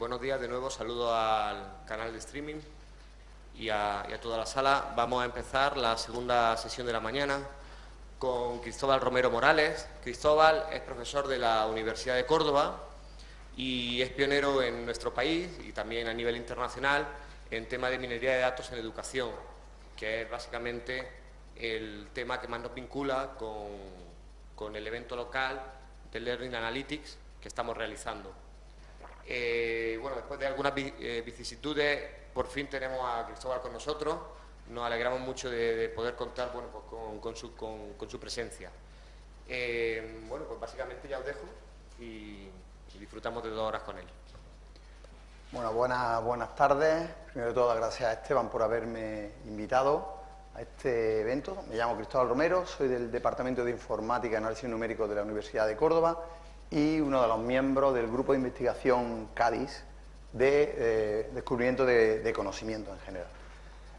buenos días de nuevo, saludo al canal de streaming y a, toda la sala. Vamos a empezar la segunda sesión de la mañana con Cristóbal Romero Morales. Cristóbal es profesor de la Universidad de Córdoba y es pionero en nuestro país y también a nivel internacional en tema de minería de datos en educación, que es básicamente el tema que más nos vincula con, con el evento local de Learning Analytics que estamos realizando. Eh, bueno, después de algunas eh, vicisitudes, por fin tenemos a Cristóbal con nosotros. Nos alegramos mucho de, poder contar bueno, pues con, su, presencia. Eh, bueno, pues básicamente ya os dejo y, disfrutamos de dos horas con él. Buenas, buenas tardes. Primero de todo, gracias a Esteban por haberme invitado a este evento. Me llamo Cristóbal Romero, soy del Departamento de Informática y Análisis Numérico de la Universidad de Córdoba y uno de los miembros del grupo de investigación CADIS de eh, descubrimiento de, conocimiento en general.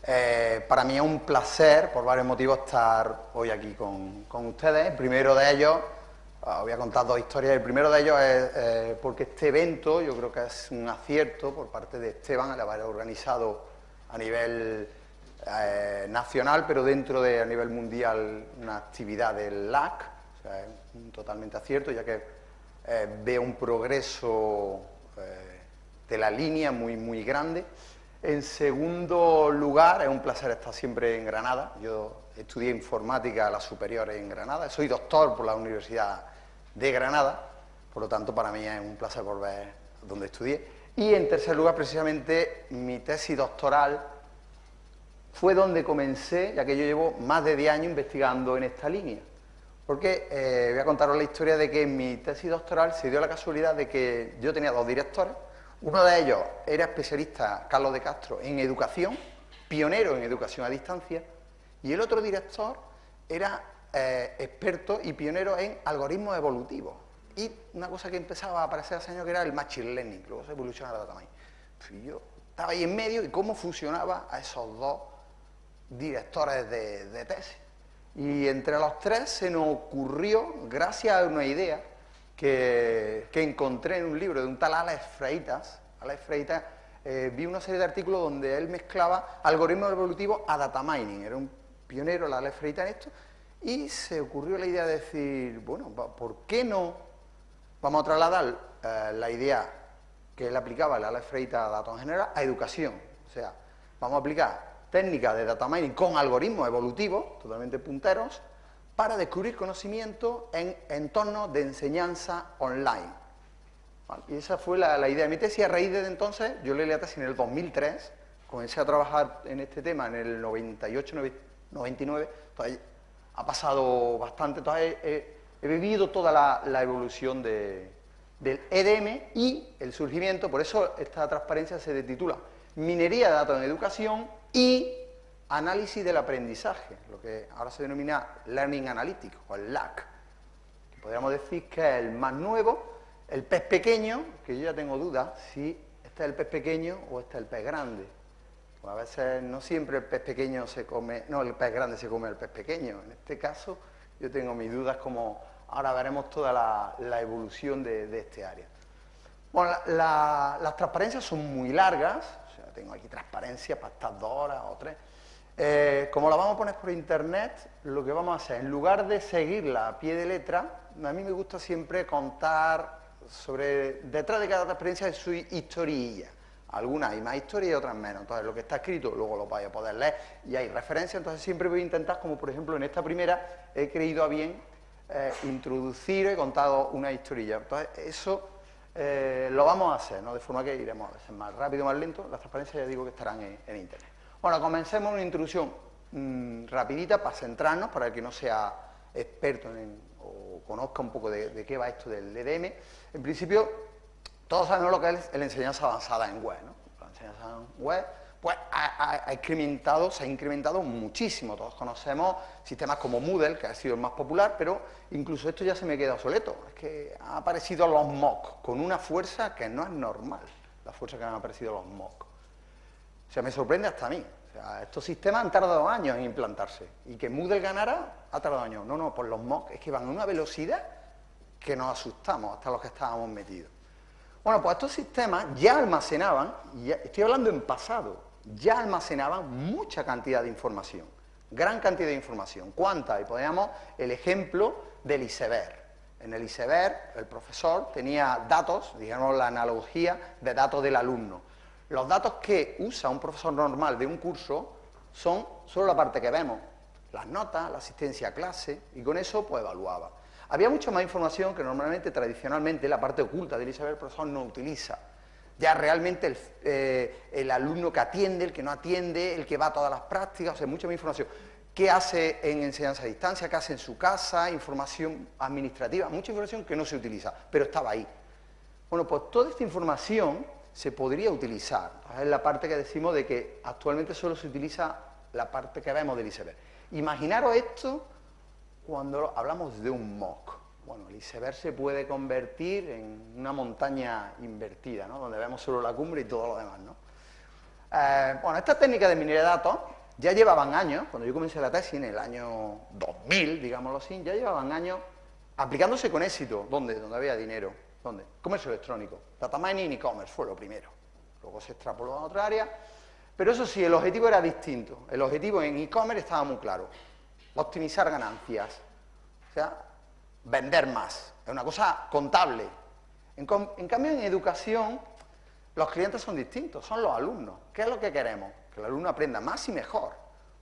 Eh, para mí es un placer, por varios motivos, estar hoy aquí con, ustedes. El primero de ellos, ah, voy a contar dos historias. El primero de ellos es eh, porque este evento, yo creo que es un acierto por parte de Esteban, al haber organizado a nivel nacional, pero dentro de a nivel mundial una actividad del LAC, es un totalmente acierto, ya que eh, veo un progreso eh, de la línea muy, muy grande. En segundo lugar, es un placer estar siempre en Granada. Yo estudié informática a la superior en Granada, soy doctor por la Universidad de Granada, por lo tanto para mí es un placer volver donde estudié. Y en tercer lugar, precisamente, mi tesis doctoral fue donde comencé, ya que yo llevo más de 10 años investigando en esta línea. Porque eh, voy a contaros la historia de que en mi tesis doctoral se dio la casualidad de que yo tenía dos directores. Uno de ellos era especialista, Carlos de Castro, en educación, pionero en educación a distancia, y el otro director era eh, experto y pionero en algoritmos evolutivos. Y una cosa que empezaba a aparecer hace años que era el machine learning, luego se evoluciona la data mining. yo estaba ahí en medio y cómo funcionaba a esos dos directores de tesis. Y entre los tres se nos ocurrió, gracias a una idea que, encontré en un libro de un tal Alex Freitas, Alex Freitas eh, vi una serie de artículos donde él mezclaba algoritmos evolutivos a data mining, era un pionero, la Alex Freitas en esto, y se ocurrió la idea de decir, bueno, ¿por qué no vamos a trasladar eh, la idea que él aplicaba, la Alex Freitas a datos en general, a educación? O sea, vamos a aplicar técnicas de data mining con algoritmos evolutivos, totalmente punteros, para descubrir conocimiento en entornos de enseñanza online. Y esa fue la, idea de mi tesis. A raíz de entonces, yo leí la tesis en el 2003, comencé a trabajar en este tema en el 98, 99, ha pasado bastante, entonces he, vivido toda la, evolución del EDM y el surgimiento, por eso esta transparencia se titula Minería de Datos en Educación y análisis del aprendizaje, lo que ahora se denomina Learning Analytics o el LAC. Podríamos decir que es el más nuevo, el pez pequeño, que yo ya tengo dudas si este es el pez pequeño o este es el pez grande. Pues a veces no siempre el pez pequeño se come, no, el pez grande se come el pez pequeño. En este caso yo tengo mis dudas como ahora veremos toda la, evolución de, este área. Bueno, las transparencias son muy largas, tengo aquí transparencia para estas dos horas o tres. Eh, como la vamos a poner por internet, lo que vamos a hacer, en lugar de seguirla a pie de letra, a mí me gusta siempre contar sobre, detrás de cada transparencia de su historilla. Algunas hay más historia y otras menos. Entonces, lo que está escrito luego lo vais a poder leer y hay referencias. Entonces, siempre voy a intentar, como por ejemplo en esta primera, he creído a bien eh, introducir, he contado una historia. Entonces, eso eh, lo vamos a hacer, ¿no? de forma que iremos a veces más rápido, más lento. Las transparencias ya digo que estarán en, Internet. Bueno, comencemos una introducción mm, rapidita para centrarnos, para el que no sea experto o conozca un poco de, qué va esto del EDM. En principio, todos sabemos lo que es la enseñanza avanzada en web. ¿no? En web pues ha, incrementado, se ha incrementado muchísimo. Todos conocemos sistemas como Moodle, que ha sido el más popular, pero incluso esto ya se me queda obsoleto. Es que han aparecido los MOOC con una fuerza que no es normal, la fuerza que han aparecido los MOOC. O sea, me sorprende hasta a mí. O sea, estos sistemas han tardado años en implantarse. Y que Moodle ganara ha tardado años. No, no, por los MOOC es que van a una velocidad que nos asustamos hasta los que estábamos metidos. Bueno, pues estos sistemas ya almacenaban, y estoy hablando en pasado, ya almacenaban mucha cantidad de información, gran cantidad de información. ¿Cuánta? Y poníamos el ejemplo del iceberg. En el iceberg, el profesor tenía datos, digamos la analogía de datos del alumno. Los datos que usa un profesor normal de un curso son solo la parte que vemos, las notas, la asistencia a clase, y con eso pues evaluaba. Había mucha más información que normalmente, tradicionalmente, la parte oculta del iceberg el profesor no utiliza. Ya realmente eh, el, alumno que atiende, el que no atiende, el que va a todas las prácticas, o sea, mucha más información. ¿Qué hace en enseñanza a distancia? ¿Qué hace en su casa? Información administrativa, mucha información que no se utiliza, pero estaba ahí. Bueno, pues toda esta información se podría utilizar. Es la parte que decimos de que actualmente solo se utiliza la parte que vemos del iceberg. Imaginaros esto cuando hablamos de un MOOC. Bueno, el iceberg se puede convertir en una montaña invertida, ¿no? donde vemos solo la cumbre y todo lo demás. ¿no? Eh, bueno, esta técnica de minería de datos ya llevaban años, cuando yo comencé la tesis en el año 2000, digámoslo así, ya llevaban años aplicándose con éxito. ¿Dónde? Donde había dinero. ¿Dónde? Comercio electrónico. Data mining y e-commerce fue lo primero. Luego se extrapoló a otra área. Pero eso sí, el objetivo era distinto. El objetivo en e-commerce estaba muy claro. Optimizar ganancias. O sea, vender más. Es una cosa contable. En, cambio, en educación, los clientes son distintos, son los alumnos. ¿Qué es lo que queremos? Que el alumno aprenda más y mejor.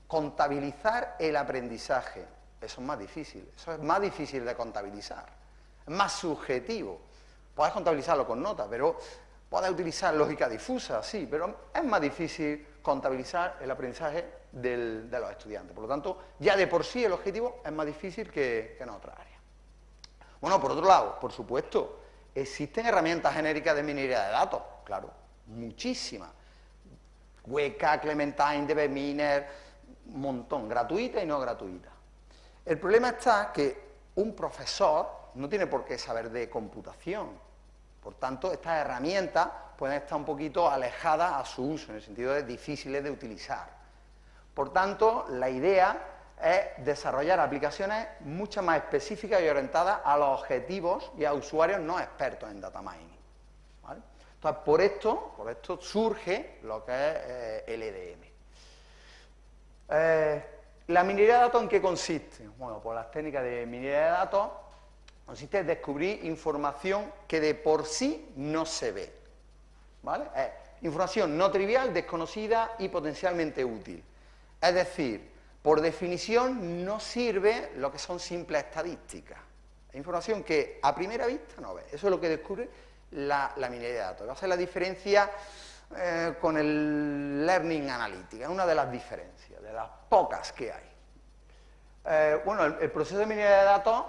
Contabilizar el aprendizaje. Eso es más difícil. Eso es más difícil de contabilizar. Es más subjetivo. Puedes contabilizarlo con notas, pero puedes utilizar lógica difusa, sí, pero es más difícil contabilizar el aprendizaje de los estudiantes. Por lo tanto, ya de por sí el objetivo es más difícil que, en otra área. Bueno, por otro lado, por supuesto, existen herramientas genéricas de minería de datos, claro, muchísimas. Weka, Clementine, DBMiner, un montón, gratuita y no gratuita. El problema está que un profesor no tiene por qué saber de computación, por tanto, estas herramientas pueden estar un poquito alejadas a su uso, en el sentido de difíciles de utilizar. Por tanto, la idea es desarrollar aplicaciones mucho más específicas y orientadas a los objetivos y a usuarios no expertos en data mining. Entonces, por esto, por esto surge lo que es eh, el EDM. Eh, ¿La minería de datos en qué consiste? Bueno, pues las técnicas de minería de datos consiste en descubrir información que de por sí no se ve. ¿Vale? información no trivial, desconocida y potencialmente útil. Es decir, por definición no sirve lo que son simples estadísticas. Es información que a primera vista no ve. Eso es lo que descubre la, minería de datos. Va a ser la diferencia eh, con el Learning Analytics, es una de las diferencias, de las pocas que hay. Eh, bueno, el proceso de minería de datos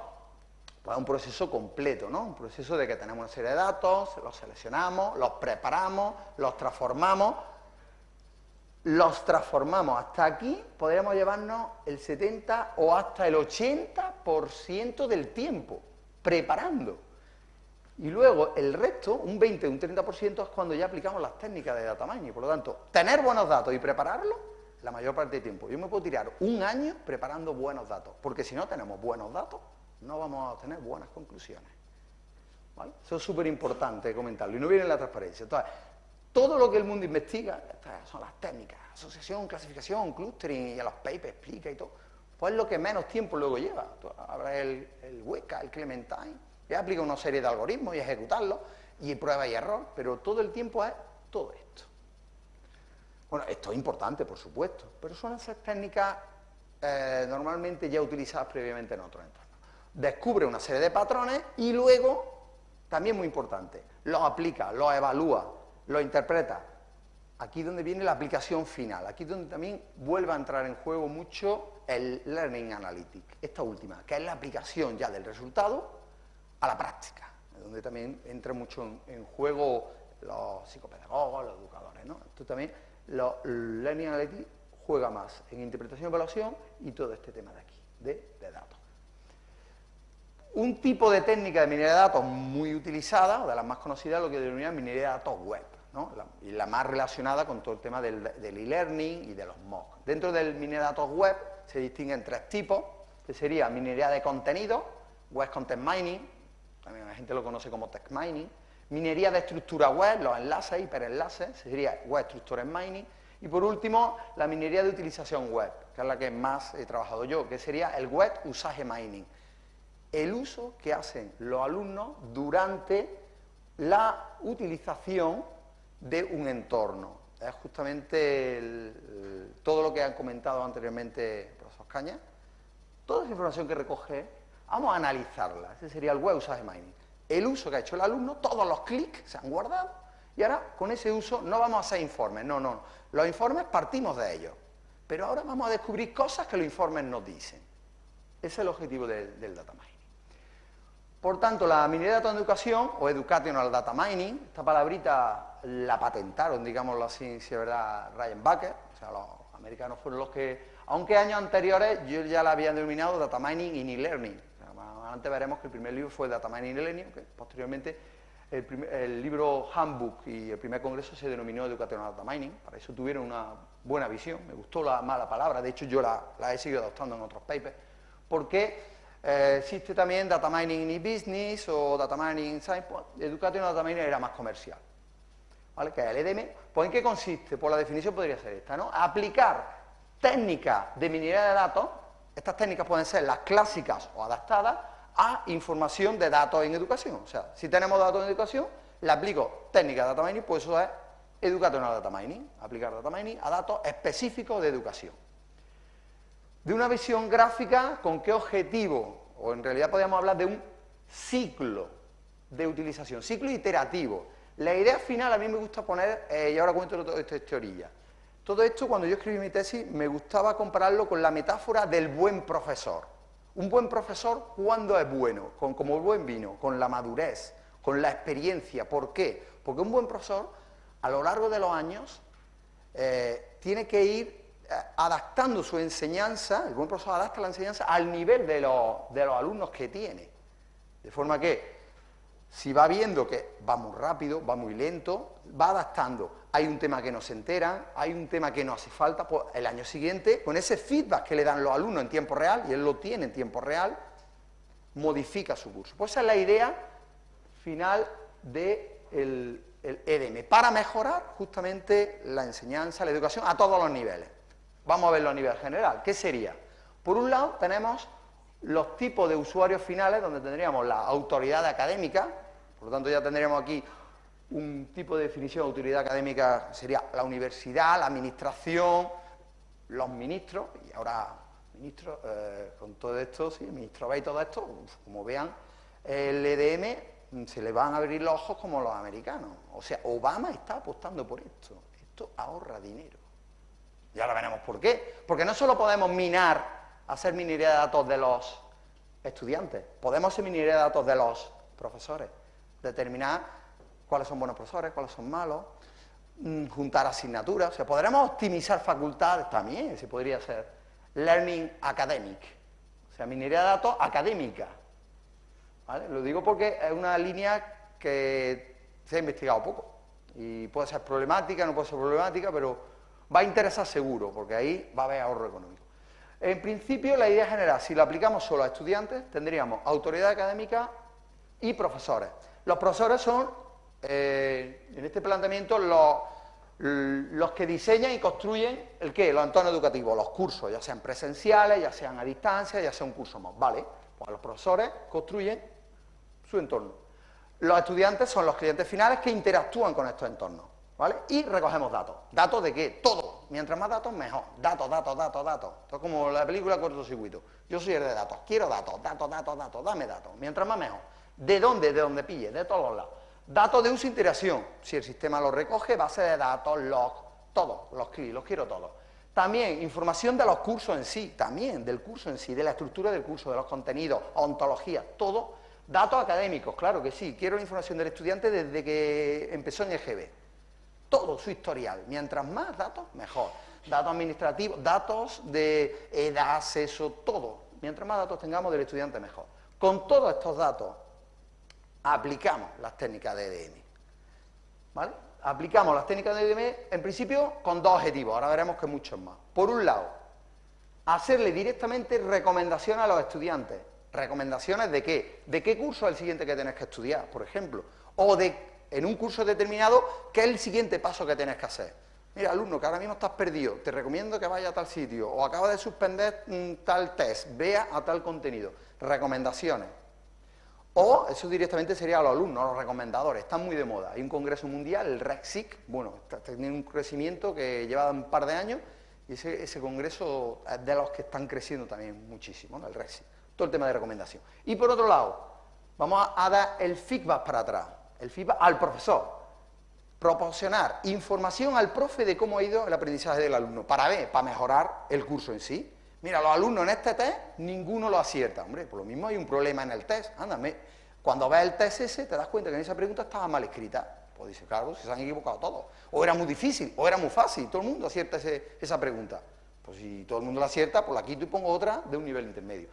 pues un proceso completo, ¿no? Un proceso de que tenemos una serie de datos, los seleccionamos, los preparamos, los transformamos, los transformamos. Hasta aquí podríamos llevarnos el 70 o hasta el 80% del tiempo preparando. Y luego el resto, un 20 o un 30%, es cuando ya aplicamos las técnicas de data mining. Por lo tanto, tener buenos datos y prepararlos la mayor parte del tiempo. Yo me puedo tirar un año preparando buenos datos, porque si no tenemos buenos datos, no vamos a obtener buenas conclusiones. Eso es súper importante comentarlo y no viene en la transparencia. Todo lo que el mundo investiga, son las técnicas, asociación, clasificación, clustering, y a los papers explica y todo, pues es lo que menos tiempo luego lleva. Habrá el, el Weka, el Clementine, y aplica una serie de algoritmos y ejecutarlos, y prueba y error, pero todo el tiempo es todo esto. Bueno, esto es importante, por supuesto, pero son esas técnicas eh, normalmente ya utilizadas previamente en otros entornos descubre una serie de patrones y luego, también muy importante, los aplica, los evalúa, los interpreta. Aquí donde viene la aplicación final, aquí donde también vuelve a entrar en juego mucho el Learning Analytics, esta última, que es la aplicación ya del resultado a la práctica, donde también entra mucho en, juego los psicopedagogos, los educadores, ¿no? Esto también, los Learning Analytics juega más en interpretación y evaluación y todo este tema de aquí, de datos. Un tipo de técnica de minería de datos muy utilizada, o de las más conocidas, lo que denomina minería de datos web, y la más relacionada con todo el tema del e-learning y de los MOOC. Dentro del minería de datos web se distinguen tres tipos, que sería minería de contenido, web content mining, también la gente lo conoce como text mining, Minería de estructura web, los enlaces, hiperenlaces, sería Web Structured Mining. Y por último, la minería de utilización web, que es la que más he trabajado yo, que sería el Web Usage Mining. El uso que hacen los alumnos durante la utilización de un entorno. Es justamente todo lo que han comentado anteriormente profesor Caña. Toda esa información que recoge, vamos a analizarla. Ese sería el Web Usage Mining. El uso que ha hecho el alumno, todos los clics se han guardado y ahora con ese uso no vamos a hacer informes, no, no. Los informes partimos de ellos. Pero ahora vamos a descubrir cosas que los informes nos dicen. Ese es el objetivo del, del data mining. Por tanto, la minería de datos en educación, o Educational Data Mining, esta palabrita la patentaron, digámoslo así, si es verdad, Ryan Bucket, o sea, los americanos fueron los que, aunque años anteriores yo ya la había denominado Data Mining y E-Learning. antes veremos que el primer libro fue Data Mining y E-Learning, que posteriormente el, libro Handbook y el primer congreso se denominó Educational Data Mining, para eso tuvieron una buena visión, me gustó la mala palabra, de hecho yo la, he seguido adoptando en otros papers, porque eh, existe también Data Mining in e-Business o Data Mining in Science. Education Data Mining era más comercial. Que es el EDM. Pues ¿en qué consiste? Pues la definición podría ser esta, ¿no? Aplicar técnicas de minería de datos, estas técnicas pueden ser las clásicas o adaptadas a información de datos en educación. O sea, si tenemos datos en educación, le aplico técnica de data mining, pues eso es educational data mining, aplicar data mining a datos específicos de educación de una visión gráfica con qué objetivo, o en realidad podríamos hablar de un ciclo de utilización, ciclo iterativo. La idea final a mí me gusta poner, eh, y ahora cuento todo esto de teoría, todo esto cuando yo escribí mi tesis me gustaba compararlo con la metáfora del buen profesor. Un buen profesor, ¿cuándo es bueno? Con, como el buen vino, con la madurez, con la experiencia. ¿Por qué? Porque un buen profesor, a lo largo de los años, eh, tiene que ir eh, adaptando su enseñanza, el buen profesor adapta la enseñanza al nivel de los, alumnos que tiene. De forma que, si va viendo que va muy rápido, va muy lento, va adaptando. Hay un tema que no se entera, hay un tema que no hace falta, pues el año siguiente, con ese feedback que le dan los alumnos en tiempo real, y él lo tiene en tiempo real, modifica su curso. Pues esa es la idea final del de EDM, para mejorar justamente la enseñanza, la educación a todos los niveles. Vamos a verlo a nivel general. ¿Qué sería? Por un lado tenemos los tipos de usuarios finales, donde tendríamos la autoridad académica, por lo tanto ya tendríamos aquí un tipo de definición de autoridad académica, sería la universidad, la administración, los ministros, y ahora ministros, eh, con todo esto, sí, ministro ve y todo esto, como vean, el EDM se le van a abrir los ojos como los americanos. O sea, Obama está apostando por esto. Esto ahorra dinero. Ya lo veremos por qué. Porque no solo podemos minar, hacer minería de datos de los estudiantes, podemos hacer minería de datos de los profesores, determinar cuáles son buenos profesores, cuáles son malos, mm, juntar asignaturas, o sea, podremos optimizar facultades también, si podría ser. Learning academic, o sea, minería de datos académica. ¿Vale? Lo digo porque es una línea que se ha investigado poco. Y puede ser problemática, no puede ser problemática, pero va a interesar seguro, porque ahí va a haber ahorro económico. En principio, la idea general, si lo aplicamos solo a estudiantes, tendríamos autoridad académica y profesores. Los profesores son, eh, en este planteamiento, los, que diseñan y construyen el qué, los entornos educativos, los cursos, ya sean presenciales, ya sean a distancia, ya sea un curso más. Vale, pues los profesores construyen su entorno. Los estudiantes son los clientes finales que interactúan con estos entornos. Y recogemos datos. ¿Datos de qué? Todo. Mientras más datos, mejor. Datos, datos, datos, datos. Esto es como la película Cortocircuito. Yo soy el de datos. Quiero datos, datos, datos, datos. Dame datos. Mientras más, mejor. ¿De dónde? De donde pille. De todos los lados. Datos de uso e interacción. Si el sistema los recoge, base de datos, log, todos. Los clics, los quiero todos. También información de los cursos en sí. También del curso en sí. De la estructura del curso, de los contenidos, ontología. Todo. Datos académicos. Claro que sí. Quiero la información del estudiante desde que empezó en EGB todo su historial. Mientras más datos, mejor. Datos administrativos, datos de edad, acceso, todo. Mientras más datos tengamos del estudiante, mejor. Con todos estos datos, aplicamos las técnicas de EDM. ¿Vale? Aplicamos las técnicas de EDM, en principio, con dos objetivos. Ahora veremos que muchos más. Por un lado, hacerle directamente recomendaciones a los estudiantes. ¿Recomendaciones de qué? ¿De qué curso es el siguiente que tenés que estudiar, por ejemplo? O de en un curso determinado qué es el siguiente paso que tienes que hacer. Mira, alumno, que ahora mismo estás perdido, te recomiendo que vaya a tal sitio, o acaba de suspender tal test, vea a tal contenido. Recomendaciones. O eso directamente sería a los alumnos, a los recomendadores, están muy de moda. Hay un congreso mundial, el REXIC, bueno, tiene un crecimiento que lleva un par de años y ese, congreso es de los que están creciendo también muchísimo, ¿no? el REXIC. Todo el tema de recomendación. Y por otro lado, vamos a, dar el feedback para atrás, el feedback al profesor. Proporcionar información al profe de cómo ha ido el aprendizaje del alumno, para ver, para mejorar el curso en sí. Mira, los alumnos en este test, ninguno lo acierta. Hombre, por lo mismo hay un problema en el test. Ándame, cuando ves el test ese, te das cuenta que en esa pregunta estaba mal escrita. Pues dice, claro, se han equivocado todos. O era muy difícil, o era muy fácil. Todo el mundo acierta esa pregunta. Pues si todo el mundo la acierta, pues la quito y pongo otra de un nivel intermedio.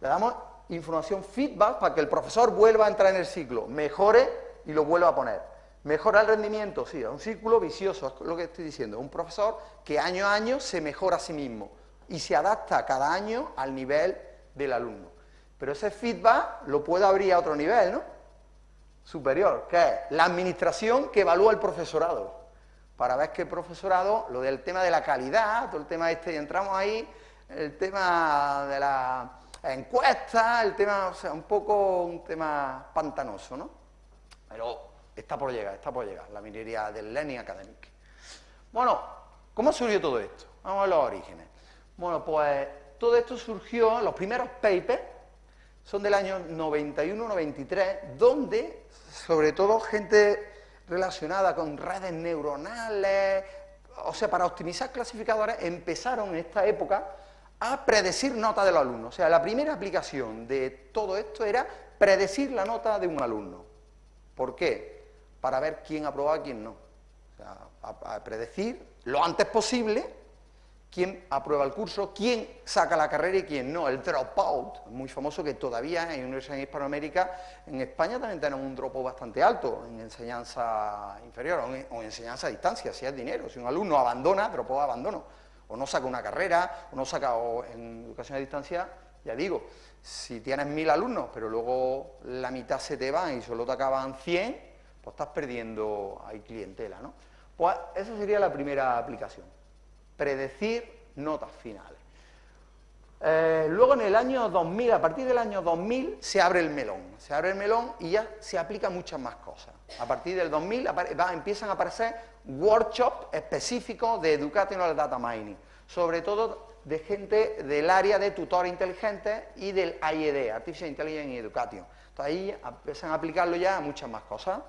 Le damos información feedback para que el profesor vuelva a entrar en el ciclo, mejore y lo vuelva a poner. ¿Mejora el rendimiento? Sí, es un círculo vicioso, es lo que estoy diciendo. Un profesor que año a año se mejora a sí mismo y se adapta cada año al nivel del alumno. Pero ese feedback lo puede abrir a otro nivel, ¿no? Superior, que es la administración que evalúa el profesorado. Para ver que el profesorado, lo del tema de la calidad, todo el tema este, y entramos ahí, el tema de la encuesta, el tema, o sea, un poco un tema pantanoso, ¿no? Pero está por llegar, está por llegar, la minería del Learning Academic. Bueno, ¿cómo surgió todo esto? Vamos a los orígenes. Bueno, pues todo esto surgió, los primeros papers son del año 91-93, donde, sobre todo, gente relacionada con redes neuronales, o sea, para optimizar clasificadores, empezaron en esta época a predecir nota de los alumnos. O sea, la primera aplicación de todo esto era predecir la nota de un alumno. ¿Por qué? Para ver quién aprobaba y quién no. O a, predecir lo antes posible quién aprueba el curso, quién saca la carrera y quién no. El dropout, muy famoso que todavía en Universidad de Hispanoamérica, en España también tenemos un dropout bastante alto en enseñanza inferior o en, enseñanza a distancia, si es dinero. Si un alumno abandona, dropout abandono o no saca una carrera, o no saca en educación a distancia, ya digo, si tienes mil alumnos, pero luego la mitad se te van y solo te acaban 100, pues estás perdiendo ahí clientela, ¿no? Pues esa sería la primera aplicación, predecir notas finales. Eh, luego en el año 2000, a partir del año 2000, se abre el melón. Se abre el melón y ya se aplica muchas más cosas. A partir del 2000 empiezan a aparecer workshops específicos de Educational Data Mining, sobre todo de gente del área de tutor inteligente y del IED, Artificial Intelligence Education. Entonces ahí empiezan a aplicarlo ya a muchas más cosas.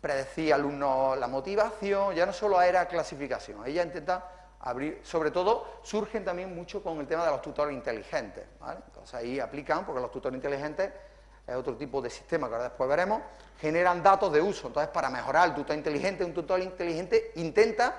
Predecir alumnos la motivación, ya no solo era clasificación, ella intenta abrir, sobre todo surgen también mucho con el tema de los tutores inteligentes, Entonces ahí aplican, porque los tutores inteligentes es otro tipo de sistema que ahora después veremos, generan datos de uso. Entonces, para mejorar el tutor inteligente, un tutor inteligente intenta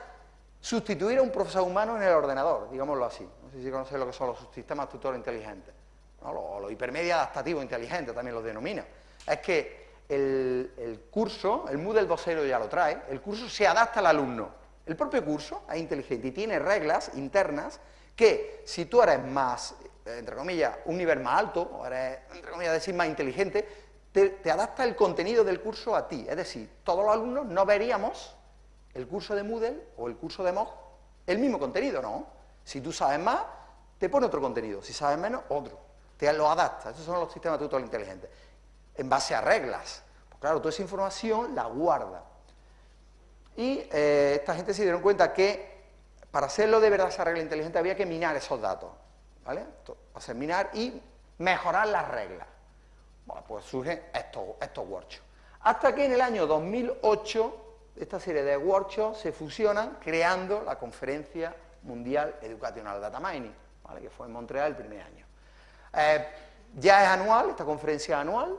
sustituir a un profesor humano en el ordenador, digámoslo así. No sé si conocéis lo que son los sistemas tutores inteligentes, o los, hipermedia adaptativos inteligentes también los denomina. Es que el, el curso, el Moodle 2.0 ya lo trae, el curso se adapta al alumno. El propio curso es inteligente y tiene reglas internas que si tú eres más, entre comillas, un nivel más alto, o eres, entre comillas, decir más inteligente, te, adapta el contenido del curso a ti. Es decir, todos los alumnos no veríamos el curso de Moodle o el curso de MOOC el mismo contenido, ¿no? Si tú sabes más, te pone otro contenido, si sabes menos, otro. Te lo adapta, esos son los sistemas tutor inteligentes. En base a reglas. Pues claro, toda esa información la guarda. Y eh, esta gente se dieron cuenta que para hacerlo de verdad esa regla inteligente había que minar esos datos, ¿vale? Hacer minar y mejorar las reglas. Bueno, pues surgen estos, estos workshops. Hasta que en el año 2008 esta serie de workshops se fusionan creando la Conferencia Mundial Educacional Data Mining, que fue en Montreal el primer año. Eh, ya es anual, esta conferencia anual,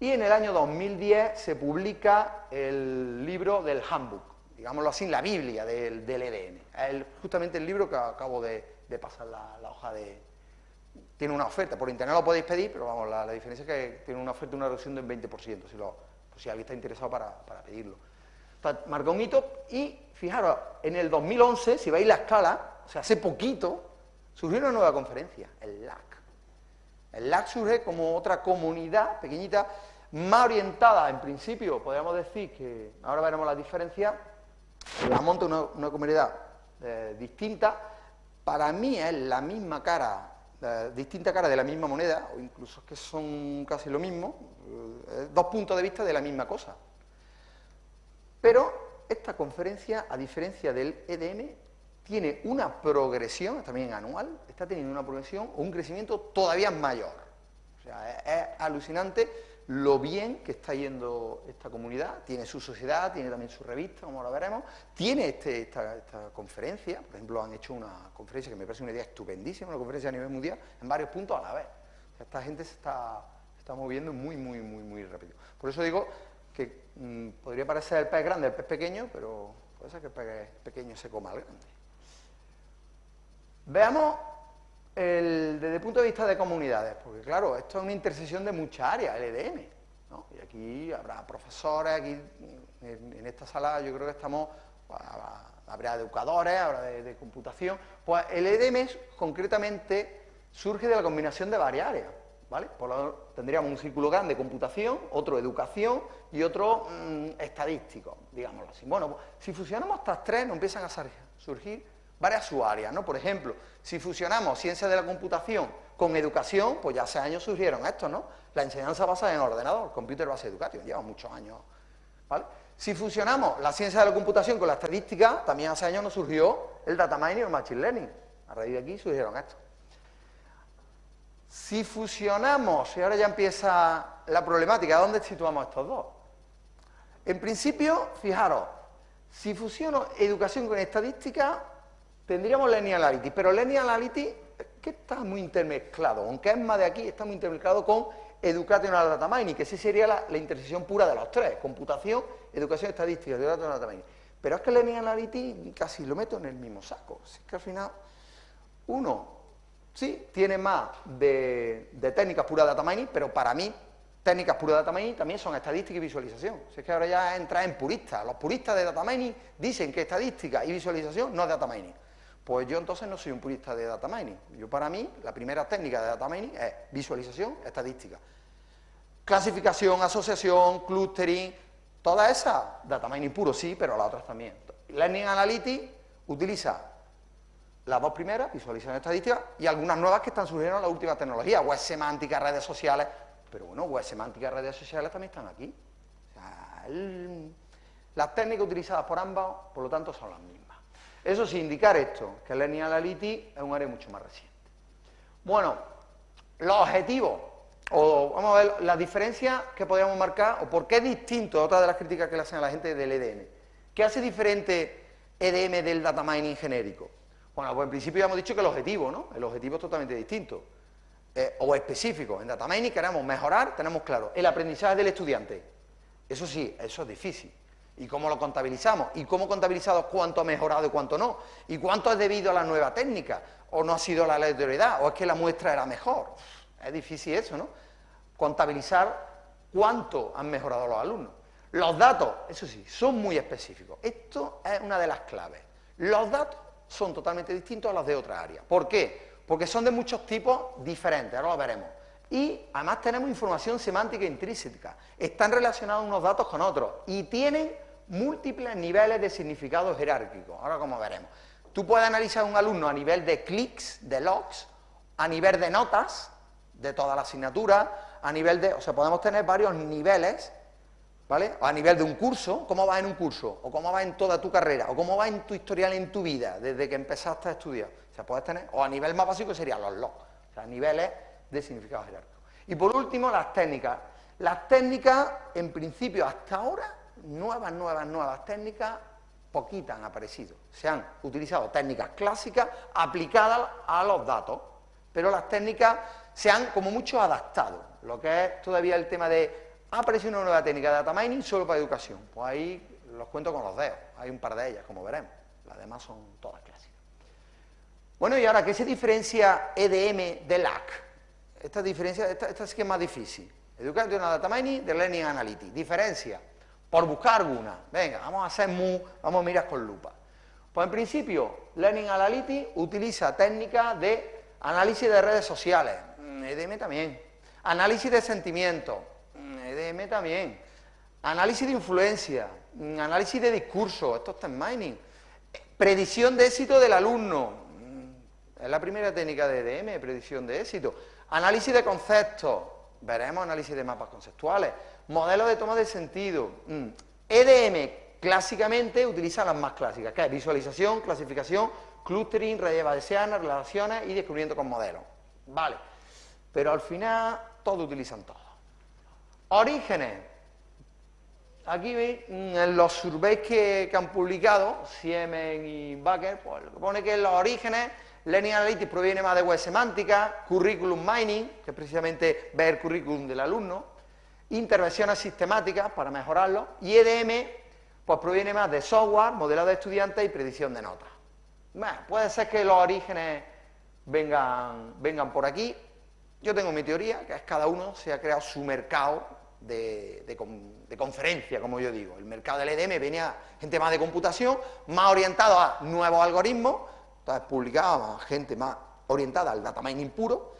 y en el año 2010 se publica el libro del Handbook, digámoslo así, la Biblia del, EDN. Es justamente el libro que acabo de, pasar la, hoja de... Tiene una oferta, por internet lo podéis pedir, pero vamos, la, diferencia es que tiene una oferta, una reducción del 20%, si, lo, si alguien está interesado para, pedirlo. Marca un hito y, fijaros, en el 2011, si veis la escala, o sea, hace poquito, surgió una nueva conferencia, el LAC. El LAC surge como otra comunidad pequeñita más orientada, en principio, podríamos decir que, ahora veremos la diferencia, la monta una, una comunidad eh, distinta, para mí es la misma cara, distinta cara de la misma moneda, o incluso que son casi lo mismo, eh, dos puntos de vista de la misma cosa. Pero esta conferencia, a diferencia del EDM, tiene una progresión, también anual, está teniendo una progresión o un crecimiento todavía mayor. O sea, es alucinante lo bien que está yendo esta comunidad, tiene su sociedad, tiene también su revista, como ahora veremos, tiene este, esta, conferencia, por ejemplo, han hecho una conferencia que me parece una idea estupendísima, una conferencia a nivel mundial, en varios puntos a la vez. esta gente se está, está, moviendo muy, muy, muy, muy rápido. Por eso digo mm, podría parecer el pez grande, el pez pequeño, pero puede ser que el pez pequeño se coma al grande. Veamos desde el punto de vista de comunidades, porque claro, esto es una intersección de muchas áreas, el EDM, y aquí habrá profesores, aquí en, esta sala yo creo que estamos, pues, habrá educadores, habrá de, computación, pues el EDM concretamente surge de la combinación de varias áreas, ¿vale? Por lo tendríamos un círculo grande de computación, otro educación y otro mm, estadístico, digámoslo así. Bueno, pues, si fusionamos estas tres, nos empiezan a surgir varias subáreas, ¿no? Por ejemplo, si fusionamos ciencia de la computación con educación, pues ya hace años surgieron estos, ¿no? La enseñanza basada en ordenador, Computer Based Education, lleva muchos años, ¿vale? Si fusionamos la ciencia de la computación con la estadística, también hace años nos surgió el data mining y el machine learning. A raíz de aquí surgieron estos. Si fusionamos, y ahora ya empieza la problemática, ¿dónde situamos estos dos? En principio, fijaros, si fusiono educación con estadística, tendríamos Linear Analytics, pero Linear Analytics que está muy intermezclado, aunque es más de aquí, está muy intermezclado con Educational Data Mining, que sí sería la, intersección pura de los tres, computación, educación estadística, Educational Data Mining. Pero es que Linear Analytics casi lo meto en el mismo saco, es que al final uno sí tiene más de, técnicas pura data mining, pero para mí técnicas pura data mining también son estadística y visualización. Si es que ahora ya entra en puristas. Los puristas de data mining dicen que estadística y visualización no es data mining. Pues yo entonces no soy un purista de data mining. Yo para mí, la primera técnica de data mining es visualización estadística. Clasificación, asociación, clustering, todas esas, data mining puro sí, pero las otras también. Learning Analytics utiliza las dos primeras, visualización estadística, y algunas nuevas que están surgiendo en la última tecnología, web semántica, redes sociales, pero bueno, web semántica, redes sociales también están aquí. las técnicas utilizadas por ambas, por lo tanto, son las mismas. Eso sin indicar esto, que el Learning Analytics es un área mucho más reciente. Bueno, los objetivos, o vamos a ver las diferencias que podríamos marcar, o por qué es distinto, otra de las críticas que le hacen a la gente del EDM. ¿Qué hace diferente EDM del data mining genérico? Bueno, pues en principio ya hemos dicho que el objetivo, ¿no? El objetivo es totalmente distinto, eh, o específico. En data mining queremos mejorar, tenemos claro, el aprendizaje del estudiante. Eso sí, eso es difícil y cómo lo contabilizamos, y cómo contabilizado cuánto ha mejorado y cuánto no, y cuánto es debido a la nueva técnica, o no ha sido la aleatoriedad, o es que la muestra era mejor. Es difícil eso, ¿no? Contabilizar cuánto han mejorado los alumnos. Los datos, eso sí, son muy específicos. Esto es una de las claves. Los datos son totalmente distintos a los de otra área. ¿Por qué? Porque son de muchos tipos diferentes, ahora lo veremos. Y además tenemos información semántica intrínseca. Están relacionados unos datos con otros y tienen múltiples niveles de significado jerárquico. Ahora como veremos. Tú puedes analizar a un alumno a nivel de clics, de logs, a nivel de notas, de toda la asignatura, a nivel de... O sea, podemos tener varios niveles, ¿vale? a nivel de un curso, cómo va en un curso, o cómo va en toda tu carrera, o cómo va en tu historial en tu vida, desde que empezaste a estudiar. O tener... A nivel más básico serían los logs, o sea, niveles de significado jerárquico. Y por último, las técnicas. Las técnicas, en principio, hasta ahora, nuevas, nuevas, nuevas técnicas, poquitas han aparecido. Se han utilizado técnicas clásicas aplicadas a los datos, pero las técnicas se han como mucho adaptado. Lo que es todavía el tema de, ha una nueva técnica de data mining solo para educación. Pues ahí los cuento con los dedos, hay un par de ellas, como veremos. Las demás son todas clásicas. Bueno, y ahora, ¿qué se diferencia EDM de LAC? Esta diferencia, esta, sí que es más difícil. Education Data Mining de Learning Analytics. Diferencia por buscar alguna. Venga, vamos a hacer mu, vamos a mirar con lupa. Pues en principio, Learning Analytics utiliza técnicas de análisis de redes sociales, EDM mm, también, análisis de sentimientos, También. Análisis de influencia, mm, análisis de discurso, esto está en mining. Predicción de éxito del alumno, mm, es la primera técnica de EDM, predicción de éxito. Análisis de conceptos, veremos análisis de mapas conceptuales. Modelos de toma de sentido. EDM clásicamente utiliza las más clásicas, que es visualización, clasificación, clustering, de seanas, relaciones y descubrimiento con modelos. Vale, pero al final todos utilizan todo. Orígenes. Aquí veis, mm, en los surveys que, han publicado, Siemens y Baker, pues pone que los orígenes, Learning Analytics proviene más de web semántica, curriculum mining, que es precisamente ver el currículum del alumno, intervenciones sistemáticas para mejorarlo, y EDM, pues proviene más de software, modelado de estudiantes y predicción de notas. Puede ser que los orígenes vengan, vengan por aquí. Yo tengo mi teoría, que es cada uno se ha creado su mercado de, conferencia, como yo digo. El mercado del EDM venía gente más de computación, más orientado a nuevos algoritmos, entonces publicaba gente más orientada al data mining puro,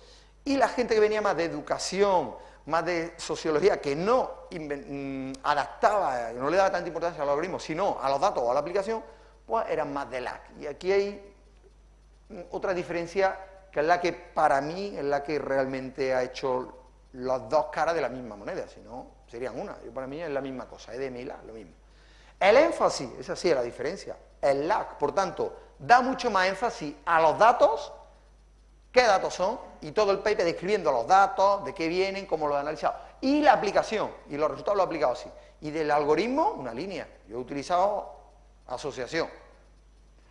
y la gente que venía más de educación, más de sociología, que no mm, adaptaba, no le daba tanta importancia al algoritmo, sino a los datos o a la aplicación, pues eran más de LAC. Y aquí hay otra diferencia que es la que para mí es la que realmente ha hecho las dos caras de la misma moneda, si no serían una. Yo para mí es la misma cosa, EDM y LAC, lo mismo. El énfasis, esa sí es la diferencia, el LAC, por tanto, da mucho más énfasis a los datos, qué datos son, y todo el paper describiendo los datos, de qué vienen, cómo lo he analizado, y la aplicación, y los resultados lo he aplicado así. Y del algoritmo, una línea. Yo he utilizado asociación.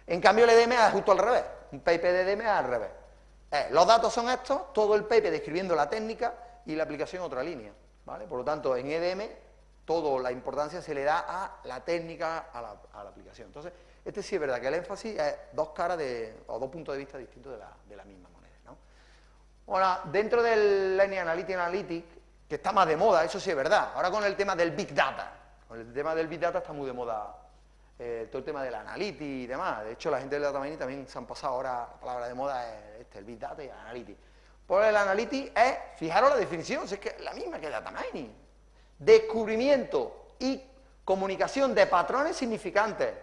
En cambio, el EDM es justo al revés. Un paper de EDM es al revés. Eh, los datos son estos, todo el paper describiendo la técnica y la aplicación otra línea. ¿vale? Por lo tanto, en EDM, toda la importancia se le da a la técnica, a la, aplicación. Entonces, este sí es verdad que el énfasis es dos caras de, o dos puntos de vista distintos de la, misma moneda. ¿no? Ahora, dentro del Learning Analytics Analytics, que está más de moda, eso sí es verdad. Ahora con el tema del Big Data. Con el tema del Big Data está muy de moda eh, todo el tema del analytics y demás. De hecho, la gente del data mining también se han pasado ahora, la palabra de moda es este, el big data y el analytics. Pues el analytics es, fijaros la definición, es que la misma que el data mining. Descubrimiento y comunicación de patrones significantes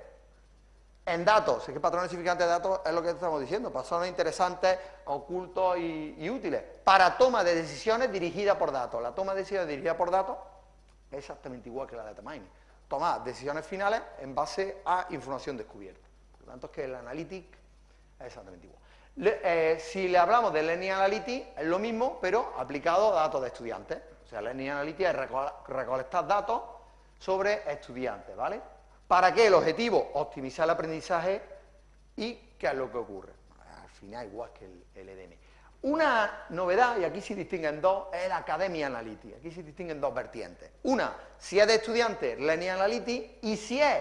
en datos. Es que patrones significantes de datos es lo que estamos diciendo, patrones interesantes, ocultos y, útiles, para toma de decisiones dirigida por datos. La toma de decisiones dirigida por datos es exactamente igual que la data mining tomar decisiones finales en base a información descubierta. Por lo tanto, es que el Analytics es exactamente igual. Eh, si le hablamos de Learning Analytics, es lo mismo, pero aplicado a datos de estudiantes. O sea, Learning Analytics es recolectar datos sobre estudiantes, ¿vale? ¿Para qué? El objetivo, optimizar el aprendizaje y qué es lo que ocurre. Al final, igual que el, EDM. Una novedad, y aquí se distinguen dos, es la Academia Analytics. Aquí se distinguen dos vertientes. Una, si es de estudiante, Learning Analytics, y si es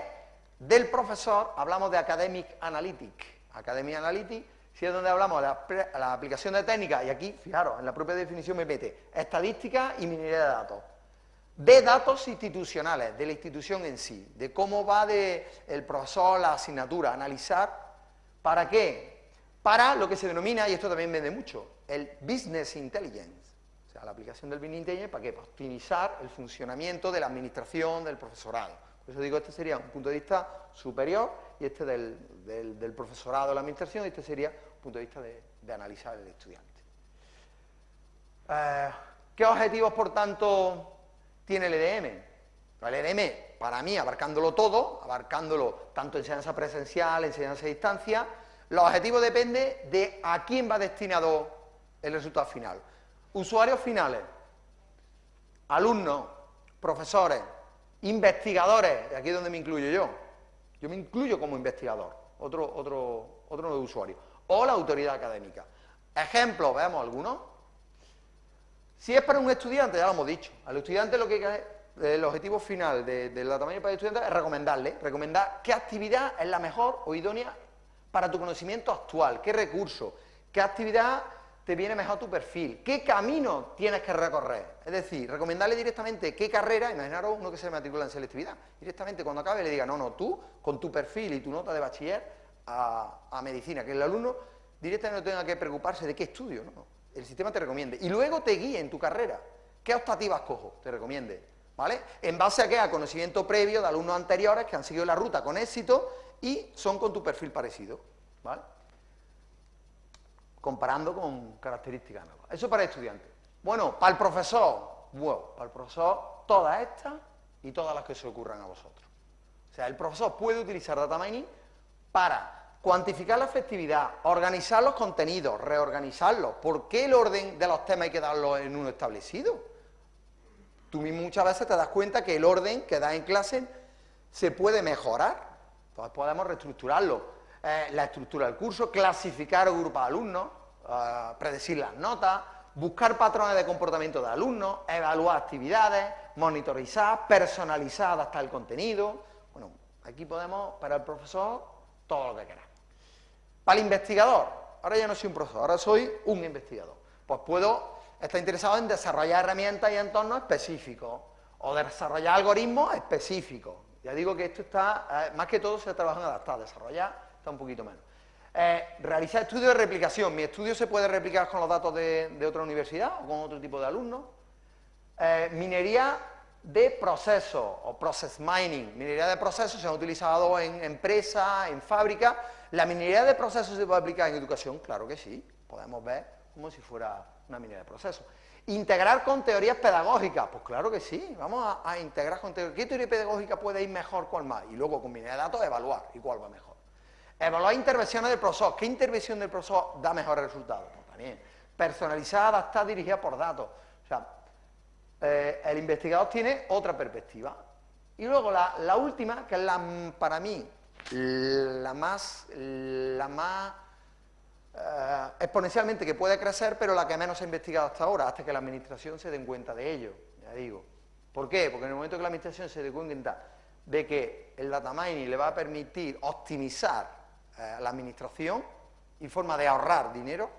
del profesor, hablamos de Academic Analytics. Academia Analytics, si es donde hablamos de la, aplicación de técnicas, y aquí, fijaros, en la propia definición me mete estadística y minería de datos. De datos institucionales, de la institución en sí, de cómo va de el profesor la asignatura, analizar, ¿para qué? para lo que se denomina, y esto también vende mucho, el Business Intelligence. O sea, la aplicación del Business Intelligence, ¿para qué? Para optimizar el funcionamiento de la administración, del profesorado. Por eso digo, este sería un punto de vista superior, y este del, profesorado de la administración, y este sería punto de vista de, analizar el estudiante. Eh, ¿Qué objetivos, por tanto, tiene el EDM? El EDM, para mí, abarcándolo todo, abarcándolo tanto enseñanza presencial, enseñanza a distancia, los objetivos dependen de a quién va destinado el resultado final. Usuarios finales, alumnos, profesores, investigadores, aquí es donde me incluyo yo. Yo me incluyo como investigador, otro, otro, otro usuario. O la autoridad académica. Ejemplos, veamos algunos. Si es para un estudiante, ya lo hemos dicho, al estudiante lo que el objetivo final de, la tamaño para el estudiante es recomendarle, recomendar qué actividad es la mejor o idónea para tu conocimiento actual, qué recurso, qué actividad te viene mejor tu perfil, qué camino tienes que recorrer. Es decir, recomendarle directamente qué carrera, imaginaros uno que se matricula en selectividad, directamente cuando acabe le diga, no, no, tú, con tu perfil y tu nota de bachiller a, medicina, que el alumno directamente no tenga que preocuparse de qué estudio, no, el sistema te recomiende. Y luego te guíe en tu carrera, qué optativas cojo, te recomiende. ¿vale? ¿En base a qué? A conocimiento previo de alumnos anteriores que han seguido la ruta con éxito y son con tu perfil parecido, ¿vale? Comparando con características nuevas. Eso para el estudiante. Bueno, para el profesor, bueno, para el profesor, todas estas y todas las que se ocurran a vosotros. O sea, el profesor puede utilizar data mining para cuantificar la efectividad, organizar los contenidos, reorganizarlos. ¿Por qué el orden de los temas hay que darlo en uno establecido? Tú mismo muchas veces te das cuenta que el orden que da en clase se puede mejorar. Entonces podemos reestructurarlo. Eh, la estructura del curso, clasificar o grupar alumnos, eh, predecir las notas, buscar patrones de comportamiento de alumnos, evaluar actividades, monitorizar, personalizar, adaptar el contenido. Bueno, aquí podemos, para el profesor, todo lo que queramos. Para el investigador, ahora ya no soy un profesor, ahora soy un investigador. Pues puedo estar interesado en desarrollar herramientas y entornos específicos, o desarrollar algoritmos específicos. Ya digo que esto está, eh, más que todo se trabaja en adaptar, desarrollar está un poquito menos. Eh, realizar estudios de replicación. ¿Mi estudio se puede replicar con los datos de, otra universidad o con otro tipo de alumnos? Eh, minería de procesos o process mining. Minería de procesos se ha utilizado en empresas, en fábricas, ¿La minería de procesos se puede aplicar en educación? Claro que sí, podemos ver como si fuera una minería de procesos. ¿Integrar con teorías pedagógicas? Pues claro que sí, vamos a, integrar con teorías. ¿Qué teoría pedagógica puede ir mejor, cuál más? Y luego con minería de datos evaluar y cuál va mejor. Evaluar intervenciones del profesor. ¿Qué intervención del profesor da mejores resultados? Pues también. Personalizada, adaptada, dirigida por datos. Eh, el investigador tiene otra perspectiva. Y luego la, última, que es la, para mí la más, la más eh, exponencialmente que puede crecer, pero la que menos se ha investigado hasta ahora, hasta que la administración se den cuenta de ello, ya digo. ¿Por qué? Porque en el momento que la administración se dé cuenta de que el data mining le va a permitir optimizar eh, la administración y forma de ahorrar dinero,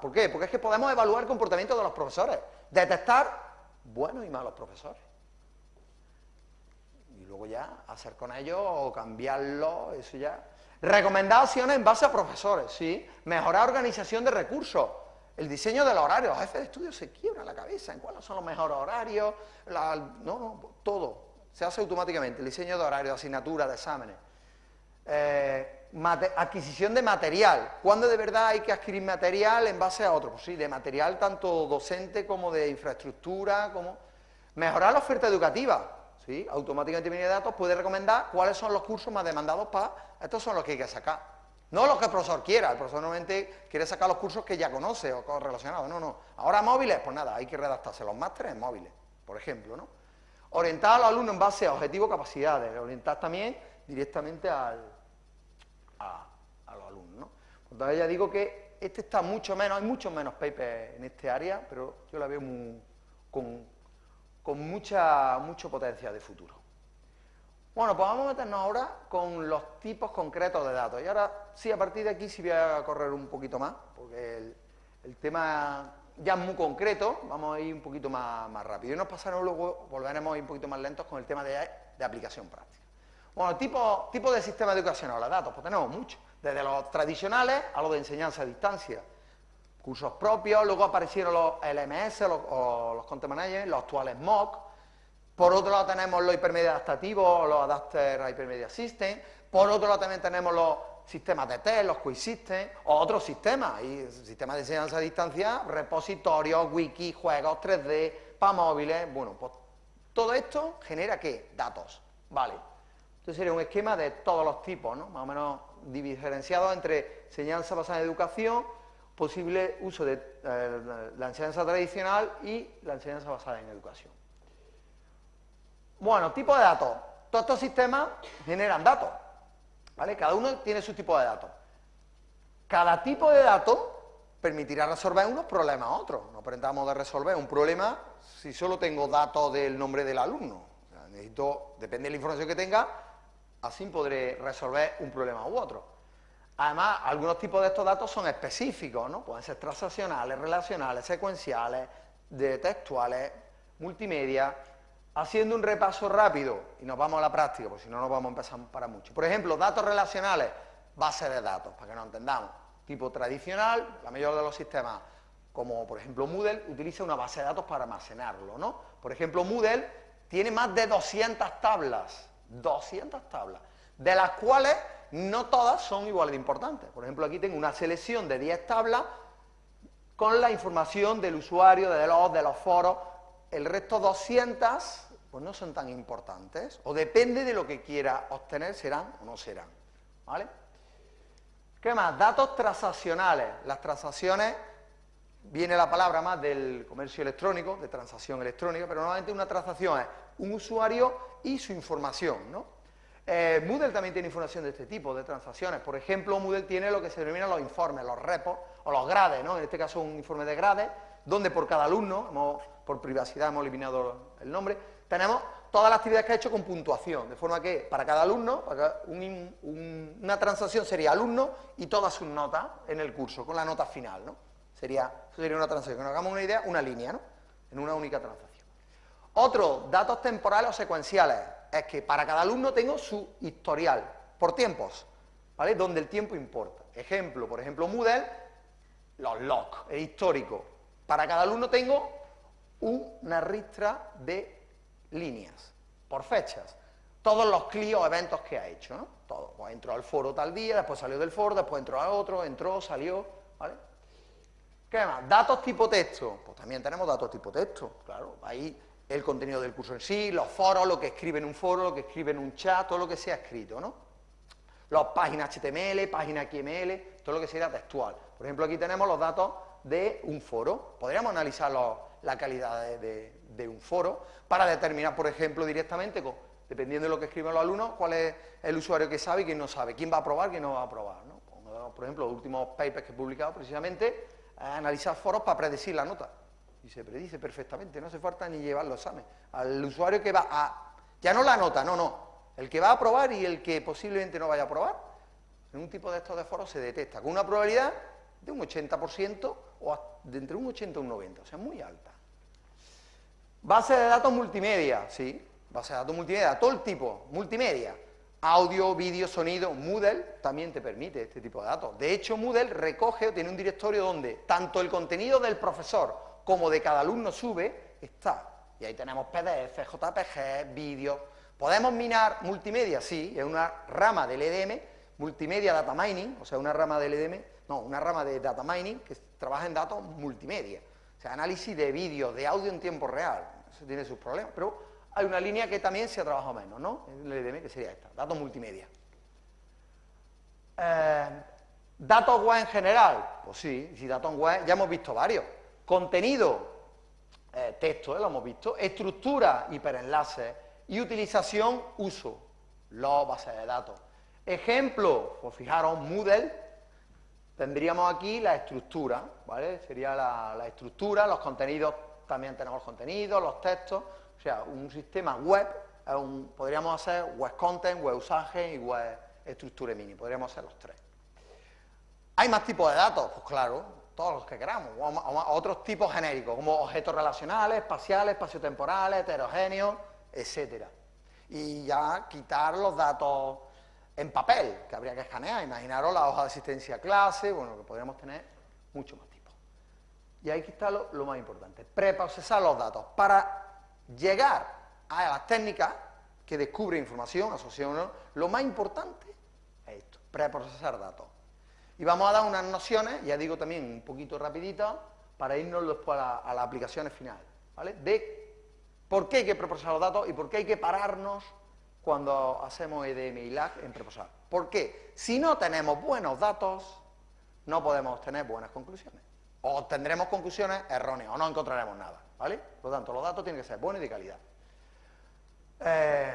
¿por qué? Porque es que podemos evaluar el comportamiento de los profesores, detectar buenos y malos profesores luego ya hacer con ellos o cambiarlo, eso ya. Recomendaciones en base a profesores, ¿sí? Mejorar organización de recursos, el diseño del horario, los jefes de estudio se quiebran la cabeza en cuáles son los mejores horarios, no, no, todo, se hace automáticamente, el diseño de horario, de asignatura, de exámenes. Eh, adquisición de material, ¿cuándo de verdad hay que adquirir material en base a otro? Pues sí, de material tanto docente como de infraestructura, como... Mejorar la oferta educativa, ¿sí? automáticamente viene datos puede recomendar cuáles son los cursos más demandados para, estos son los que hay que sacar. No los que el profesor quiera, el profesor normalmente quiere sacar los cursos que ya conoce o relacionados, no, no. Ahora móviles, pues nada, hay que redactarse los másteres en móviles, por ejemplo, ¿no? Orientar a los alumnos en base a objetivos, capacidades, orientar también directamente al, a, los alumnos, ¿no? Entonces ya digo que este está mucho menos, hay muchos menos papers en este área, pero yo la veo con, con mucha, mucho potencial de futuro. Bueno, pues vamos a meternos ahora con los tipos concretos de datos. Y ahora sí, a partir de aquí sí voy a correr un poquito más, porque el, tema ya es muy concreto, vamos a ir un poquito más, más rápido. Y nos pasaremos luego, volveremos a ir un poquito más lentos con el tema de, aplicación práctica. Bueno, tipo, tipo de sistema educacional, los datos, pues tenemos muchos, desde los tradicionales a los de enseñanza a distancia, cursos propios, luego aparecieron los LMS los, o los Content Managers, los actuales MOOC, por otro lado tenemos los hipermedia adaptativos, los Adapter Hypermedia System, por otro lado también tenemos los sistemas de test, los Quiz System, o otros sistemas, y sistemas de enseñanza a distancia, repositorios, wiki, juegos 3D, para móviles, bueno, pues todo esto genera ¿qué? Datos, vale. Entonces sería un esquema de todos los tipos, ¿no? Más o menos diferenciado entre enseñanza basada en educación, posible uso de eh, la enseñanza tradicional y la enseñanza basada en educación. Bueno, tipo de datos. Todos estos sistemas generan datos, ¿vale? Cada uno tiene su tipo de datos. Cada tipo de datos permitirá resolver unos problemas a otros. No pretendamos de resolver un problema si solo tengo datos del nombre del alumno. necesito, depende de la información que tenga, así podré resolver un problema u otro. Además, algunos tipos de estos datos son específicos, ¿no? Pueden ser transaccionales, relacionales, secuenciales, de textuales, multimedia. Haciendo un repaso rápido, y nos vamos a la práctica, porque si no nos vamos a empezar para mucho. Por ejemplo, datos relacionales, base de datos, para que nos entendamos. Tipo tradicional, la mayoría de los sistemas, como por ejemplo Moodle, utiliza una base de datos para almacenarlo, ¿no? Por ejemplo, Moodle tiene más de 200 tablas, 200 tablas, de las cuales no todas son igual de importantes. Por ejemplo, aquí tengo una selección de 10 tablas con la información del usuario, de los, de los foros. El resto 200, pues no son tan importantes, o depende de lo que quiera obtener, serán o no serán. ¿Vale? ¿Qué más? Datos transaccionales. Las transacciones, viene la palabra más del comercio electrónico, de transacción electrónica, pero normalmente una transacción es un usuario y su información, ¿no? Eh, Moodle también tiene información de este tipo, de transacciones. Por ejemplo, Moodle tiene lo que se denomina los informes, los repos o los grades, ¿no? En este caso un informe de grades, donde por cada alumno, por privacidad hemos eliminado el nombre, tenemos todas las actividades que ha hecho con puntuación, de forma que para cada alumno, una transacción sería alumno y todas sus notas en el curso, con la nota final. Sería, sería una transacción, que nos hagamos una idea, una línea, ¿no? En una única transacción. Otro, datos temporales o secuenciales es que para cada alumno tengo su historial, por tiempos, ¿vale? Donde el tiempo importa. Ejemplo, por ejemplo, Moodle, los logs, el histórico. Para cada alumno tengo una ristra de líneas, por fechas. Todos los clics o eventos que ha hecho, ¿no? Todo. Pues entró al foro tal día, después salió del foro, después entró a otro, entró, salió, ¿vale? ¿Qué más? Datos tipo texto. Pues también tenemos datos tipo texto, claro. Ahí el contenido del curso en sí, los foros, lo que escribe en un foro, lo que escribe en un chat, todo lo que sea escrito, ¿no? Las páginas HTML, páginas XML, todo lo que sea textual. Por ejemplo, aquí tenemos los datos de un foro. Podríamos analizar la calidad de, un foro para determinar, por ejemplo, directamente, dependiendo de lo que escriben los alumnos, cuál es el usuario que sabe y quién no sabe, quién va a aprobar, quién no va a aprobar. ¿no? Por ejemplo, los últimos papers que he publicado precisamente, analizar foros para predecir la nota y se predice perfectamente, no hace falta ni llevar los examen. Al usuario que va a, ya no la nota, no, no, el que va a aprobar y el que posiblemente no vaya a aprobar, en un tipo de estos de foros se detecta con una probabilidad de un 80% o de entre un 80 y un 90, o sea, muy alta. Base de datos multimedia, sí, base de datos multimedia, todo el tipo, multimedia, audio, vídeo, sonido, Moodle también te permite este tipo de datos. De hecho, Moodle recoge o tiene un directorio donde tanto el contenido del profesor como de cada alumno sube, está. Y ahí tenemos PDF, JPG, vídeos. ¿Podemos minar multimedia? Sí, es una rama del EDM, multimedia data mining, o sea, una rama del EDM, no, una rama de data mining que trabaja en datos multimedia. O sea, análisis de vídeo, de audio en tiempo real. Eso tiene sus problemas, pero hay una línea que también se ha trabajado menos, ¿no? En el que sería esta, datos multimedia. Eh, ¿Datos web en general? Pues sí, si datos web, ya hemos visto varios. Contenido, eh, texto, eh, lo hemos visto. Estructura, hiperenlaces. Y utilización, uso, los bases de datos. Ejemplo, pues fijaros, Moodle, tendríamos aquí la estructura, ¿vale? Sería la, estructura, los contenidos, también tenemos los contenidos, los textos, o sea, un sistema web, podríamos hacer web content, web usaje y web estructura mini, podríamos hacer los tres. ¿Hay más tipos de datos? Pues claro, todos los que queramos, otros tipos genéricos, como objetos relacionales, espaciales, espaciotemporales, heterogéneos, etcétera. Y ya quitar los datos en papel, que habría que escanear, imaginaros la hoja de asistencia clase, bueno, que podríamos tener muchos más tipos. Y ahí está lo, lo más importante, preprocesar los datos. Para llegar a las técnicas que descubre información, asociación, lo más importante es esto, preprocesar datos. Y vamos a dar unas nociones, ya digo también un poquito rapidito, para irnos después a, las aplicaciones finales, ¿vale? De por qué hay que preprocesar los datos y por qué hay que pararnos cuando hacemos EDM y LAG en preprocesar. ¿Por qué? Si no tenemos buenos datos, no podemos tener buenas conclusiones. O tendremos conclusiones erróneas, o no encontraremos nada, ¿vale? Por lo tanto, los datos tienen que ser buenos y de calidad. Eh,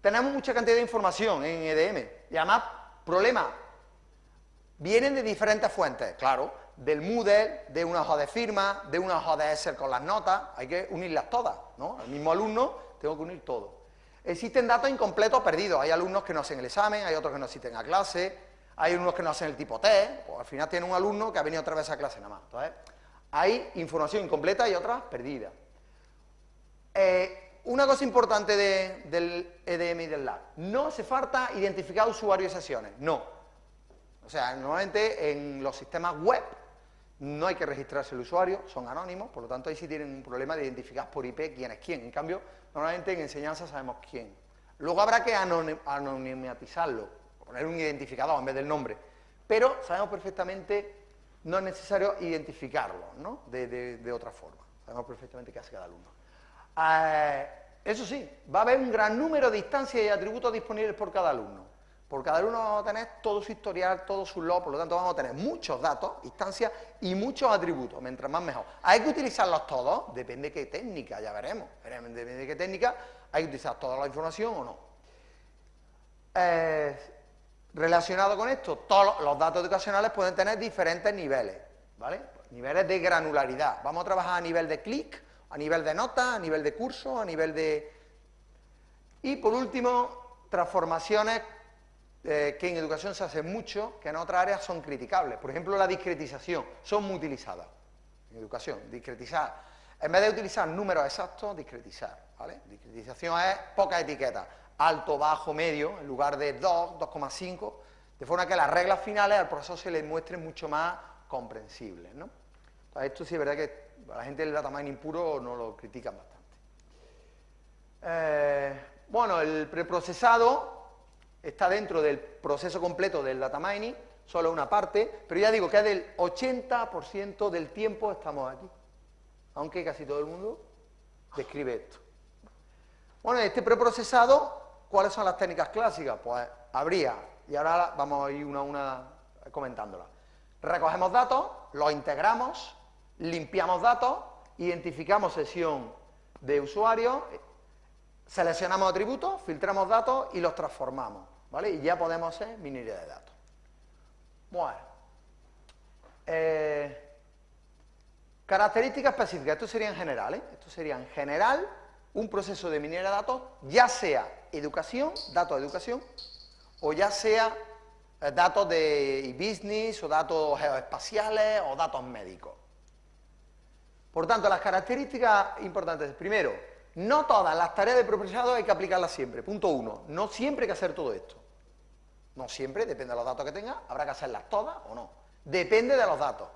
tenemos mucha cantidad de información en EDM, y además, problema, Vienen de diferentes fuentes, claro, del Moodle, de una hoja de firma, de una hoja de Excel con las notas, hay que unirlas todas, ¿no? El mismo alumno tengo que unir todo. Existen datos incompletos perdidos, hay alumnos que no hacen el examen, hay otros que no asisten a clase, hay unos que no hacen el tipo T, pues al final tiene un alumno que ha venido otra vez a clase nada más. Entonces, hay información incompleta y otras perdidas. Eh, una cosa importante del EDM y del LAB, no hace falta identificar usuarios y sesiones, no. O sea, normalmente en los sistemas web no hay que registrarse el usuario, son anónimos, por lo tanto ahí sí tienen un problema de identificar por IP quién es quién. En cambio, normalmente en enseñanza sabemos quién. Luego habrá que anonimatizarlo, poner un identificador en vez del nombre, pero sabemos perfectamente, no es necesario identificarlo ¿no? de, otra forma, sabemos perfectamente qué hace cada alumno. Eh, eso sí, va a haber un gran número de instancias y atributos disponibles por cada alumno. Por cada alumno vamos a tener todo su historial, todo su log, por lo tanto vamos a tener muchos datos, instancias y muchos atributos, mientras más mejor. ¿Hay que utilizarlos todos? Depende de qué técnica, ya veremos. Depende de qué técnica, hay que utilizar toda la información o no. Eh, relacionado con esto, todos los datos educacionales pueden tener diferentes niveles, ¿vale? Niveles de granularidad. Vamos a trabajar a nivel de clic, a nivel de nota, a nivel de curso, a nivel de... Y por último, transformaciones eh, que en educación se hace mucho, que en otras áreas son criticables. Por ejemplo, la discretización, son muy utilizadas en educación, discretizar. En vez de utilizar números exactos, discretizar, ¿vale? Discretización es poca etiqueta, alto, bajo, medio, en lugar de 2, 2,5, de forma que las reglas finales al profesor se le muestren mucho más comprensibles, ¿no? Esto sí es verdad que la gente del data mining puro no lo critican bastante. Eh, bueno, el preprocesado está dentro del proceso completo del data mining, solo una parte, pero ya digo que del 80% del tiempo estamos aquí, aunque casi todo el mundo describe esto. Bueno, este preprocesado, ¿cuáles son las técnicas clásicas? Pues habría, y ahora vamos a ir una a una comentándolas. Recogemos datos, los integramos, limpiamos datos, identificamos sesión de usuario, seleccionamos atributos, filtramos datos y los transformamos, ¿vale? Y ya podemos hacer minería de datos. Bueno. Eh, características específicas, esto sería en general, ¿eh? Esto sería en general un proceso de minería de datos, ya sea educación, datos de educación, o ya sea eh, datos de business, o datos geoespaciales, o datos médicos. Por tanto, las características importantes, primero, no todas las tareas de preprocesado hay que aplicarlas siempre. Punto uno, no siempre hay que hacer todo esto. No siempre, depende de los datos que tenga, habrá que hacerlas todas o no. Depende de los datos.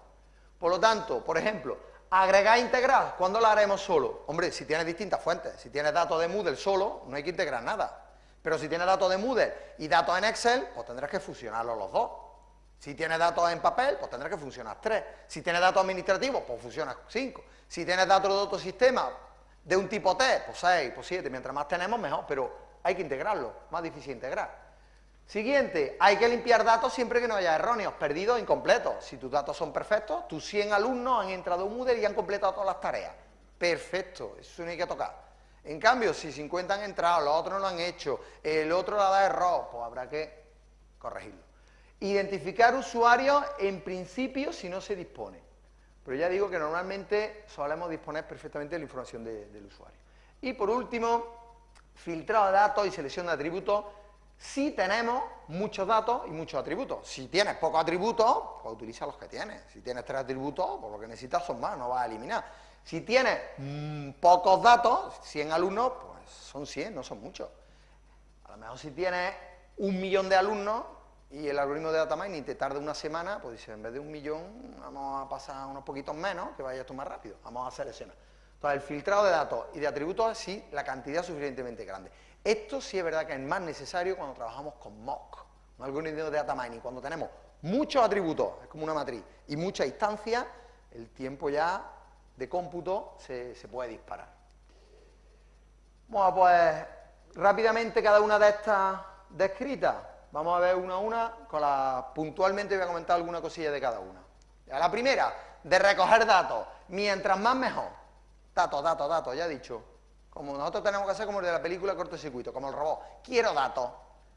Por lo tanto, por ejemplo, agregar e integrar, ¿cuándo lo haremos solo? Hombre, si tienes distintas fuentes, si tienes datos de Moodle solo, no hay que integrar nada. Pero si tienes datos de Moodle y datos en Excel, pues tendrás que fusionarlos los dos. Si tienes datos en papel, pues tendrás que funcionar tres. Si tienes datos administrativos, pues funciona cinco. Si tienes datos de otro sistema, de un tipo T, pues 6, pues 7, mientras más tenemos mejor, pero hay que integrarlo, más difícil integrar. Siguiente, hay que limpiar datos siempre que no haya erróneos, perdidos, incompletos. Si tus datos son perfectos, tus 100 alumnos han entrado a un Moodle y han completado todas las tareas. Perfecto, eso no hay que tocar. En cambio, si 50 han entrado, los otros no lo han hecho, el otro la da error, pues habrá que corregirlo. Identificar usuarios, en principio, si no se dispone. Pero ya digo que normalmente solemos disponer perfectamente de la información del usuario. Y por último, filtrado de datos y selección de atributos. Si tenemos muchos datos y muchos atributos. Si tienes pocos atributos, pues utiliza los que tienes. Si tienes tres atributos, pues lo que necesitas son más, no vas a eliminar. Si tienes mm, pocos datos, 100 alumnos, pues son 100, no son muchos. A lo mejor si tienes un millón de alumnos, y el algoritmo de data mining te tarda una semana, pues dice, en vez de un millón, vamos a pasar unos poquitos menos, que vaya esto más rápido, vamos a seleccionar. Entonces, el filtrado de datos y de atributos es sí, la cantidad suficientemente grande. Esto sí es verdad que es más necesario cuando trabajamos con mock, un algoritmo de data mining. Cuando tenemos muchos atributos, es como una matriz, y muchas instancias, el tiempo ya de cómputo se, puede disparar. Bueno, pues rápidamente cada una de estas descritas Vamos a ver una a una, con la, puntualmente voy a comentar alguna cosilla de cada una. La primera, de recoger datos, mientras más mejor. Datos, datos, datos, ya he dicho. Como nosotros tenemos que hacer como el de la película cortocircuito, como el robot. Quiero datos,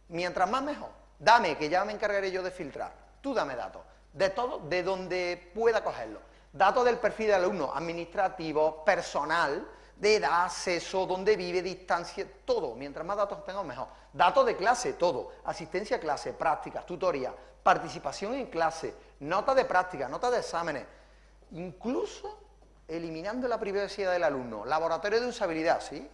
mientras más mejor. Dame, que ya me encargaré yo de filtrar. Tú dame datos, de todo, de donde pueda cogerlo. Datos del perfil del alumno, administrativo, personal, de edad, sexo, dónde vive, distancia, todo. Mientras más datos tengamos, mejor. Datos de clase, todo. Asistencia a clase, prácticas, tutoría, participación en clase, notas de práctica, notas de exámenes. Incluso eliminando la privacidad del alumno. Laboratorio de usabilidad, ¿sí?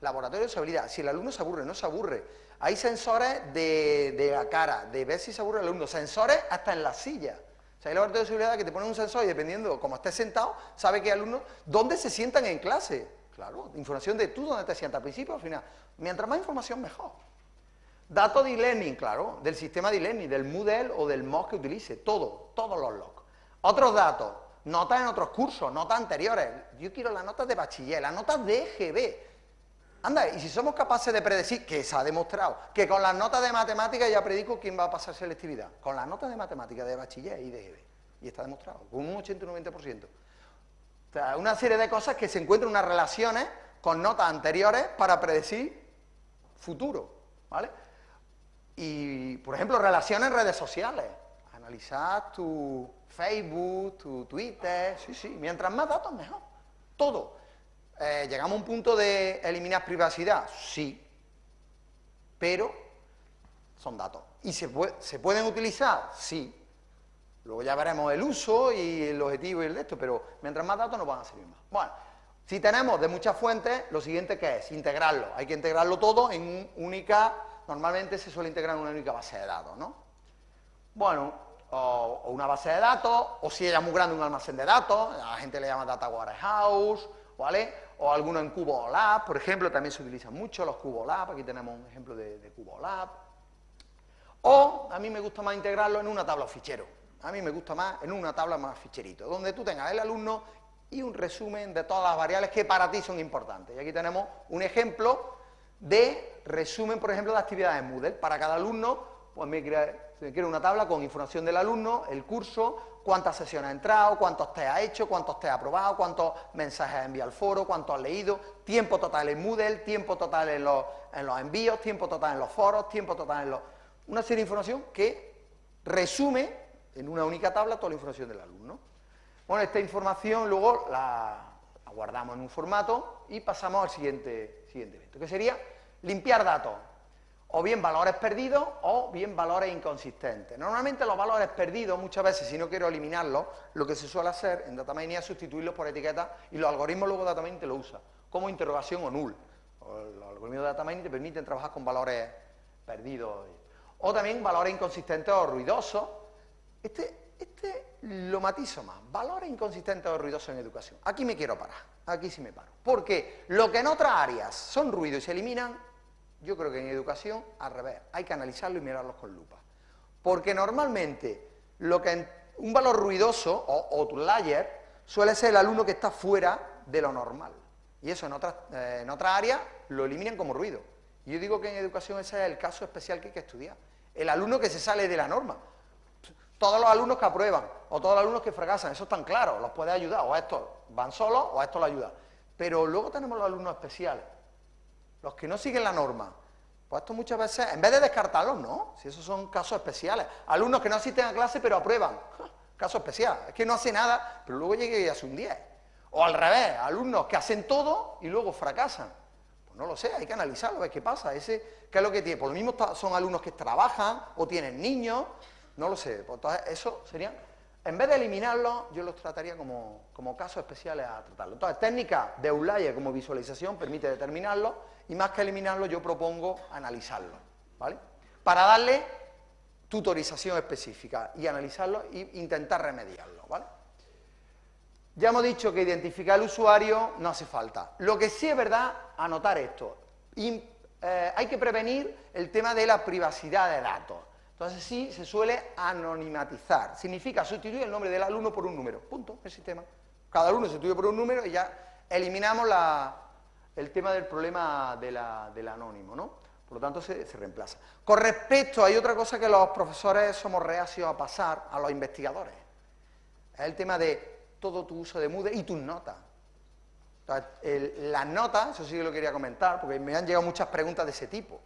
Laboratorio de usabilidad. Si el alumno se aburre, no se aburre. Hay sensores de, la cara, de ver si se aburre el alumno. Sensores hasta en la silla. O sea, hay laboratorio de seguridad que te ponen un sensor y dependiendo cómo estés sentado, sabe que alumnos, dónde se sientan en clase. Claro, información de tú dónde te sientas, al principio o al final. Mientras más información, mejor. Datos de e-learning, claro, del sistema de e-learning, del Moodle o del MOOC que utilice, todo, todos los logs. Otros datos, notas en otros cursos, notas anteriores. Yo quiero las notas de bachiller, las notas de EGB. Anda, y si somos capaces de predecir, que se ha demostrado, que con las notas de matemáticas ya predico quién va a pasar selectividad, con las notas de matemáticas de bachiller y de EGB. Y está demostrado, con un 80 o 90%. O sea, una serie de cosas que se encuentran unas relaciones con notas anteriores para predecir futuro, ¿vale? Y, por ejemplo, relaciones en redes sociales. Analizar tu Facebook, tu Twitter, sí, sí. Mientras más datos, mejor. Todo. Eh, ¿Llegamos a un punto de eliminar privacidad? Sí. Pero son datos. ¿Y se, pueden utilizar? Sí. Luego ya veremos el uso y el objetivo y el de esto, pero mientras más datos nos van a servir más. Bueno, si tenemos de muchas fuentes, lo siguiente que es integrarlo. Hay que integrarlo todo en única, normalmente se suele integrar en una única base de datos, ¿no? Bueno, o, una base de datos, o si es muy grande, un almacén de datos, la gente le llama Data Warehouse, ¿vale? O alguno en Cubo Lab, por ejemplo, también se utilizan mucho los Cubo Lab, aquí tenemos un ejemplo de, de Cubo Lab. O a mí me gusta más integrarlo en una tabla o fichero, a mí me gusta más en una tabla más ficherito, donde tú tengas el alumno y un resumen de todas las variables que para ti son importantes. Y aquí tenemos un ejemplo de resumen, por ejemplo, de actividades Moodle. Para cada alumno, pues me quiere una tabla con información del alumno, el curso, cuántas sesiones ha entrado, cuántos test ha hecho, cuántos test ha aprobado, cuántos mensajes ha enviado al foro, cuántos ha leído, tiempo total en Moodle, tiempo total en los, en los envíos, tiempo total en los foros, tiempo total en los... Una serie de información que resume en una única tabla toda la información del alumno. Bueno, esta información luego la, guardamos en un formato y pasamos al siguiente, siguiente evento, que sería limpiar datos, o bien valores perdidos o bien valores inconsistentes. Normalmente los valores perdidos, muchas veces, si no quiero eliminarlos, lo que se suele hacer en DataMining es sustituirlos por etiquetas y los algoritmos luego DataMining te lo usa, como interrogación o null. Los algoritmos de DataMining te permiten trabajar con valores perdidos. O también valores inconsistentes o ruidosos, este, este lo matizo más. Valores inconsistentes o ruidosos en educación. Aquí me quiero parar. Aquí sí me paro. Porque lo que en otras áreas son ruidos y se eliminan, yo creo que en educación, al revés, hay que analizarlo y mirarlos con lupa. Porque normalmente lo que un valor ruidoso o outlier suele ser el alumno que está fuera de lo normal. Y eso en otras, eh, en áreas lo eliminan como ruido. Yo digo que en educación ese es el caso especial que hay que estudiar. El alumno que se sale de la norma todos los alumnos que aprueban o todos los alumnos que fracasan, eso tan claro, los puede ayudar, o a estos van solos o a estos lo ayuda. Pero luego tenemos los alumnos especiales, los que no siguen la norma. Pues esto muchas veces, en vez de descartarlos, no, si esos son casos especiales. Alumnos que no asisten a clase pero aprueban, caso especial, es que no hace nada, pero luego llega y hace un 10. O al revés, alumnos que hacen todo y luego fracasan. Pues no lo sé, hay que analizarlo, ver qué pasa, ese, qué es lo que tiene. Por lo mismo son alumnos que trabajan o tienen niños, no lo sé, pues entonces eso sería, en vez de eliminarlo, yo los trataría como, casos especiales a tratarlo. Entonces, técnica de Eulaye como visualización permite determinarlo y más que eliminarlo yo propongo analizarlo, ¿vale? Para darle tutorización específica y analizarlo e intentar remediarlo, ¿vale? Ya hemos dicho que identificar al usuario no hace falta. Lo que sí es verdad, anotar esto. Eh, hay que prevenir el tema de la privacidad de datos. Entonces sí, se suele anonimatizar. Significa sustituir el nombre del alumno por un número. Punto, el sistema. Cada alumno se sustituye por un número y ya eliminamos el tema del problema del anónimo, ¿no? Por lo tanto, se, reemplaza. Con respecto, hay otra cosa que los profesores somos reacios a pasar a los investigadores. Es el tema de todo tu uso de Moodle y tus notas. las notas, eso sí que lo quería comentar, porque me han llegado muchas preguntas de ese tipo,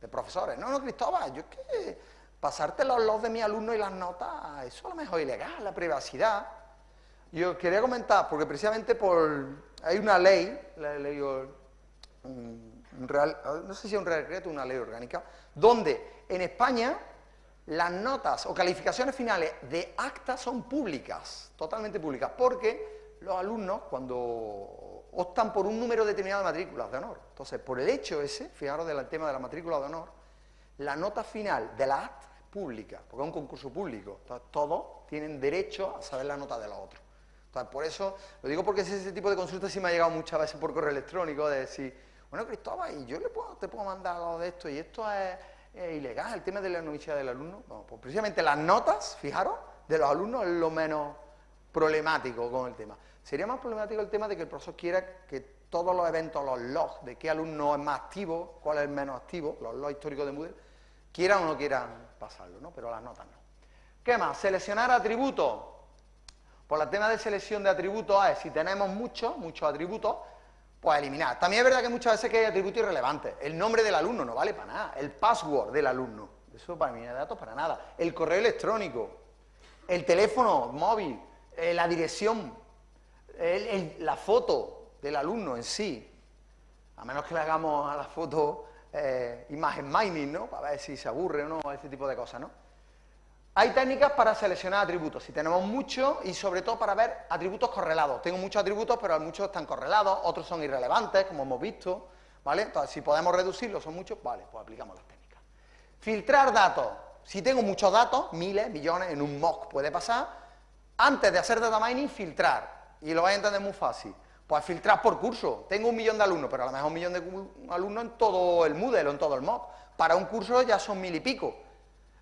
de profesores. No, no, Cristóbal, yo es que pasarte los logs de mi alumno y las notas, eso a lo mejor ilegal, la privacidad. Yo quería comentar, porque precisamente por hay una ley, la ley, real, no sé si es un real decreto una ley orgánica, donde en España las notas o calificaciones finales de actas son públicas, totalmente públicas, porque los alumnos cuando optan por un número determinado de matrículas de honor, entonces por el hecho ese, fijaros del tema de la matrícula de honor, la nota final de la acta pública, porque es un concurso público. Todos tienen derecho a saber la nota de los otros. Por eso, lo digo porque ese tipo de consultas sí me ha llegado muchas veces por correo electrónico, de decir, bueno, Cristóbal, ¿y yo le puedo, te puedo mandar algo de esto? ¿Y esto es, ilegal, el tema de la universidad del alumno? Bueno, pues precisamente las notas, fijaros, de los alumnos es lo menos problemático con el tema. Sería más problemático el tema de que el profesor quiera que todos los eventos, los logs, de qué alumno es más activo, cuál es el menos activo, los logs históricos de Moodle, quieran o no quieran pasarlo, ¿no? Pero las notas no. ¿Qué más? Seleccionar atributos. Por el tema de selección de atributos si tenemos muchos, muchos atributos, pues eliminar. También es verdad que muchas veces que hay atributos irrelevantes. El nombre del alumno no vale para nada. El password del alumno. Eso para mí de datos para nada. El correo electrónico. El teléfono móvil. Eh, la dirección. la foto del alumno en sí. A menos que le hagamos a la foto eh, imagen mining, ¿no? Para ver si se aburre o no, ese tipo de cosas, ¿no? Hay técnicas para seleccionar atributos, si tenemos muchos y sobre todo para ver atributos correlados. Tengo muchos atributos, pero muchos están correlados, otros son irrelevantes, como hemos visto, ¿vale? Entonces, si podemos reducirlos, son muchos, vale, pues aplicamos las técnicas. Filtrar datos. Si tengo muchos datos, miles, millones, en un mock puede pasar, antes de hacer data mining, filtrar. Y lo vais a entender muy fácil. Pues filtrar por curso. Tengo un millón de alumnos, pero a lo mejor un millón de alumnos en todo el Moodle o en todo el mock. Para un curso ya son mil y pico.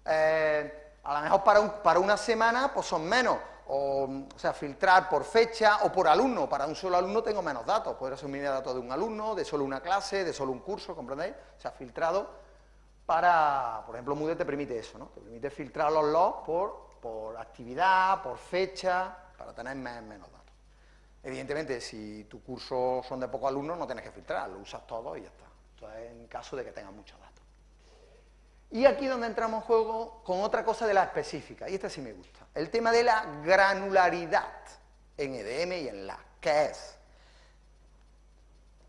Eh, a lo mejor para, para una semana pues son menos, o, sea, filtrar por fecha o por alumno. Para un solo alumno tengo menos datos, podría ser un datos de un alumno, de solo una clase, de solo un curso, ¿comprendéis? O sea, filtrado para, por ejemplo, Moodle te permite eso, ¿no? Te permite filtrar los logs por, por actividad, por fecha, para tener menos datos. Evidentemente, si tu curso son de pocos alumnos, no tienes que filtrar, lo usas todo y ya está. Esto es en caso de que tengas muchos datos. Y aquí donde entramos en juego con otra cosa de la específica, y esta sí me gusta, el tema de la granularidad en EDM y en LA. ¿Qué es?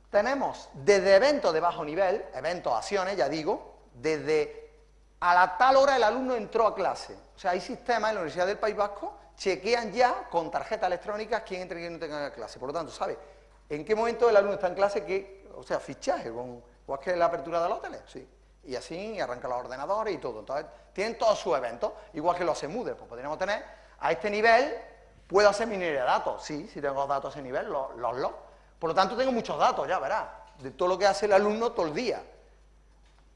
Tenemos desde eventos de bajo nivel, eventos, acciones, ya digo, desde a la tal hora el alumno entró a clase. O sea, hay sistemas en la Universidad del País Vasco, chequean ya con tarjeta electrónica quién entra y quién no tenga clase. Por lo tanto, ¿sabe? ¿En qué momento el alumno está en clase? Que, o sea, fichaje, con, igual que la apertura de los hoteles, sí y así arranca los ordenadores y todo. Entonces, tienen todos sus eventos, igual que los Moodle, pues podríamos tener a este nivel, puedo hacer minería de datos, sí, si tengo datos a ese nivel, los, los Por lo tanto, tengo muchos datos, ya verás, de todo lo que hace el alumno todo el día.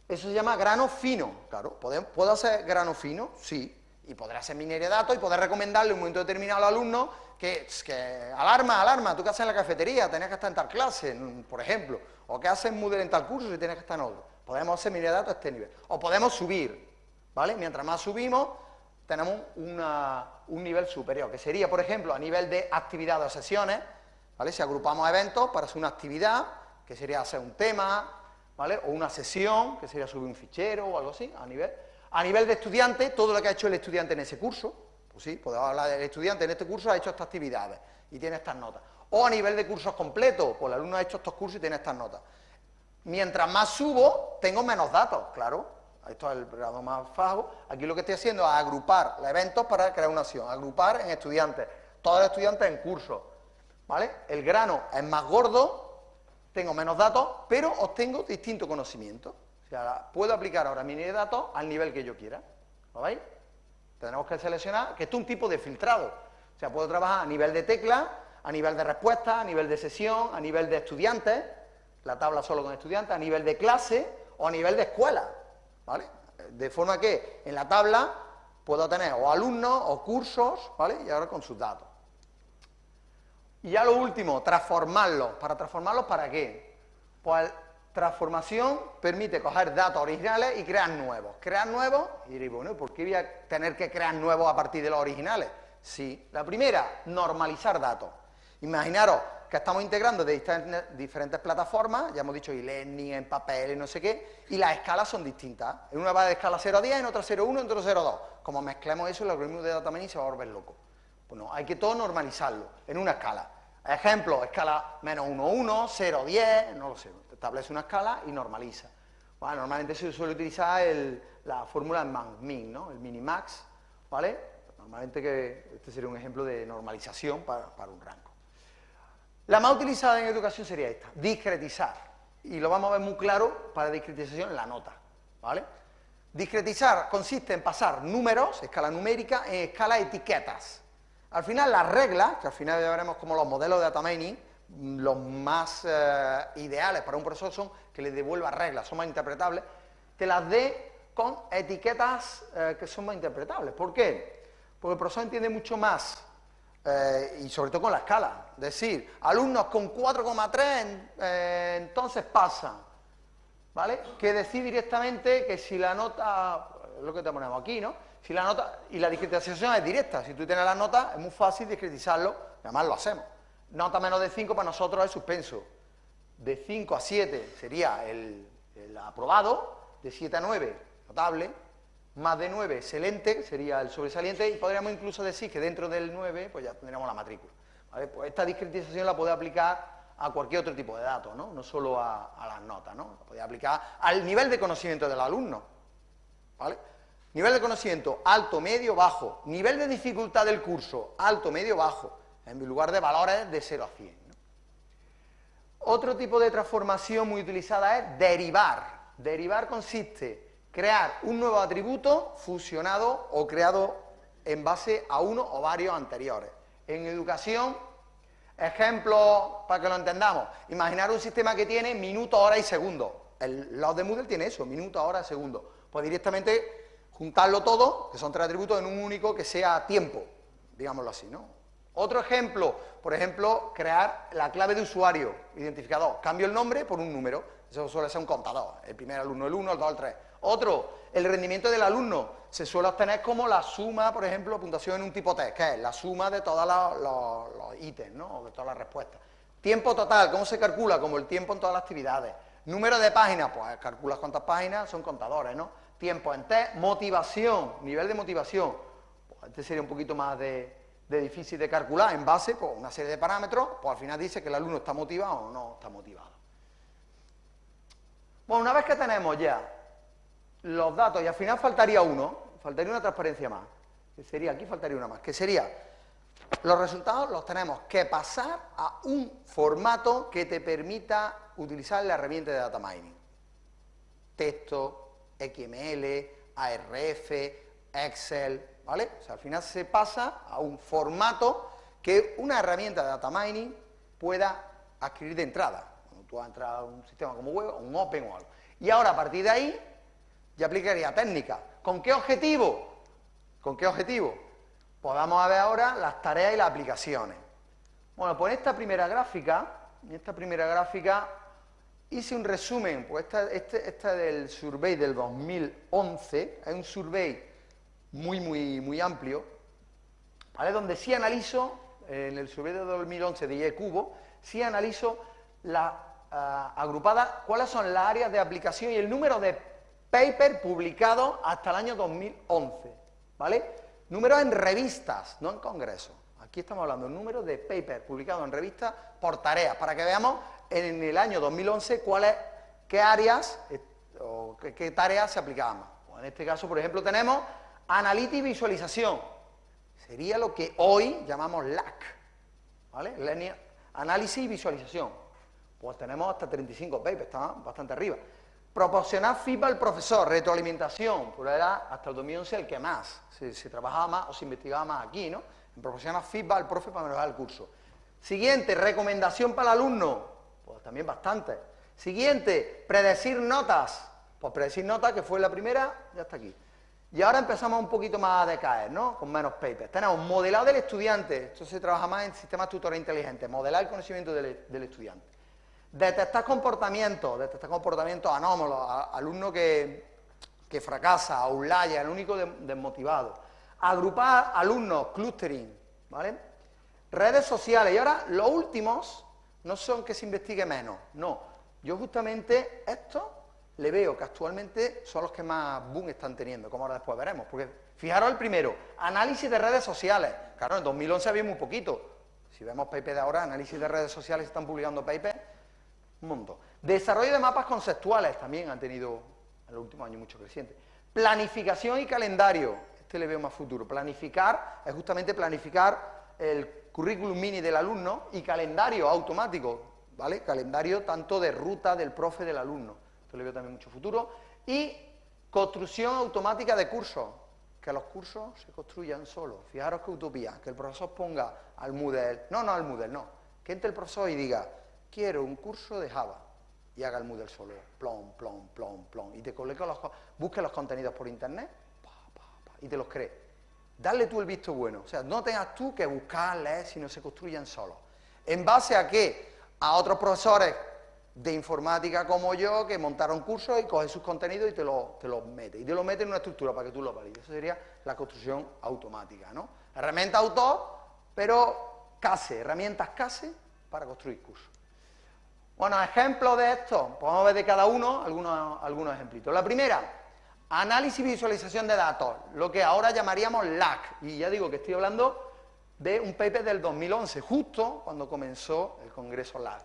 Eso se llama grano fino, claro. ¿Puedo hacer grano fino? Sí. Y podré hacer minería de datos y poder recomendarle en un momento determinado al alumno que, que alarma, alarma, tú qué haces en la cafetería, tenías que estar en tal clase, por ejemplo, o qué haces Moodle en tal curso si tienes que estar en otro. Podemos hacer minería de datos a este nivel. O podemos subir, ¿vale? Mientras más subimos, tenemos un nivel superior, que sería, por ejemplo, a nivel de actividad o sesiones, ¿vale? Si agrupamos eventos para hacer una actividad, que sería hacer un tema, ¿vale? O una sesión, que sería subir un fichero o algo así, a nivel. A nivel de estudiante, todo lo que ha hecho el estudiante en ese curso, pues sí, podemos hablar del estudiante en este curso ha hecho estas actividades y tiene estas notas. O a nivel de cursos completos, pues el alumno ha hecho estos cursos y tiene estas notas. Mientras más subo, tengo menos datos, claro. Esto es el grado más bajo. Aquí lo que estoy haciendo es agrupar eventos para crear una acción. Agrupar en estudiantes. Todos los estudiantes en curso. ¿Vale? El grano es más gordo, tengo menos datos, pero obtengo distinto conocimiento. O sea, puedo aplicar ahora mi de datos al nivel que yo quiera. ¿Lo veis? Tenemos que seleccionar, que esto es un tipo de filtrado. O sea, puedo trabajar a nivel de tecla, a nivel de respuesta, a nivel de sesión, a nivel de estudiantes, la tabla solo con estudiantes, a nivel de clase o a nivel de escuela, ¿vale? De forma que en la tabla puedo tener o alumnos o cursos, ¿vale? Y ahora con sus datos. Y ya lo último, transformarlos. ¿Para transformarlos para qué? Pues transformación permite coger datos originales y crear nuevos. Crear nuevos, y diréis, bueno, ¿por qué voy a tener que crear nuevos a partir de los originales? Sí, la primera, normalizar datos. Imaginaros que estamos integrando de diferentes plataformas, ya hemos dicho e-learning, en papel y no sé qué, y las escalas son distintas. En una va de escala 0 a 10, en otra 0 a 1, en otra 0 a 2. Como mezclemos eso, el algoritmo de data mining se va a volver loco. Bueno, hay que todo normalizarlo en una escala. Ejemplo, escala menos 1, 1, 0, 10, no lo sé. Establece una escala y normaliza. Normalmente se suele utilizar la fórmula min, ¿no? El minimax, ¿vale? Normalmente este sería un ejemplo de normalización para un rango. La más utilizada en educación sería esta, discretizar. Y lo vamos a ver muy claro para discretización en la nota, ¿vale? Discretizar consiste en pasar números, escala numérica, en escala etiquetas. Al final las reglas, que al final ya veremos como los modelos de data mining, los más eh, ideales para un profesor son que le devuelva reglas, son más interpretables, te las dé con etiquetas eh, que son más interpretables. ¿Por qué? Porque el profesor entiende mucho más, eh, y sobre todo con la escala. Es decir, alumnos con 4,3 entonces pasan, ¿vale? Que decir directamente que si la nota, lo que te ponemos aquí, ¿no? Si la nota, y la discretización es directa, si tú tienes las notas es muy fácil discretizarlo, además lo hacemos. Nota menos de 5 para nosotros es suspenso. De 5 a 7 sería el, aprobado, de 7 a 9 notable, más de 9 excelente, sería el sobresaliente, y podríamos incluso decir que dentro del 9 pues ya tendríamos la matrícula. Pues esta discretización la puede aplicar a cualquier otro tipo de datos, no, no solo a, las notas, ¿no? La puede aplicar al nivel de conocimiento del alumno, ¿vale? Nivel de conocimiento alto, medio, bajo. Nivel de dificultad del curso alto, medio, bajo en lugar de valores de 0 a 100. Otro tipo de transformación muy utilizada es derivar. Derivar consiste crear un nuevo atributo fusionado o creado en base a uno o varios anteriores. En educación, ejemplo para que lo entendamos, imaginar un sistema que tiene minuto, hora y segundo. El log de Moodle tiene eso, minuto, hora, segundo. Pues directamente juntarlo todo, que son tres atributos, en un único que sea tiempo, digámoslo así, ¿no? Otro ejemplo, por ejemplo, crear la clave de usuario, identificador. Cambio el nombre por un número, eso suele ser un contador, el primer alumno el 1, el 2, el 3. Otro, el rendimiento del alumno, se suele obtener como la suma, por ejemplo, puntuación en un tipo test, que es la suma de todos los, ítems, ¿no? de todas las respuestas. Tiempo total, ¿cómo se calcula? Como el tiempo en todas las actividades. Número de páginas, pues calculas cuántas páginas, son contadores, ¿no? Tiempo en test, motivación, nivel de motivación, pues este sería un poquito más de, difícil de calcular en base a pues, una serie de parámetros, pues al final dice que el alumno está motivado o no está motivado. Bueno, una vez que tenemos ya los datos, y al final faltaría uno, faltaría una transparencia más, que sería, aquí faltaría una más, que sería, los resultados los tenemos que pasar a un formato que te permita utilizar la herramienta de data mining. Texto, XML, ARF, Excel, ¿vale? O sea, al final se pasa a un formato que una herramienta de data mining pueda adquirir de entrada. Cuando tú entras a un sistema como web, un Open o algo. Y ahora, a partir de ahí, ya aplicaría técnica. ¿Con qué objetivo? ¿Con qué objetivo? Pues vamos a ver ahora las tareas y las aplicaciones. Bueno, pues en esta primera gráfica, en esta primera gráfica hice un resumen, pues esta, este, esta del survey del 2011, es un survey muy, muy, muy amplio, ¿vale? donde sí analizo, en el survey de 2011 de IE Cubo, sí analizo la ah, agrupada, cuáles son las áreas de aplicación y el número de papers publicados hasta el año 2011, ¿vale? Números en revistas, no en congresos. Aquí estamos hablando de número de papers publicados en revistas por tareas, para que veamos en el año 2011 cuáles, qué áreas eh, o qué, tareas se aplicaban más. Pues en este caso, por ejemplo, tenemos Análisis y visualización. Sería lo que hoy llamamos LAC. ¿Vale? Análisis y visualización. Pues tenemos hasta 35 papers, está bastante arriba. Proporcionar feedback al profesor, retroalimentación, pues era hasta el 2011 el que más, se, trabajaba más o se investigaba más aquí, ¿no? En proporcionar feedback al profe para mejorar el curso. Siguiente, recomendación para el alumno, pues también bastante. Siguiente, predecir notas, pues predecir notas, que fue la primera, ya está aquí. Y ahora empezamos un poquito más a decaer, ¿no? Con menos papers. Tenemos modelado del estudiante, esto se trabaja más en sistemas tutores inteligentes, modelar el conocimiento del, estudiante. Detectar comportamientos, detectar comportamientos anómalos, alumno que, que fracasa, outlier, el único desmotivado. Agrupar alumnos, clustering, ¿vale? Redes sociales, y ahora los últimos no son que se investigue menos, no. Yo justamente esto le veo que actualmente son los que más boom están teniendo, como ahora después veremos. Porque fijaros el primero, análisis de redes sociales. Claro, en 2011 había muy poquito. Si vemos paper de ahora, análisis de redes sociales, están publicando papers, un montón. Desarrollo de mapas conceptuales, también han tenido en los últimos años mucho creciente. Planificación y calendario, este le veo más futuro. Planificar es justamente planificar el currículum mini del alumno y calendario automático, ¿vale? Calendario tanto de ruta del profe del alumno le veo también mucho futuro. Y Construcción automática de cursos. Que los cursos se construyan solos. Fijaros qué utopía. Que el profesor ponga al Moodle... No, no al Moodle, no. Que entre el profesor y diga, quiero un curso de Java. Y haga el Moodle solo. Plom, plom, plom, plom. Y te coloque los... Busque los contenidos por internet. y te los cree. Dale tú el visto bueno. O sea, no tengas tú que buscar, leer, sino se construyan solos. ¿En base a qué? A otros profesores de informática como yo que montaron cursos y coge sus contenidos y te los te lo mete. Y te lo mete en una estructura para que tú lo valides. Eso sería la construcción automática, ¿no? Herramienta autor, pero casi, herramientas casi para construir cursos. Bueno, ejemplos de esto, podemos ver de cada uno algunos, algunos ejemplitos. La primera, análisis y visualización de datos, lo que ahora llamaríamos LAC. Y ya digo que estoy hablando de un paper del 2011, justo cuando comenzó el Congreso LAC.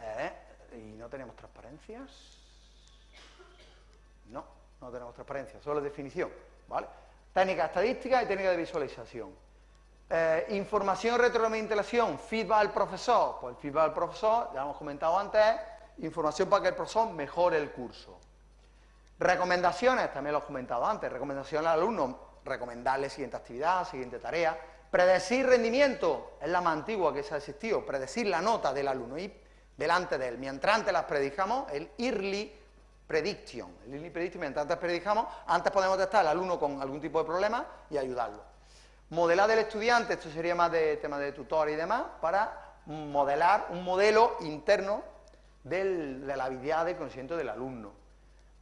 ¿Eh? ¿Y no tenemos transparencias? No, no tenemos transparencia, solo definición, ¿vale? Técnica estadística y técnica de visualización. Eh, información, retroalimentación, feedback al profesor. Pues el feedback al profesor, ya hemos comentado antes, información para que el profesor mejore el curso. Recomendaciones, también lo he comentado antes, recomendaciones al alumno, recomendarle siguiente actividad, siguiente tarea. Predecir rendimiento, es la más antigua que se ha existido, predecir la nota del alumno y delante de él. Mientras antes las predijamos, el early prediction, el early prediction, mientras antes predijamos, antes podemos testar al alumno con algún tipo de problema y ayudarlo. Modelar del estudiante, esto sería más de tema de tutor y demás, para modelar un modelo interno de la habilidad de conocimiento del alumno.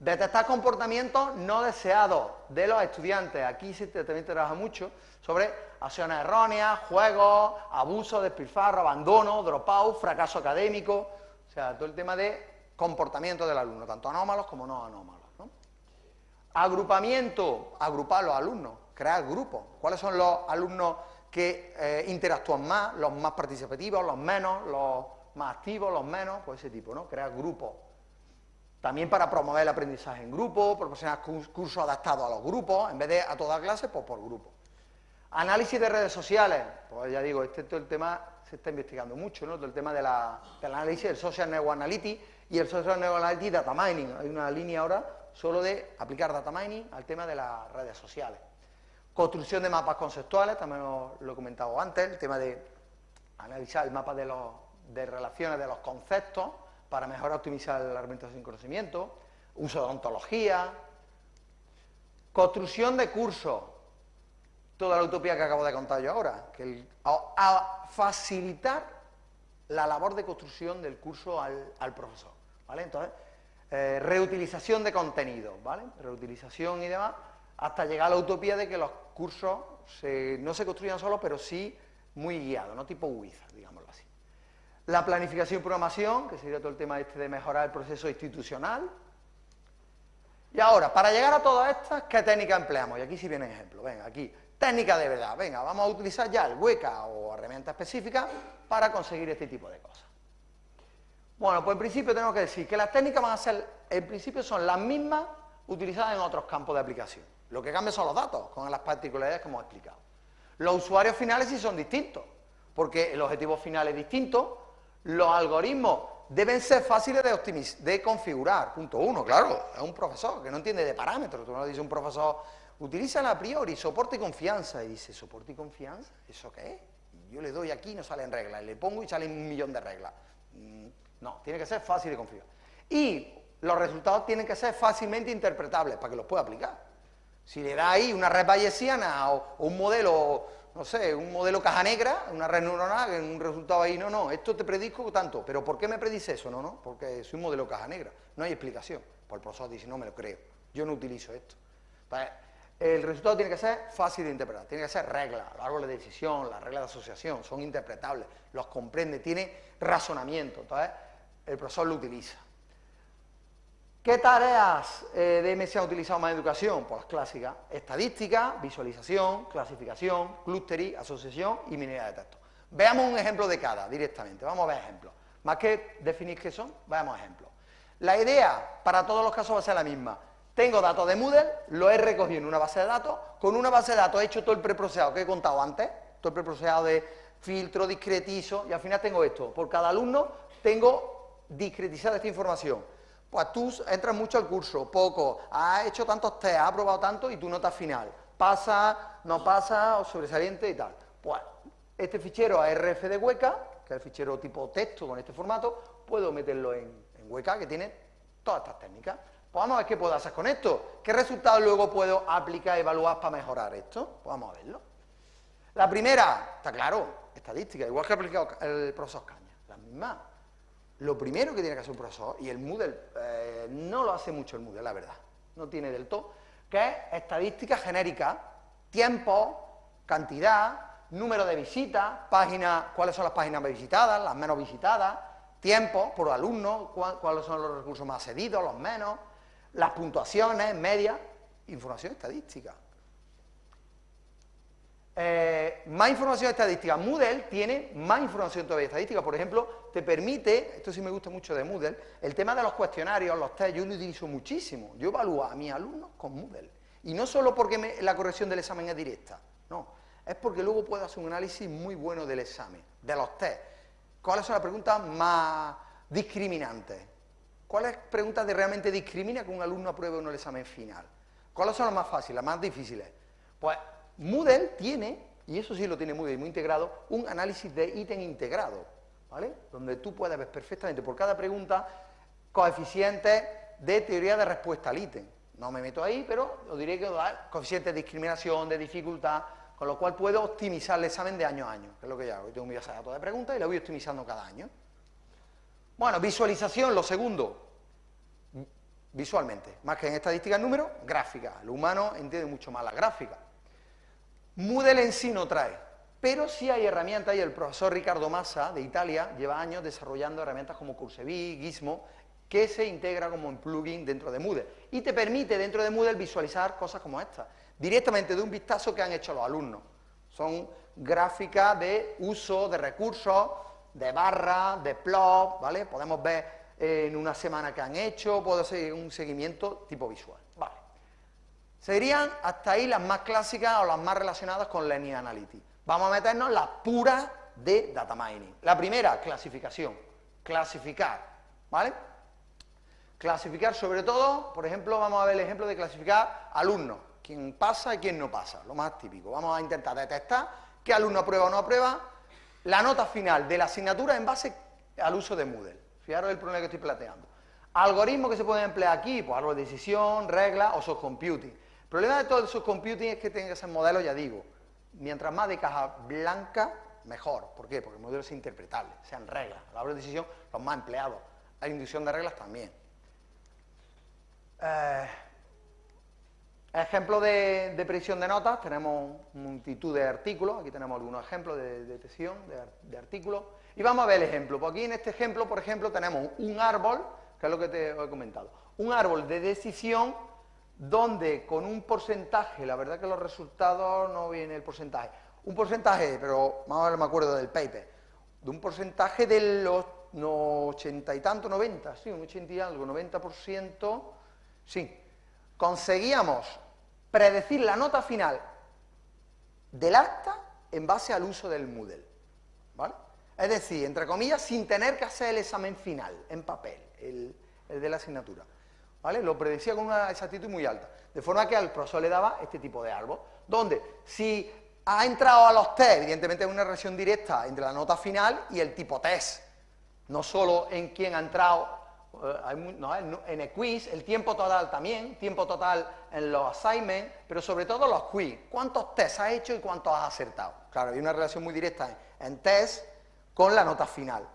Detectar comportamientos no deseados de los estudiantes. Aquí se también trabaja mucho sobre acciones erróneas, juegos, abuso, despilfarro, abandono, dropout, fracaso académico, o sea, todo el tema de comportamiento del alumno, tanto anómalos como no anómalos. Agrupamiento, agrupar los alumnos, crear grupos. ¿Cuáles son los alumnos que eh, interactúan más, los más participativos, los menos, los más activos, los menos? Pues ese tipo, ¿no? Crear grupos también para promover el aprendizaje en grupo, proporcionar cursos adaptados a los grupos, en vez de a toda clase, pues por grupo. Análisis de redes sociales, pues ya digo, este todo el tema se está investigando mucho, ¿no? Todo el tema de la, del análisis del Social Network Analytics y el Social Network Analytics Data Mining. Hay una línea ahora solo de aplicar Data Mining al tema de las redes sociales. Construcción de mapas conceptuales, también lo, he comentado antes, el tema de analizar el mapa de, los, relaciones de los conceptos, para mejorar optimizar la argumentación sin conocimiento, uso de ontología, construcción de cursos, toda la utopía que acabo de contar yo ahora, que a, facilitar la labor de construcción del curso al, profesor, ¿vale? Entonces, eh, reutilización de contenido, ¿vale? Reutilización y demás, hasta llegar a la utopía de que los cursos no se construyan solos, pero sí muy guiados, no tipo WIZA, digámoslo así. La planificación y programación, que sería todo el tema este de mejorar el proceso institucional. Y ahora, para llegar a todas estas, ¿qué técnica empleamos? Y aquí sí viene ejemplo. Venga, aquí, técnica de verdad. Venga, vamos a utilizar ya el hueca o herramienta específica para conseguir este tipo de cosas. Bueno, pues en principio tenemos que decir que las técnicas van a ser, en principio son las mismas utilizadas en otros campos de aplicación. Lo que cambia son los datos, con las particularidades que hemos explicado. Los usuarios finales sí son distintos, porque el objetivo final es distinto, los algoritmos deben ser fáciles de, configurar. Punto uno, claro, es un profesor que no entiende de parámetros. Tú no dice un profesor, utiliza a priori, soporte y confianza. Y dice, ¿soporte y confianza? ¿Eso qué es? Y yo le doy aquí y no salen reglas. Le pongo y salen un millón de reglas. Mm, no, tiene que ser fácil de configurar. Y los resultados tienen que ser fácilmente interpretables para que los pueda aplicar. Si le da ahí una red bayesiana o un modelo no sé, un modelo caja negra, una red neuronal, un resultado ahí, no, no, esto te predico tanto, pero ¿por qué me predice eso? No, no, porque soy un modelo caja negra, no hay explicación. Pues el profesor dice, no me lo creo, yo no utilizo esto. el resultado tiene que ser fácil de interpretar, tiene que ser reglas, los árboles de decisión, las reglas de asociación, son interpretables, los comprende, tiene razonamiento, entonces el profesor lo utiliza. ¿Qué tareas eh, de MS ha utilizado más en educación? Pues las clásicas, estadística, visualización, clasificación, clustering, asociación y minería de texto. Veamos un ejemplo de cada directamente, vamos a ver ejemplos. Más que definir qué son, veamos ejemplos. La idea para todos los casos va a ser la misma. Tengo datos de Moodle, lo he recogido en una base de datos, con una base de datos he hecho todo el preprocesado que he contado antes, todo el preprocesado de filtro, discretizo, y al final tengo esto. Por cada alumno tengo discretizada esta información Pues tú entras mucho al curso, poco, has hecho tantos test, has aprobado tanto y tu nota final. Pasa, no pasa, o sobresaliente y tal. Pues este fichero ARF de Hueca, que es el fichero tipo texto con este formato, puedo meterlo en, Hueca, que tiene todas estas técnicas. Pues vamos a ver qué puedo hacer con esto. ¿Qué resultados luego puedo aplicar evaluar para mejorar esto? Pues vamos a verlo. La primera, está claro, estadística, igual que ha aplicado el profesor Caña, la misma. Lo primero que tiene que hacer un profesor, y el Moodle eh, no lo hace mucho el Moodle, la verdad, no tiene del todo, que es estadística genérica, tiempo, cantidad, número de visitas, páginas, cuáles son las páginas más visitadas, las menos visitadas, tiempo por alumno, cuáles son los recursos más cedidos, los menos, las puntuaciones, medias, información estadística. Eh, más información estadística. Moodle tiene más información todavía estadística. Por ejemplo, te permite, esto sí me gusta mucho de Moodle, el tema de los cuestionarios, los test, yo lo utilizo muchísimo. Yo evalúo a mis alumnos con Moodle. Y no solo porque la corrección del examen es directa, no. Es porque luego puedo hacer un análisis muy bueno del examen, de los test. ¿Cuáles son las preguntas más discriminantes? ¿Cuáles preguntas realmente discrimina que un alumno apruebe o no el examen final? ¿Cuáles son las más fáciles, las más difíciles? Pues Moodle tiene, y eso sí lo tiene Moodle muy integrado, un análisis de ítem integrado, ¿vale? Donde tú puedes ver perfectamente por cada pregunta coeficientes de teoría de respuesta al ítem. No me meto ahí, pero os diré que da coeficientes de discriminación, de dificultad, con lo cual puedo optimizar el examen de año a año, que es lo que yo hago. Yo tengo mi base de datos de preguntas y lo voy optimizando cada año. Bueno, visualización, lo segundo, visualmente, más que en estadística en número, gráfica. El humano entiende mucho más la gráfica. Moodle en sí no trae, pero sí hay herramientas, y el profesor Ricardo Massa, de Italia, lleva años desarrollando herramientas como Cursevi, Gizmo, que se integra como un plugin dentro de Moodle, y te permite dentro de Moodle visualizar cosas como esta, directamente de un vistazo que han hecho los alumnos. Son gráficas de uso de recursos, de barras, de plot, ¿vale? Podemos ver en una semana que han hecho, puedo hacer un seguimiento tipo visual. Serían hasta ahí las más clásicas o las más relacionadas con Linear Analytics. Vamos a meternos en las puras de Data Mining. La primera, clasificación. Clasificar, ¿vale? Clasificar sobre todo, por ejemplo, vamos a ver el ejemplo de clasificar alumnos. Quién pasa y quién no pasa, lo más típico. Vamos a intentar detectar qué alumno aprueba o no aprueba la nota final de la asignatura en base al uso de Moodle. Fijaros el problema que estoy planteando. Algoritmos que se pueden emplear aquí, pues árbol de decisión, reglas o subcomputing. El problema de todo esos computing es que tienen que ser modelos, ya digo, mientras más de caja blanca, mejor. ¿Por qué? Porque el modelo es interpretable, sean reglas. A la hora de decisión, los más empleados. La inducción de reglas también. Eh, ejemplo de, predicción de notas, tenemos multitud de artículos, aquí tenemos algunos ejemplos de detección de, artículos, y vamos a ver el ejemplo. Pues aquí en este ejemplo, por ejemplo, tenemos un árbol, que es lo que te he comentado, un árbol de decisión donde con un porcentaje, la verdad que los resultados no viene el porcentaje, un porcentaje, pero más me acuerdo del paper, de un porcentaje de los ochenta y tanto, 90, sí, un ochenta y algo, 90%, sí, conseguíamos predecir la nota final del acta en base al uso del Moodle, ¿vale? Es decir, entre comillas, sin tener que hacer el examen final en papel, el de la asignatura. ¿Vale? Lo predecía con una exactitud muy alta. De forma que al profesor le daba este tipo de árbol, donde si ha entrado a los test, evidentemente hay una relación directa entre la nota final y el tipo test, no solo en quién ha entrado, eh, no, en el quiz, el tiempo total también, tiempo total en los assignments, pero sobre todo los quiz, cuántos tests has hecho y cuántos has acertado. Claro, hay una relación muy directa en, test con la nota final,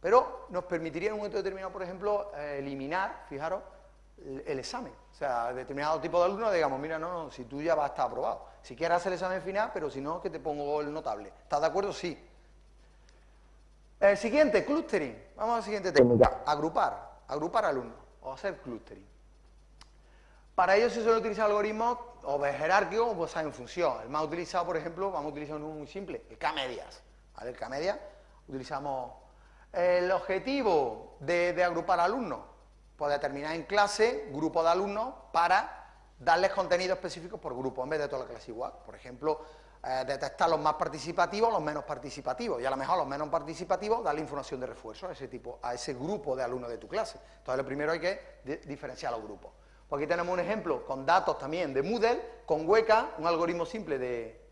pero nos permitiría en un momento determinado, por ejemplo, eh, eliminar, fijaros, el, examen. O sea, determinado tipo de alumno, digamos, mira, no, no, si tú ya vas a estar aprobado. Si quieres hacer el examen final, pero si no, que te pongo el notable. ¿Estás de acuerdo? Sí. El siguiente, clustering. Vamos la siguiente técnica. Agrupar. Agrupar alumnos. O hacer clustering. Para ello se suele utilizar algoritmos o de jerárquico o pues en función. El más utilizado, por ejemplo, vamos a utilizar uno muy simple, el K-medias. ¿Vale? El K-media utilizamos el objetivo de, de agrupar alumnos pues determinar en clase grupo de alumnos para darles contenido específico por grupo, en vez de toda la clase igual. Por ejemplo, eh, detectar los más participativos, los menos participativos, y a lo mejor los menos participativos darle información de refuerzo a ese tipo, a ese grupo de alumnos de tu clase. Entonces, lo primero hay que diferenciar los grupos. Pues aquí tenemos un ejemplo con datos también de Moodle, con Weka, un algoritmo simple de,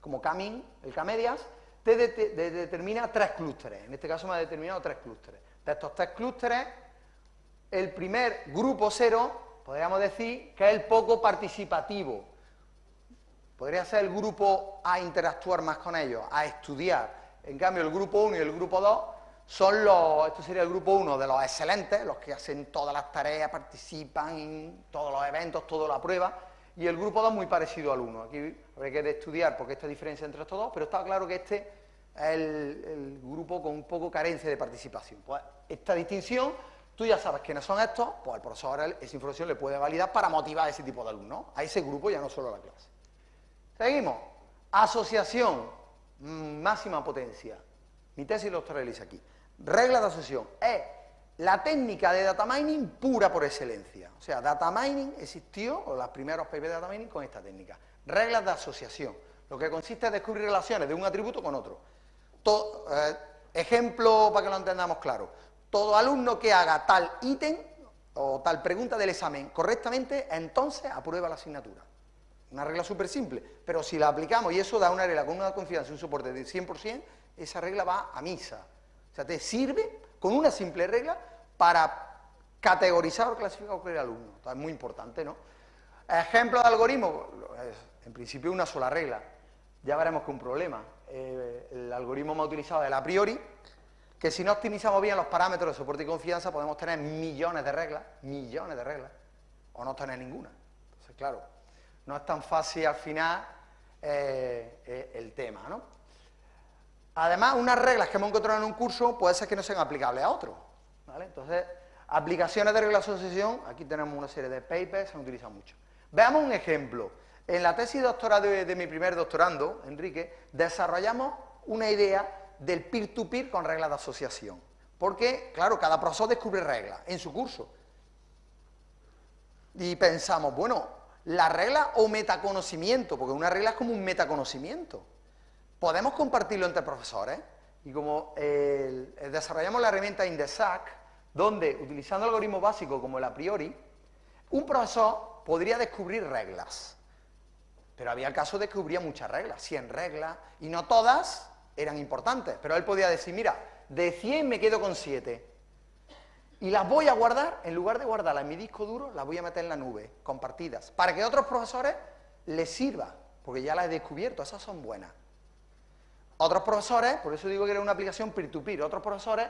como Camin, el Camedias, te, determina tres clústeres. En este caso me ha determinado tres clústeres. De estos tres clústeres, el primer grupo cero, podríamos decir que es el poco participativo. Podría ser el grupo a interactuar más con ellos, a estudiar. En cambio, el grupo 1 y el grupo 2 son los, esto sería el grupo 1 de los excelentes, los que hacen todas las tareas, participan en todos los eventos, toda la prueba, y el grupo 2 muy parecido al 1. Aquí habría que estudiar porque esta diferencia entre estos dos, pero está claro que este es el, grupo con un poco carencia de participación. Pues esta distinción, tú ya sabes quiénes son estos, pues el profesor esa información le puede validar para motivar a ese tipo de alumnos, a ese grupo, ya no solo a la clase. Seguimos. Asociación, mm, máxima potencia. Mi tesis doctoral dice aquí. Regla de asociación es la técnica de data mining pura por excelencia. O sea, data mining existió, o los primeros papers de data mining con esta técnica. Reglas de asociación, lo que consiste en descubrir relaciones de un atributo con otro. Eh, ejemplo para que lo entendamos claro. Todo alumno que haga tal ítem o tal pregunta del examen correctamente, entonces aprueba la asignatura. Una regla súper simple, pero si la aplicamos y eso da una regla con una confianza y un soporte de 100%, esa regla va a misa. O sea, te sirve con una simple regla para categorizar o clasificar a cualquier alumno. es muy importante, ¿no? Ejemplo de algoritmo, en principio una sola regla. Ya veremos que un problema. Eh, el algoritmo más utilizado es el a priori, que si no optimizamos bien los parámetros de soporte y confianza podemos tener millones de reglas, millones de reglas, o no tener ninguna. Entonces, claro, no es tan fácil al eh, eh, el tema, ¿no? Además, unas reglas que hemos encontrado en un curso puede ser que no sean aplicables a otro. ¿vale? Entonces, aplicaciones de reglas de asociación, aquí tenemos una serie de papers, se han utilizado mucho. Veamos un ejemplo. En la tesis doctoral de, mi primer doctorando, Enrique, desarrollamos una idea del peer-to-peer -peer con reglas de asociación. Porque, claro, cada profesor descubre reglas en su curso. Y pensamos, bueno, la regla o metaconocimiento, porque una regla es como un metaconocimiento podemos compartirlo entre profesores y como desarrollamos la herramienta Indesac, donde utilizando algoritmos básicos como el a priori, un profesor podría descubrir reglas. Pero había casos de que descubría muchas reglas, 100 reglas, y no todas eran importantes, pero él podía decir, mira, de 100 me quedo con 7, y las voy a guardar, en lugar de guardarlas en mi disco duro, las voy a meter en la nube, compartidas, para que a otros profesores les sirva, porque ya las he descubierto, esas son buenas. Otros profesores, por eso digo que era una aplicación peer-to-peer, otros profesores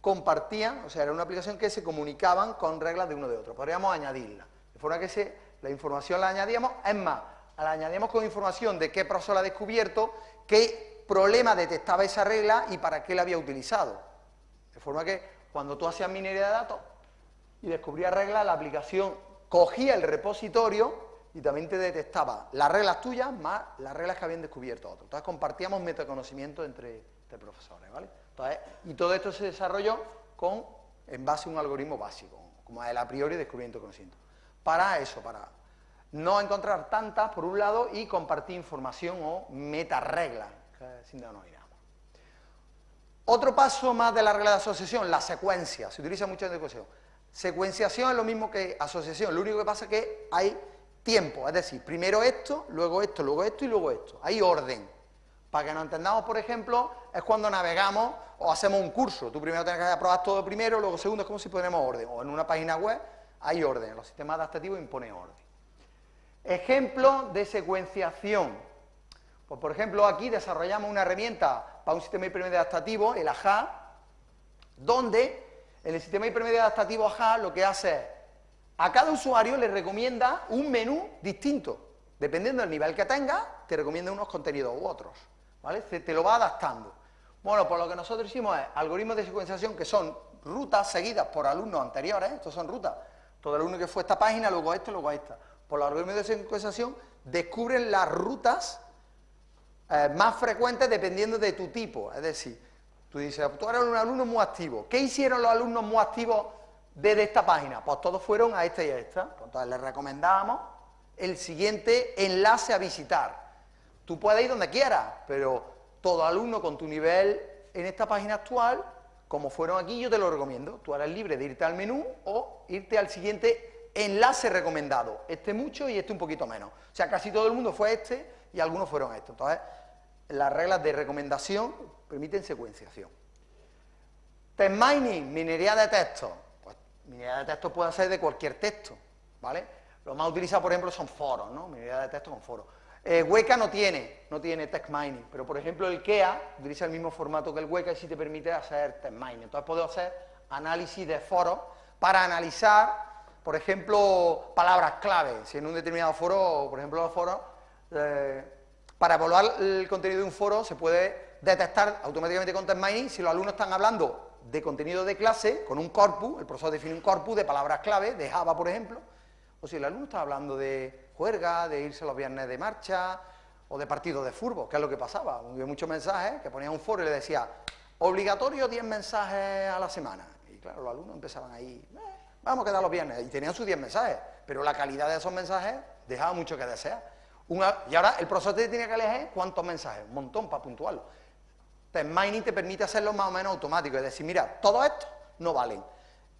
compartían, o sea, era una aplicación que se comunicaban con reglas de uno de otro. Podríamos añadirla, de forma que la información la añadíamos, es más, la añadíamos con información de qué profesor la ha descubierto, qué problema detectaba esa regla y para qué la había utilizado. De forma que cuando tú hacías minería de datos y descubrías reglas, la aplicación cogía el repositorio y también te detectaba las reglas tuyas más las reglas que habían descubierto otros. Entonces compartíamos metaconocimiento entre, profesores, ¿vale? y todo esto se desarrolló con, en base a un algoritmo básico, como el a priori descubrimiento de conocimiento. Para eso, para no encontrar tantas, por un lado, y compartir información o meta-reglas, sin denominamos. Otro paso más de la regla de asociación, la secuencia. Se utiliza mucho en educación. Secuenciación es lo mismo que asociación, lo único que pasa es que hay tiempo, es decir, primero esto, luego esto, luego esto y luego esto. Hay orden. Para que nos entendamos, por ejemplo, es cuando navegamos o hacemos un curso. Tú primero tienes que aprobar todo primero, luego segundo es como si ponemos orden. O en una página web hay orden. Los sistemas adaptativos imponen orden. Ejemplo de secuenciación. Pues, por ejemplo, aquí desarrollamos una herramienta para un sistema hipermedio adaptativo, el AJA, donde en el sistema hipermedio adaptativo AJA lo que hace es a cada usuario le recomienda un menú distinto. Dependiendo del nivel que tenga, te recomienda unos contenidos u otros. ¿Vale? te lo va adaptando. Bueno, pues lo que nosotros hicimos es algoritmos de secuenciación que son rutas seguidas por alumnos anteriores, estos son rutas. Todo alumno que fue a esta página, luego a esta, luego a esta. Por los algoritmos de secuenciación descubren las rutas eh, más frecuentes dependiendo de tu tipo. Es decir, tú dices, tú eres un alumno muy activo. ¿Qué hicieron los alumnos muy activos desde esta página? Pues todos fueron a esta y a esta. Pues entonces les recomendábamos el siguiente enlace a visitar. Tú puedes ir donde quieras, pero todo alumno con tu nivel en esta página actual, como fueron aquí, yo te lo recomiendo. Tú eres libre de irte al menú o irte al siguiente enlace recomendado. Este mucho y este un poquito menos. O sea, casi todo el mundo fue este y algunos fueron estos. Entonces, las reglas de recomendación permiten secuenciación. Test mining, minería de texto. Pues minería de texto puede ser de cualquier texto, ¿vale? Lo más utilizado, por ejemplo, son foros, ¿no? Minería de texto con foros. Eh, no tiene, no tiene text mining, pero por ejemplo el KEA utiliza el mismo formato que el Weka y sí te permite hacer text mining. Entonces puedo hacer análisis de foros para analizar, por ejemplo, palabras clave. Si en un determinado foro, por ejemplo los foros, eh, para evaluar el contenido de un foro se puede detectar automáticamente con mining si los alumnos están hablando de contenido de clase con un corpus, el profesor define un corpus de palabras clave, de Java por ejemplo, o si el alumno está hablando de juerga, de irse los viernes de marcha, o de partidos de fútbol, que es lo que pasaba. Hubo muchos mensajes que ponía un foro y le decía, obligatorio 10 mensajes a la semana. Y claro, los alumnos empezaban ahí, eh, vamos a quedar los viernes, y tenían sus 10 mensajes, pero la calidad de esos mensajes dejaba mucho que desear. Y ahora el profesor te tiene que elegir cuántos mensajes, un montón para puntuarlo. Entonces, Mining te permite hacerlo más o menos automático, es decir, mira, todos estos no valen.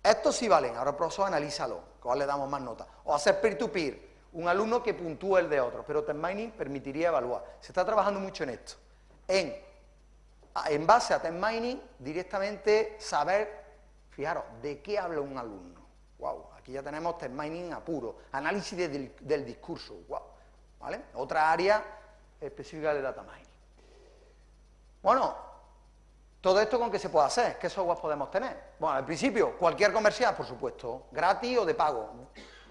Estos sí valen, ahora el profesor analízalo, cuál le damos más nota. O hacer peer-to-peer, un alumno que puntúe el de otro, pero Test Mining permitiría evaluar. Se está trabajando mucho en esto. En, en base a Test Mining, directamente saber, fijaros, de qué habla un alumno. Wow, aquí ya tenemos Test Mining a puro, análisis del, del discurso, wow. Otra área específica de Data Mining. Bueno, todo esto con qué se puede hacer, qué software podemos tener. Bueno, al principio, cualquier comercial, por supuesto, gratis o de pago.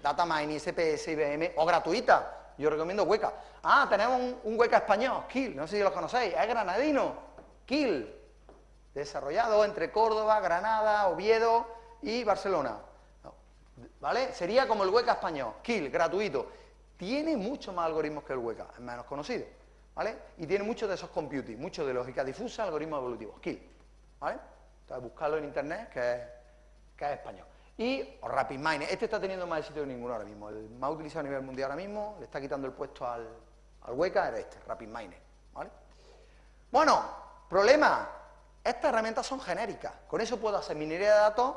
Data Mining, SPS, IBM, o gratuita. Yo recomiendo Hueca. Ah, tenemos un, Hueca español, Kill, no sé si lo conocéis, es granadino, Kill, desarrollado entre Córdoba, Granada, Oviedo y Barcelona. ¿Vale? Sería como el Hueca español, Kill, gratuito. Tiene mucho más algoritmos que el Hueca, es menos conocido. ¿vale? Y tiene muchos de esos computing, mucho de lógica difusa, algoritmos evolutivos, Kill, ¿vale? Entonces, buscarlo en internet, que es, que es español. Y o RapidMiner, este está teniendo más éxito que ninguno ahora mismo, el más utilizado a nivel mundial ahora mismo, le está quitando el puesto al, al Hueca, era este, RapidMiner, ¿vale? Bueno, problema, estas herramientas son genéricas, con eso puedo hacer minería de datos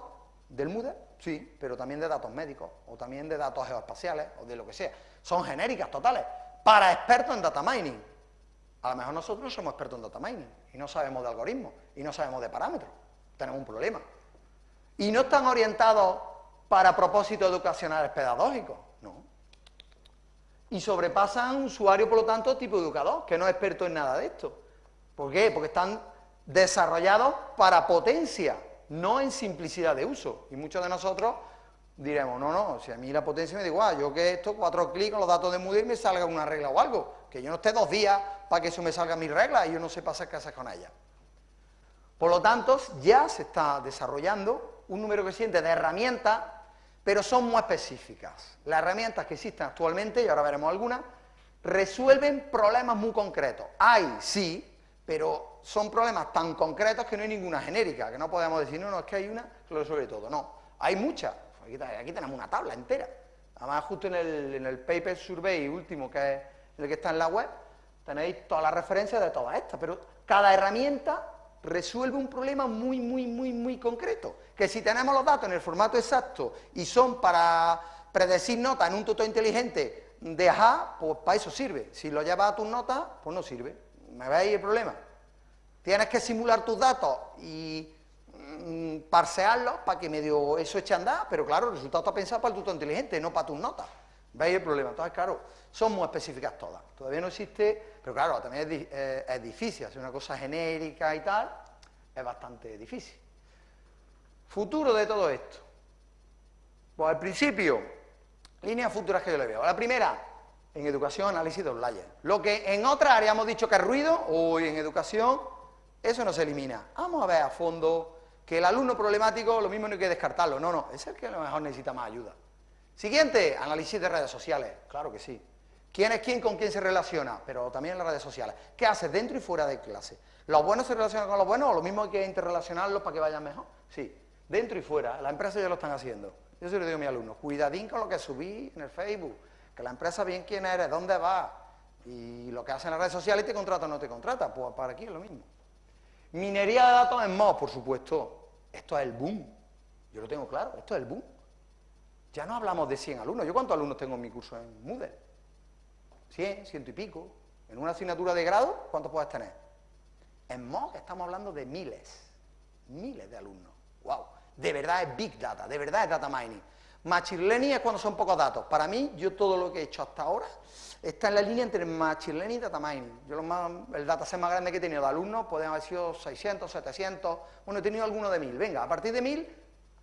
del Moodle, sí, pero también de datos médicos, o también de datos geoespaciales, o de lo que sea, son genéricas totales, para expertos en data mining, a lo mejor nosotros somos expertos en data mining y no sabemos de algoritmos y no sabemos de parámetros. Tenemos un problema. Y no están orientados para propósitos educacionales pedagógicos, no. Y sobrepasan usuario, por lo tanto, tipo educador, que no es experto en nada de esto. ¿Por qué? Porque están desarrollados para potencia, no en simplicidad de uso. Y muchos de nosotros diremos, no, no, si a mí la potencia me da igual, yo que esto, cuatro clics con los datos de Moodle me salga una regla o algo, que yo no esté dos días para que eso me salga mi regla y yo no qué hacer con ella. Por lo tanto, ya se está desarrollando un número creciente de herramientas, pero son muy específicas. Las herramientas que existen actualmente, y ahora veremos algunas, resuelven problemas muy concretos. Hay, sí, pero son problemas tan concretos que no hay ninguna genérica, que no podemos decir, no, no, es que hay una que lo resuelve todo. No, hay muchas. Aquí, tenemos una tabla entera. Además, justo en el, en el paper survey último, que es el que está en la web, Tenéis todas las referencias de todas estas, pero cada herramienta resuelve un problema muy, muy, muy, muy concreto. Que si tenemos los datos en el formato exacto y son para predecir notas en un tutor inteligente de AJA, pues para eso sirve. Si lo llevas a tus notas, pues no sirve. ¿Me veis el problema? Tienes que simular tus datos y mm, parsearlos para que medio eso eche a andar, pero claro, el resultado está pensado para el tutor inteligente, no para tus notas. ¿Veis el problema? Entonces, claro, son muy específicas todas. Todavía no existe, pero claro, también es, eh, es difícil, hacer una cosa genérica y tal, es bastante difícil. Futuro de todo esto. Pues al principio, líneas futuras que yo le veo. La primera, en educación, análisis de layers. Lo que en otras áreas hemos dicho que es ruido, hoy en educación, eso no se elimina. Vamos a ver a fondo que el alumno problemático, lo mismo no hay que descartarlo. No, no, es el que a lo mejor necesita más ayuda. Siguiente, análisis de redes sociales. Claro que sí. ¿Quién es quién con quién se relaciona? Pero también en las redes sociales. ¿Qué haces dentro y fuera de clase? ¿Los buenos se relacionan con los buenos o lo mismo hay que interrelacionarlos para que vayan mejor? Sí, dentro y fuera. Las empresas ya lo están haciendo. Yo se lo digo a mis alumnos, cuidadín con lo que subí en el Facebook, que la empresa bien quién eres, dónde va. Y lo que hacen las redes sociales, te contrata o no te contrata, pues para aquí es lo mismo. Minería de datos en MOS, por supuesto. Esto es el boom. Yo lo tengo claro, esto es el boom. Ya no hablamos de 100 alumnos. ¿Yo cuántos alumnos tengo en mi curso en Moodle? 100, ciento y pico. En una asignatura de grado, ¿cuántos puedes tener? En MOOC estamos hablando de miles, miles de alumnos. ¡Wow! De verdad es Big Data, de verdad es Data Mining. Machine Learning es cuando son pocos datos. Para mí, yo todo lo que he hecho hasta ahora está en la línea entre Machine Learning y Data Mining. Yo lo más, el dataset más grande que he tenido de alumnos pueden haber sido 600, 700, bueno, he tenido alguno de 1000. Venga, a partir de 1000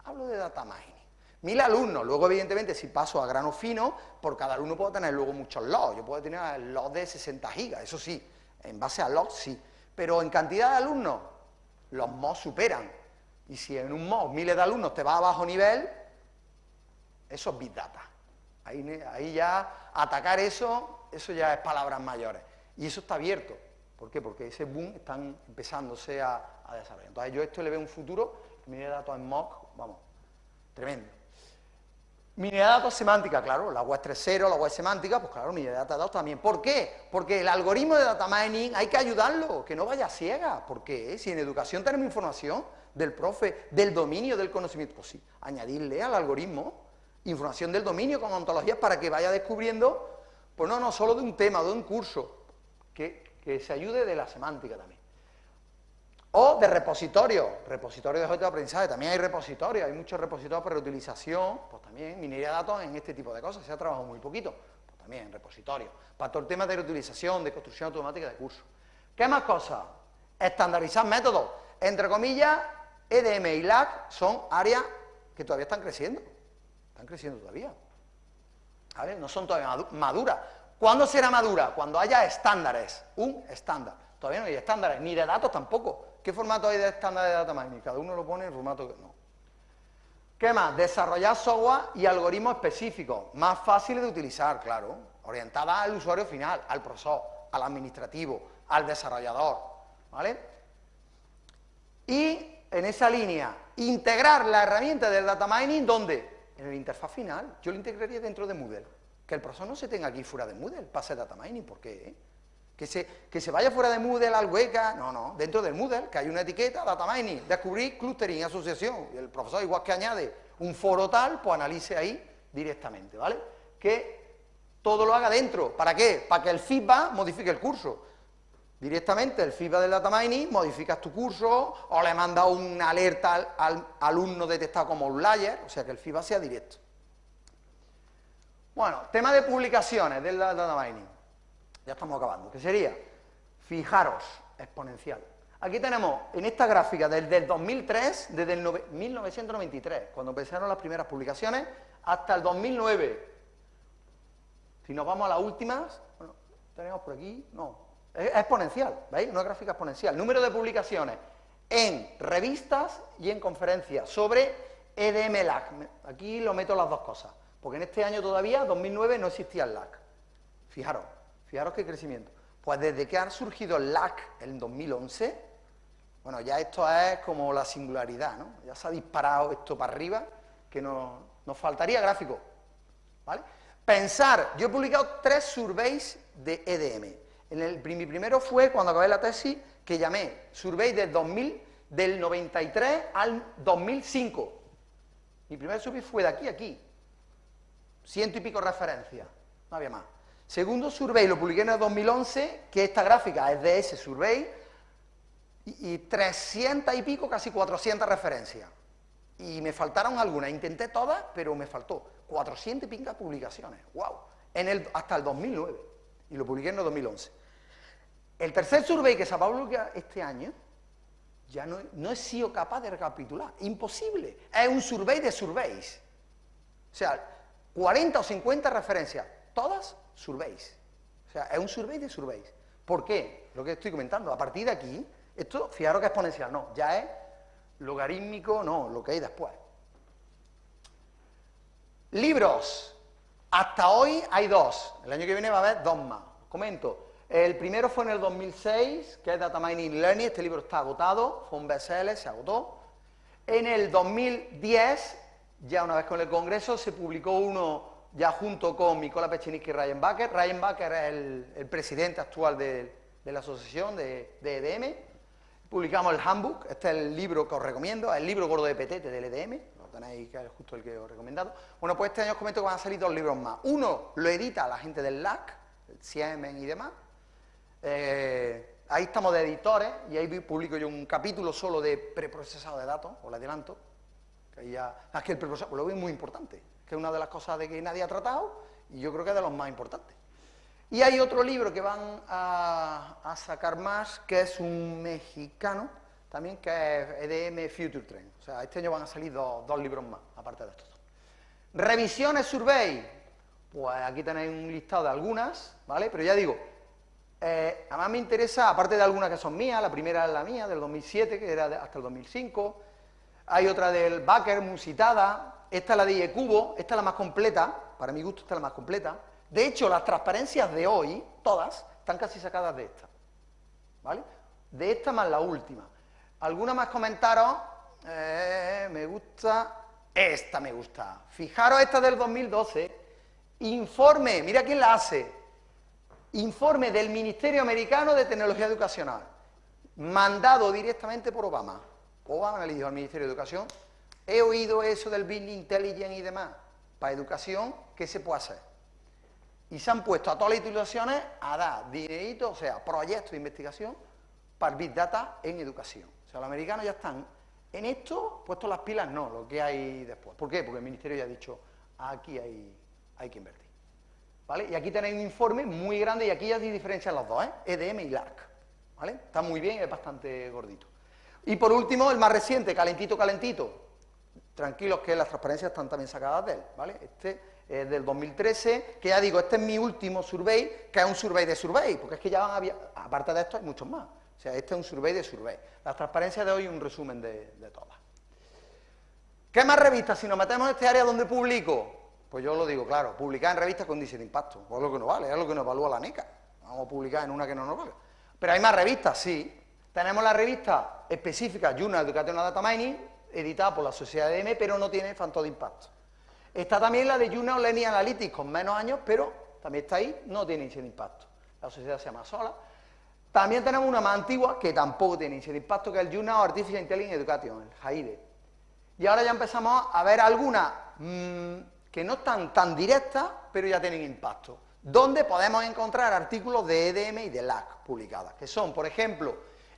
hablo de Data Mining. Mil alumnos, luego evidentemente si paso a grano fino, por cada alumno puedo tener luego muchos logs, yo puedo tener logs de 60 gigas, eso sí, en base a logs sí, pero en cantidad de alumnos, los MOS superan, y si en un MOS miles de alumnos te va a bajo nivel, eso es Big Data, ahí, ya atacar eso, eso ya es palabras mayores, y eso está abierto, ¿por qué? Porque ese boom están empezándose a, desarrollar, entonces yo esto le veo un futuro, miles de datos en MOC, vamos, tremendo. Minería de datos semántica, claro, la web 3.0, la web semántica, pues claro, minería de datos también. ¿Por qué? Porque el algoritmo de data mining hay que ayudarlo, que no vaya ciega. ¿Por qué? Si en educación tenemos información del profe, del dominio del conocimiento, pues sí, añadirle al algoritmo información del dominio con ontologías para que vaya descubriendo, pues no, no, solo de un tema, de un curso, que, que se ayude de la semántica también. O de repositorio, repositorio de objetos de aprendizaje, también hay repositorios, hay muchos repositorios para reutilización, pues también minería de datos en este tipo de cosas, se ha trabajado muy poquito, pues también repositorio. Para todo el tema de reutilización, de construcción automática de cursos. ¿Qué más cosas? Estandarizar métodos. Entre comillas, EDM y LAC son áreas que todavía están creciendo, están creciendo todavía. ¿Vale? No son todavía maduras. ¿Cuándo será madura? Cuando haya estándares, un estándar. Todavía no hay estándares, ni de datos tampoco. ¿Qué formato hay de estándar de data mining? Cada uno lo pone en formato que no. ¿Qué más? Desarrollar software y algoritmos específicos, más fáciles de utilizar, claro, orientada al usuario final, al profesor, al administrativo, al desarrollador, ¿vale? Y en esa línea, integrar la herramienta del data mining, ¿dónde? En el interfaz final. Yo lo integraría dentro de Moodle. Que el profesor no se tenga aquí fuera de Moodle hacer data mining, ¿por qué? Que se, que se vaya fuera de Moodle al hueca, no, no, dentro del Moodle, que hay una etiqueta, data mining, descubrir clustering, asociación, y el profesor igual que añade un foro tal, pues analice ahí directamente, ¿vale? Que todo lo haga dentro, ¿para qué? Para que el feedback modifique el curso. Directamente el feedback del data mining, modificas tu curso, o le mandas una alerta al, al alumno detectado como un layer, o sea que el feedback sea directo. Bueno, tema de publicaciones del data mining ya estamos acabando, ¿Qué sería, fijaros, exponencial. Aquí tenemos, en esta gráfica, desde el 2003, desde el 1993, cuando empezaron las primeras publicaciones, hasta el 2009. Si nos vamos a las últimas, bueno, tenemos por aquí, no, es exponencial, ¿veis? Una gráfica exponencial. Número de publicaciones en revistas y en conferencias sobre EDM-LAC. Aquí lo meto las dos cosas, porque en este año todavía, 2009, no existía el LAC. Fijaros, Fijaros qué crecimiento. Pues desde que ha surgido el LAC en 2011, bueno, ya esto es como la singularidad, ¿no? Ya se ha disparado esto para arriba, que nos, faltaría gráfico, ¿vale? Pensar, yo he publicado tres surveys de EDM. Mi primero fue cuando acabé la tesis, que llamé Survey del 2000, del 93 al 2005. Mi primer survey fue de aquí a aquí. Ciento y pico referencias, no había más. Segundo survey lo publiqué en el 2011, que esta gráfica es de ese survey, y, 300 y pico, casi 400 referencias. Y me faltaron algunas, intenté todas, pero me faltó 400 y pico publicaciones, wow, en el, hasta el 2009, y lo publiqué en el 2011. El tercer survey que se va a publicar este año, ya no, no he sido capaz de recapitular, imposible, es un survey de surveys. O sea, 40 o 50 referencias, todas surveys. O sea, es un survey de surveys. ¿Por qué? Lo que estoy comentando. A partir de aquí, esto, fijaros que es exponencial, no, ya es logarítmico, no, lo que hay después. Libros. Hasta hoy hay dos. El año que viene va a haber dos más. comento. El primero fue en el 2006, que es Data Mining Learning. Este libro está agotado, fue un bestseller, se agotó. En el 2010, ya una vez con el Congreso, se publicó uno ya junto con Nicola Pechiniski y Ryan Baker. Ryan Baker es el, presidente actual de, la asociación de, EDM. Publicamos el Handbook, este es el libro que os recomiendo, el libro gordo de petete del EDM, lo tenéis que es justo el que os he recomendado. Bueno, pues este año os comento que van a salir dos libros más. Uno lo edita la gente del LAC, el Siemen y demás. Eh, ahí estamos de editores y ahí publico yo un capítulo solo de preprocesado de datos, os lo adelanto. Que ya, es que el preprocesado lo veo muy importante que es una de las cosas de que nadie ha tratado, y yo creo que es de los más importantes. Y hay otro libro que van a, sacar más, que es un mexicano, también, que es EDM Future Trend. O sea, este año van a salir dos, libros más, aparte de estos dos. Revisiones Survey. Pues aquí tenéis un listado de algunas, ¿vale? Pero ya digo, eh, además me interesa, aparte de algunas que son mías, la primera es la mía, del 2007, que era hasta el 2005, hay otra del Baker, Musitada, esta es la de IECubo, esta es la más completa, para mi gusto esta es la más completa. De hecho, las transparencias de hoy, todas, están casi sacadas de esta. ¿Vale? De esta más la última. ¿Alguna más comentaros? Eh, me gusta, esta me gusta. Fijaros esta del 2012. Informe, mira quién la hace. Informe del Ministerio Americano de Tecnología Educacional. Mandado directamente por Obama. Obama le dijo al Ministerio de Educación, He oído eso del Business Intelligence y demás. Para educación, ¿qué se puede hacer? Y se han puesto a todas las instituciones a dar dinerito, o sea, proyectos de investigación para Big Data en educación. O sea, los americanos ya están en esto, puesto las pilas, no, lo que hay después. ¿Por qué? Porque el Ministerio ya ha dicho, aquí hay, hay que invertir. ¿Vale? Y aquí tenéis un informe muy grande y aquí ya diferencian los dos, ¿eh? EDM y LAC. ¿Vale? Está muy bien, es bastante gordito. Y por último, el más reciente, calentito, calentito, tranquilos que las transparencias están también sacadas de él, ¿vale? Este es del 2013, que ya digo, este es mi último survey, que es un survey de survey, porque es que ya van a, aparte de esto hay muchos más. O sea, este es un survey de survey. Las transparencias de hoy un resumen de, todas. ¿Qué más revistas? Si nos metemos en este área donde publico, pues yo lo digo, claro, publicar en revistas con índice de impacto, es lo que no vale, es lo que nos evalúa la NECA. Vamos a publicar en una que no nos vale. Pero hay más revistas, sí. Tenemos la revista específica Journal Educational Data Mining, editada por la sociedad de M, pero no tiene factor de impacto. Está también la de Juno Learning Analytics, con menos años, pero también está ahí, no tiene índice de impacto. La sociedad se llama Sola. También tenemos una más antigua, que tampoco tiene índice de impacto, que es el Juno Artificial Intelligence Education, el JAIDE. Y ahora ya empezamos a ver algunas mm, que no están tan directas, pero ya tienen impacto. Donde podemos encontrar artículos de EDM y de LAC publicadas, que son, por ejemplo,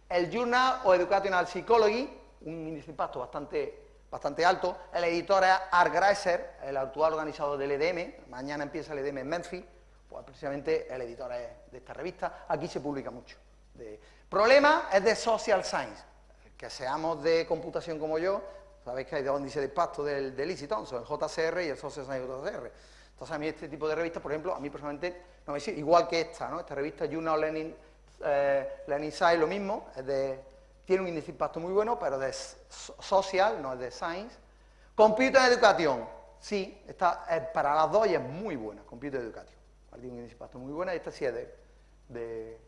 el Journal of Educational Psychology, un índice de impacto bastante, bastante alto. El editor es Art Greiser, el actual organizador del EDM. Mañana empieza el EDM en Memphis. Pues precisamente el editor es de esta revista. Aquí se publica mucho. De... Problema es de Social Science. Que seamos de computación como yo, sabéis que hay dos índices de impacto del, del Easy Thompson, el JCR y el Social Science JCR. Entonces a mí este tipo de revistas, por ejemplo, a mí personalmente no me sirve, igual que esta, ¿no? Esta revista Journal Learning, eh, Learning Science, lo mismo, de tiene un índice de impacto muy bueno, pero de social, no es de science. Computer Education, sí, está, para las dos y es muy buena, Computer Education. Tiene un índice de impacto muy buena, esta sí es de, de,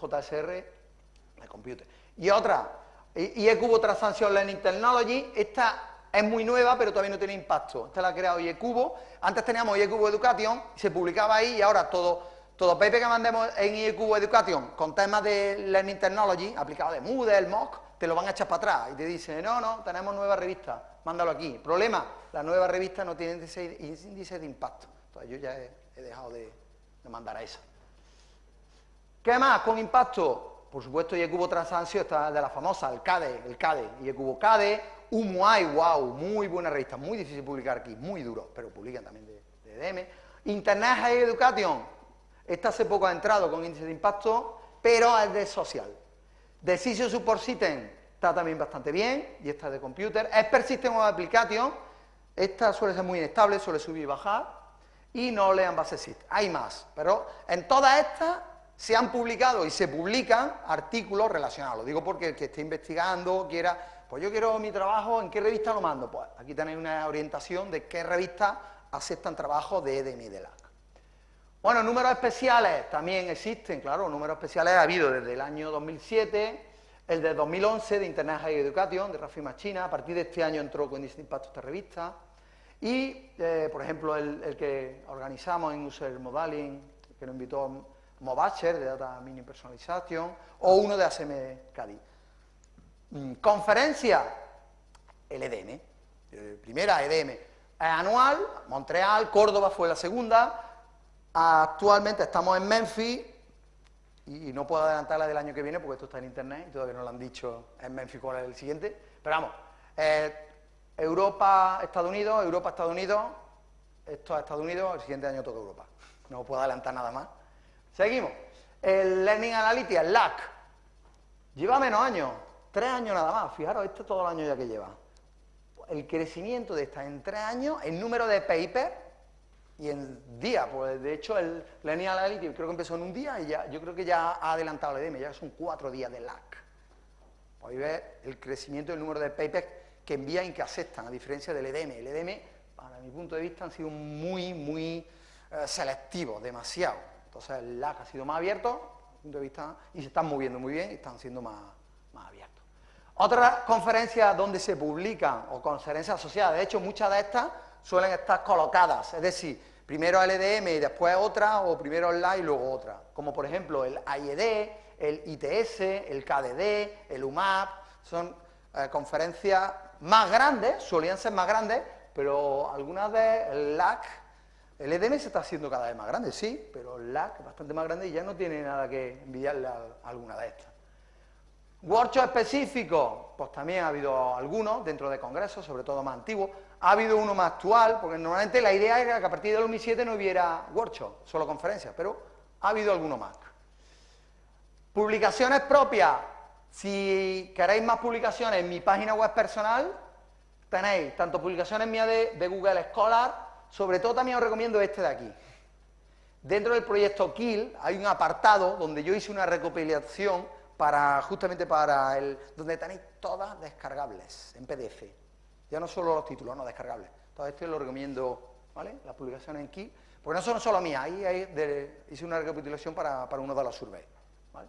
JSR, de Computer. Y otra, IECubo Transaction Learning Technology, esta es muy nueva, pero todavía no tiene impacto. Esta la ha creado IECubo. Antes teníamos IECubo Education, se publicaba ahí y ahora todo todo paper que mandemos en IEQ Education con temas de Learning Technology, aplicado de Moodle, MOOC, te lo van a echar para atrás y te dicen, no, no, tenemos nueva revista, mándalo aquí. Problema, la nueva revista no tiene índice, de impacto. Entonces yo ya he, dejado de, mandar a esa. ¿Qué más con impacto? Por supuesto, IECubo Transancio está de la famosa, el CADE, el CADE, IECubo CADE, UMUAI, wow, muy buena revista, muy difícil publicar aquí, muy duro, pero publican también de, de DM. Internet Higher Education, esta hace poco ha entrado con índice de impacto, pero es de social. Decision Support System está también bastante bien, y esta es de computer. Expert System of Application, esta suele ser muy inestable, suele subir y bajar, y no lean base system. Hay más, pero en todas estas se han publicado y se publican artículos relacionados. Lo digo porque el que esté investigando quiera, pues yo quiero mi trabajo, ¿en qué revista lo mando? Pues aquí tenéis una orientación de qué revista aceptan trabajo de EDM y de LAC. Bueno, números especiales también existen, claro, números especiales ha habido desde el año 2007, el de 2011 de Internet High Education, de Rafi Machina, a partir de este año entró con impacto esta revista, Y, eh, por ejemplo, el, que organizamos en User Modeling, que nos invitó Mobacher, de Data Mini Personalization, o uno de ASM Cadi. Mm, conferencia, el EDM, eh, primera EDM, anual, Montreal, Córdoba fue la segunda, actualmente estamos en Memphis, y no puedo adelantar la del año que viene porque esto está en internet y todavía no lo han dicho en Memphis cuál es el siguiente, pero vamos, eh, Europa, Estados Unidos, Europa, Estados Unidos, esto es Estados Unidos, el siguiente año toca Europa, no puedo adelantar nada más. Seguimos, el Learning Analytics, el LAC, lleva menos años, tres años nada más, fijaros, esto es todo el año ya que lleva. El crecimiento de esta en tres años, el número de papers y en día, pues de hecho el Lineal Analytics creo que empezó en un día y ya, yo creo que ya ha adelantado el EDM, ya son cuatro días de lag. Podéis ver el crecimiento del número de papers que envían y que aceptan, a diferencia del EDM. El EDM, para mi punto de vista, han sido muy, muy eh, selectivos, demasiado. Entonces el lag ha sido más abierto, punto de vista, y se están moviendo muy bien y están siendo más, más abiertos. Otras conferencias donde se publican, o conferencias asociadas, de hecho muchas de estas suelen estar colocadas, es decir, primero el EDM y después otra, o primero LA y luego otra, como por ejemplo el AIED, el ITS, el KDD, el UMAP, son eh, conferencias más grandes, solían ser más grandes, pero algunas de LAC, el EDM se está haciendo cada vez más grande, sí, pero el LAC es bastante más grande y ya no tiene nada que envidiarle a alguna de estas. Workshop específico, pues también ha habido algunos dentro de congresos, sobre todo más antiguos. Ha habido uno más actual, porque normalmente la idea era que a partir del 2007 no hubiera workshop, solo conferencias, pero ha habido alguno más. Publicaciones propias. Si queréis más publicaciones en mi página web personal, tenéis tanto publicaciones mías de, de Google Scholar, sobre todo también os recomiendo este de aquí. Dentro del proyecto Kill hay un apartado donde yo hice una recopilación para, justamente para el, donde tenéis todas descargables en PDF. Ya no solo los títulos, no descargables. Todo esto lo recomiendo, ¿vale? Las publicaciones en Key, porque no son solo mías, ahí hice una recapitulación para, uno de los surveys. ¿vale?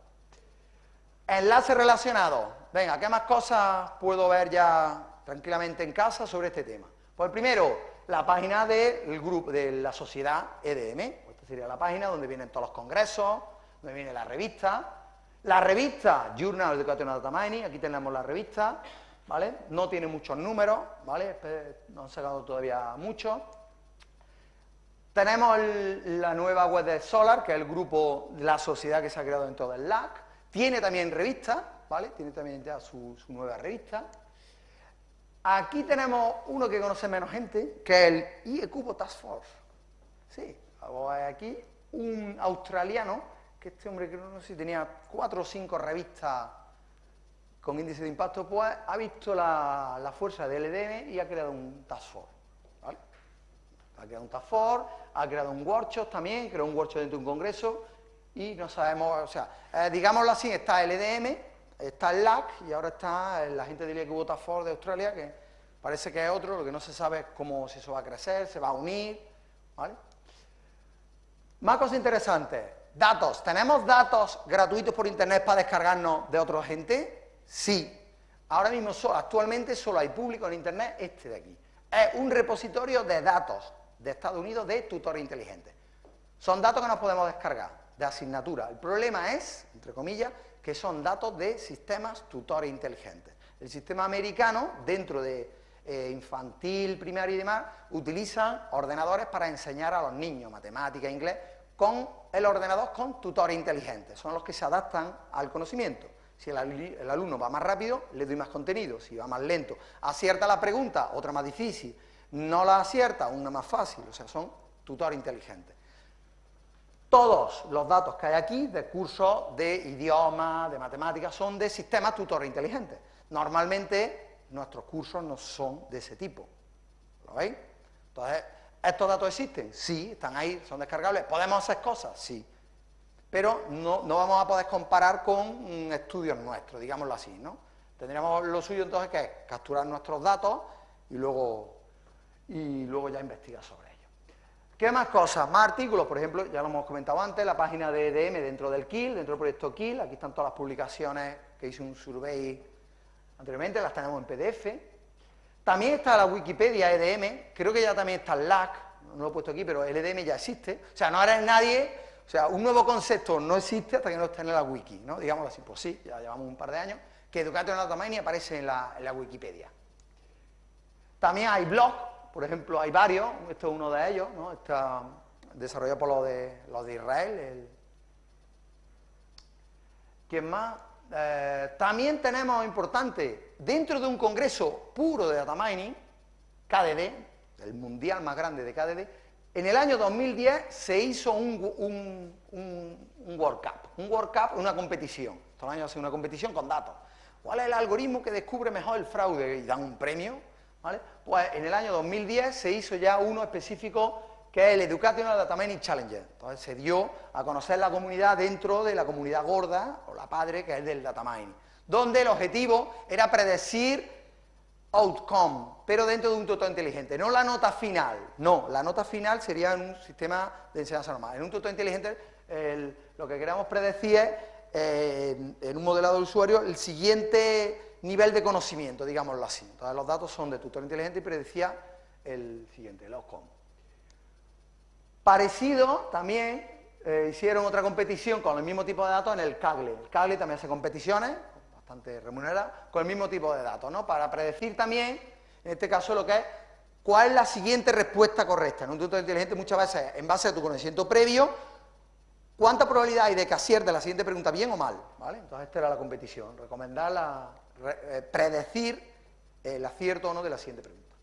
Enlaces relacionados. Venga, ¿qué más cosas puedo ver ya tranquilamente en casa sobre este tema? Pues primero, la página del grupo, de la sociedad EDM. Esta sería la página donde vienen todos los congresos, donde viene la revista, la revista Journal of Educational Data Mining, aquí tenemos la revista, ¿vale? No tiene muchos números, ¿vale? No han sacado todavía muchos. Tenemos la nueva web de Solar, que es el grupo, la sociedad que se ha creado dentro del LAC. Tiene también revista, ¿vale? Tiene también ya su, su nueva revista. Aquí tenemos uno que conoce menos gente, que es el IECUBO Task Force. Sí, aquí un australiano que este hombre, que no sé si tenía cuatro o cinco revistas con índice de impacto, pues ha visto la, fuerza del EDM y ha creado un task force. ¿vale? Ha creado un task force, ha creado un workshop también, creó un workshop dentro de un congreso y no sabemos, o sea, eh, digámoslo así, está el EDM, está el LAC y ahora está la gente Equipo Task Force de Australia, que parece que es otro, lo que no se sabe es cómo si eso va a crecer, se va a unir, ¿vale? Más cosas interesantes. Datos. ¿Tenemos datos gratuitos por internet para descargarnos de otra gente? Sí. Ahora mismo, actualmente, solo hay público en internet este de aquí. Es un repositorio de datos de Estados Unidos de tutores inteligentes. Son datos que nos podemos descargar, de asignatura. El problema es, entre comillas, que son datos de sistemas tutores inteligentes. El sistema americano, dentro de eh, infantil, primario y demás, utiliza ordenadores para enseñar a los niños matemática, inglés, con el ordenador con tutores inteligentes, son los que se adaptan al conocimiento. Si el, alumno va más rápido, le doy más contenido, si va más lento, acierta la pregunta, otra más difícil, no la acierta, una más fácil, o sea, son tutores inteligentes. Todos los datos que hay aquí de cursos de idioma, de matemáticas, son de sistemas tutores inteligentes. Normalmente nuestros cursos no son de ese tipo. ¿Lo veis? Entonces, ¿Estos datos existen? Sí, están ahí, son descargables. ¿Podemos hacer cosas? Sí. Pero no, vamos a poder comparar con estudios nuestros, digámoslo así, ¿no? Tendríamos lo suyo entonces que es capturar nuestros datos y luego, y luego ya investigar sobre. ¿Qué más cosas? Más artículos, por ejemplo, ya lo hemos comentado antes, la página de EDM dentro del KIL, dentro del proyecto KIL, aquí están todas las publicaciones que hice un survey anteriormente, las tenemos en PDF. También está la Wikipedia EDM, creo que ya también está el LAC, no lo he puesto aquí, pero el EDM ya existe. O sea, no eres nadie, o sea, un nuevo concepto no existe hasta que no esté en la wiki, ¿no? Digámoslo así, pues sí, ya llevamos un par de años, que Education Data Mining aparece en en la Wikipedia. También hay blogs, por ejemplo, hay varios, esto es uno de ellos, ¿no? Está desarrollado por los de, los de Israel. ¿Quién más? Eh, también tenemos, importante, dentro de un congreso puro de data mining, KDD, el mundial más grande de KDD, en el año 2010 se hizo un, un, un, World Cup, un World Cup, una competición, todos los años hace una competición con datos. ¿Cuál es el algoritmo que descubre mejor el fraude? Y dan un premio pues en el año 2010 se hizo ya uno específico que es el Educational Data Mining Challenger. Entonces se dio a conocer la comunidad dentro de la comunidad gorda, o la padre, que es del data mining, donde el objetivo era predecir outcome, pero dentro de un tutor inteligente, no la nota final, no, la nota final sería en un sistema de enseñanza normal. En un tutor inteligente lo que queremos predecir es, eh, en un modelado de usuario, el siguiente nivel de conocimiento, digámoslo así. Entonces los datos son de tutor inteligente y predecía el siguiente, el outcome. Parecido también eh, hicieron otra competición con el mismo tipo de datos en el CAGLE. El CAGLE también hace competiciones, bastante remuneradas, con el mismo tipo de datos, ¿no? Para predecir también, en este caso, lo que es cuál es la siguiente respuesta correcta. En un tutor inteligente muchas veces, en base a tu conocimiento previo, cuánta probabilidad hay de que acierte la siguiente pregunta bien o mal, ¿vale? Entonces esta era la competición, recomendar la, predecir el acierto o no de la siguiente pregunta.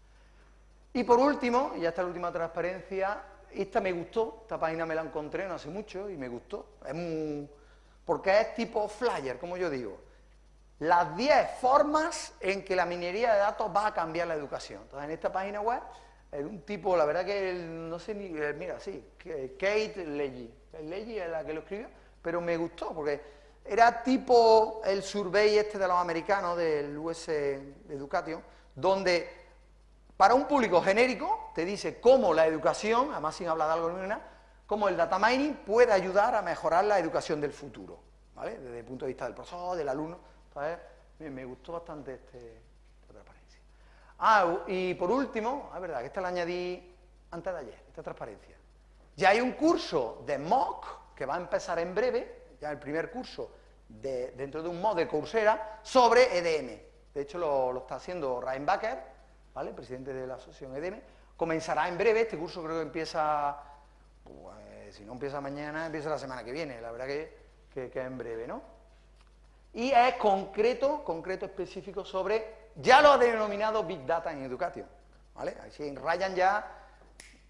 Y por último, y ya está la última transparencia, esta me gustó, esta página me la encontré no hace mucho y me gustó, es porque es tipo flyer, como yo digo, las 10 formas en que la minería de datos va a cambiar la educación. Entonces, en esta página web, un tipo, la verdad que no sé ni, eh, mira, sí, Kate Leggy, Leggy es la que lo escribió, pero me gustó, porque era tipo el survey este de los americanos, del US Education, donde para un público genérico te dice cómo la educación, además sin hablar de algo nada, cómo el data mining puede ayudar a mejorar la educación del futuro, ¿vale? Desde el punto de vista del profesor, del alumno. Entonces, me, gustó bastante este, esta transparencia. Ah, y por último, es verdad que esta la añadí antes de ayer, esta transparencia. Ya hay un curso de MOOC que va a empezar en breve, ya el primer curso dentro de un mod de Coursera sobre EDM. De hecho, lo, está haciendo Ryan Baker, ¿vale? presidente de la asociación EDM. Comenzará en breve, este curso creo que empieza, pues, si no empieza mañana, empieza la semana que viene, la verdad que, que, en breve, ¿no? Y es concreto, concreto específico sobre, ya lo ha denominado Big Data en Education, ¿vale? Así Ryan ya,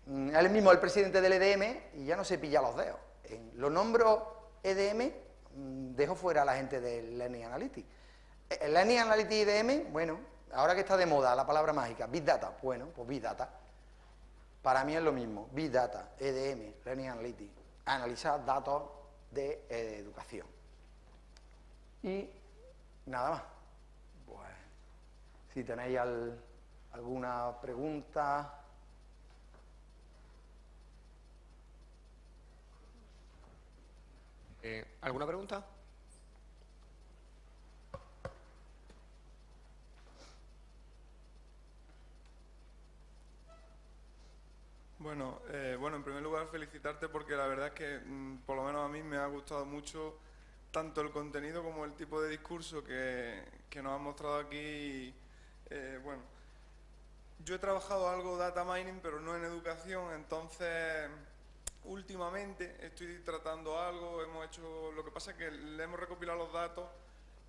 mm, él mismo el presidente del EDM y ya no se pilla los dedos. Lo nombro EDM, dejo fuera a la gente del Learning Analytics. Eh, Learning Analytics IDM, bueno, ahora que está de moda la palabra mágica, Big Data, bueno, pues Big Data. Para mí es lo mismo, Big Data, EDM, Learning Analytics, analizar datos de eh, educación. Y nada más. Pues, si tenéis alguna pregunta... Eh, ¿Alguna pregunta? Bueno, eh, bueno, en primer lugar felicitarte porque la verdad es que mm, por lo menos a mí me ha gustado mucho tanto el contenido como el tipo de discurso que, nos han mostrado aquí. Eh, bueno, yo he trabajado algo data mining, pero no en educación, entonces últimamente estoy tratando algo, hemos hecho, lo que pasa es que le hemos recopilado los datos,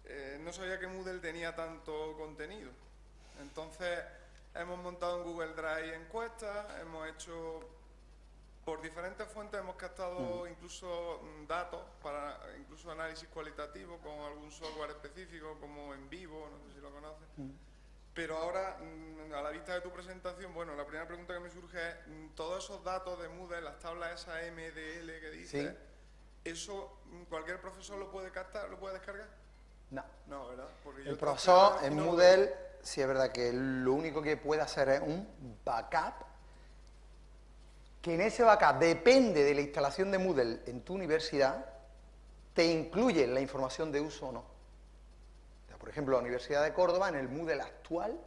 eh, no sabía que Moodle tenía tanto contenido. Entonces hemos montado en Google Drive encuestas, hemos hecho, por diferentes fuentes hemos captado incluso mm, datos para incluso análisis cualitativo con algún software específico como en vivo, no sé si lo conoces. Pero ahora, mm, a la vista de tu presentación, bueno, la primera pregunta que me surge es, mm, todos esos datos de Moodle, las tablas esa MDL que dice, ¿eso mm, cualquier profesor lo puede captar, lo puede descargar? No. No, ¿verdad? el profesor en Moodle, sí es verdad que lo único que puede hacer es un backup, que en ese backup depende de la instalación de Moodle en tu universidad, te incluye la información de uso o no. Por ejemplo, la Universidad de Córdoba, en el Moodle actual,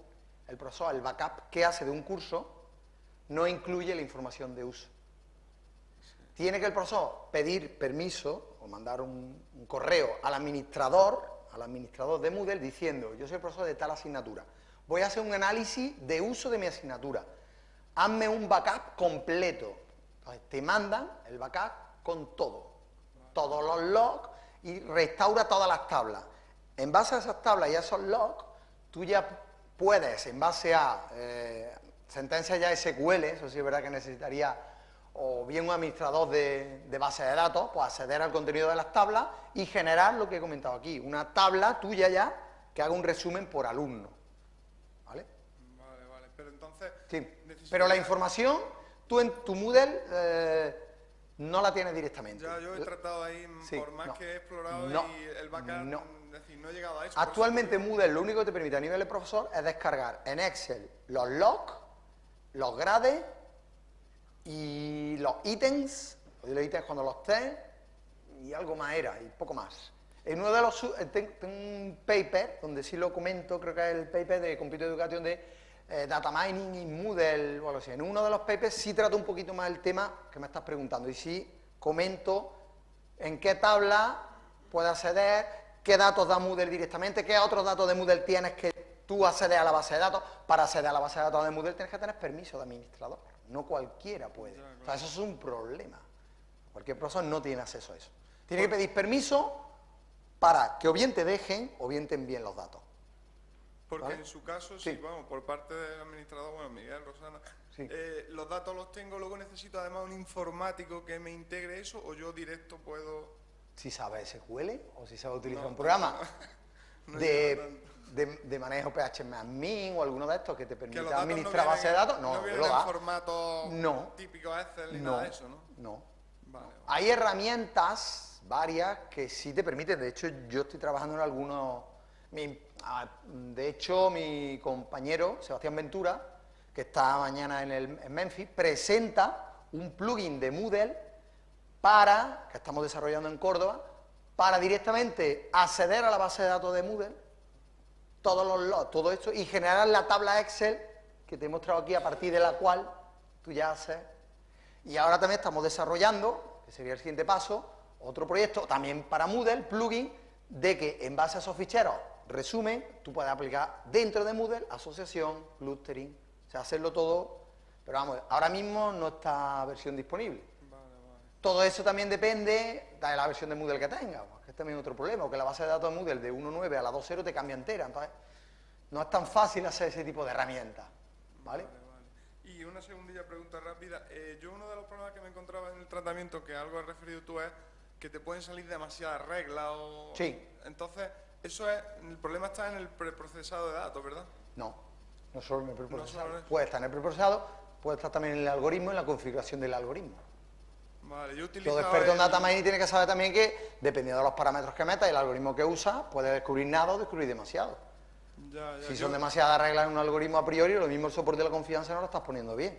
el profesor, el backup que hace de un curso, no incluye la información de uso. Tiene que el profesor pedir permiso o mandar un, correo al administrador, al administrador de Moodle diciendo, yo soy el profesor de tal asignatura, voy a hacer un análisis de uso de mi asignatura, hazme un backup completo. Entonces te mandan el backup con todo, todos los logs y restaura todas las tablas. En base a esas tablas y a esos logs, tú ya puedes, en base a eh, sentencias ya SQL, eso sí es verdad que necesitaría o bien un administrador de, de base de datos, pues acceder al contenido de las tablas y generar lo que he comentado aquí, una tabla tuya ya que haga un resumen por alumno. ¿Vale? Vale, vale. Pero entonces... Sí. Pero la información, tú en tu Moodle eh, no la tienes directamente. Ya, yo he tratado ahí, Sí, por más no. que he explorado No, y el backup, no. es decir, no he llegado a eso. Actualmente Moodle lo único que te permite a nivel de profesor es descargar en Excel los logs, los grades y los ítems, los ítems cuando los test, y algo más era, y poco más. En uno de los, eh, ten- tengo un paper, donde sí lo comento, creo que es el paper de Computer Education de eh, Data Mining y Moodle o algo así. En uno de los papers sí trato un poquito más el tema que me estás preguntando, y sí comento en qué tabla puedes acceder, qué datos da Moodle directamente, qué otros datos de Moodle tienes que tú accedes a la base de datos. Para acceder a la base de datos de Moodle tienes que tener permiso de administrador, no cualquiera puede. O sea, eso es un problema. Cualquier profesor no tiene acceso a eso. Tiene que pedir permiso para que o bien te dejen o bien te envíen los datos. Porque ¿Vale? en su caso, sí. Sí. vamos, por parte del administrador, bueno, Miguel, Rosana, Sí. eh, los datos los tengo, luego necesito además un informático que me integre eso, o yo directo puedo... Si sabes SQL o si sabes utilizar No, un programa no de, de, de manejo PHP o alguno de estos que te permita administrar no base de datos, no, no vienen lo da. en formato No. típico Excel ni No, nada de eso, ¿no? no. Vale, vale. Hay herramientas varias que sí te permiten, de hecho yo estoy trabajando en algunos, de hecho mi compañero Sebastián Ventura, que está mañana en, el, en Memphis, presenta un plugin de Moodle para, que estamos desarrollando en Córdoba, para directamente acceder a la base de datos de Moodle, todo esto, y generar la tabla Excel que te he mostrado aquí, a partir de la cual tú ya haces. Y ahora también estamos desarrollando, que sería el siguiente paso, otro proyecto también para Moodle, plugin, de que en base a esos ficheros, resumen, tú puedes aplicar dentro de Moodle asociación, clustering, o sea, hacerlo todo, pero vamos, ahora mismo no está versión disponible. Vale, vale. Todo eso también depende de la versión de Moodle que tengas, que es también otro problema, que la base de datos de Moodle de 1.9 a la 2.0 te cambia entera, entonces no es tan fácil hacer ese tipo de herramientas, ¿vale? Vale, vale. Y una segundilla pregunta rápida. Eh, yo uno de los problemas que me encontraba en el tratamiento, que algo has referido tú, es que te pueden salir demasiadas reglas o... Sí. Entonces, eso es... El problema está en el preprocesado de datos, ¿verdad? No, no solo en el preprocesado. puede estar en el preprocesado, puede estar también en el algoritmo, en la configuración del algoritmo. Vale, yo utilizo... Todo experto en data mining tiene que saber también que, dependiendo de los parámetros que metas y el algoritmo que usas, puede descubrir nada o descubrir demasiado. Ya, ya, Si yo- son demasiadas reglas en un algoritmo a priori, lo mismo el soporte de la confianza no lo estás poniendo bien.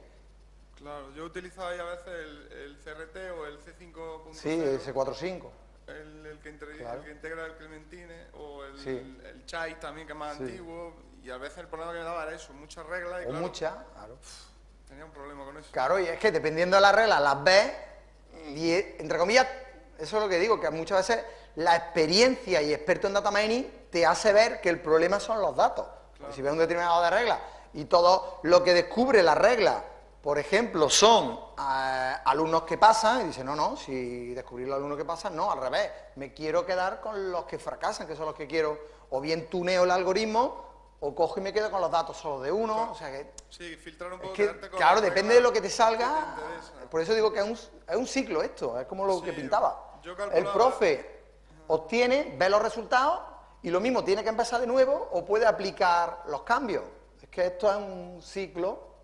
Claro, yo utilizaba ahí a veces el, el CRT o el C5.0. Sí, ese 4.5. El, el que Claro. el que integra el Clementine o el, Sí. el Chai también, que es más Sí. antiguo. Y a veces el problema que me daba era eso, muchas reglas y O claro, muchas, claro. tenía un problema con eso. Claro, y es que dependiendo de las reglas, las ves y, entre comillas, eso es lo que digo, que muchas veces la experiencia y experto en data mining te hace ver que el problema son los datos. Porque si ves un determinado de reglas y todo lo que descubre la regla, por ejemplo, son eh, alumnos que pasan, y dicen, no, no, si descubrir los alumnos que pasan, no, al revés, me quiero quedar con los que fracasan, que son los que quiero, o bien tuneo el algoritmo, o cojo y me quedo con los datos solo de uno, o sea que Sí, filtrar un es poco. que, quedarte con claro, depende de lo que te que salga. te por eso digo que es un, es un ciclo esto, es como lo Sí, que pintaba. yo El profe obtiene, ve los resultados y lo mismo tiene que empezar de nuevo o puede aplicar los cambios. Es que esto es un ciclo.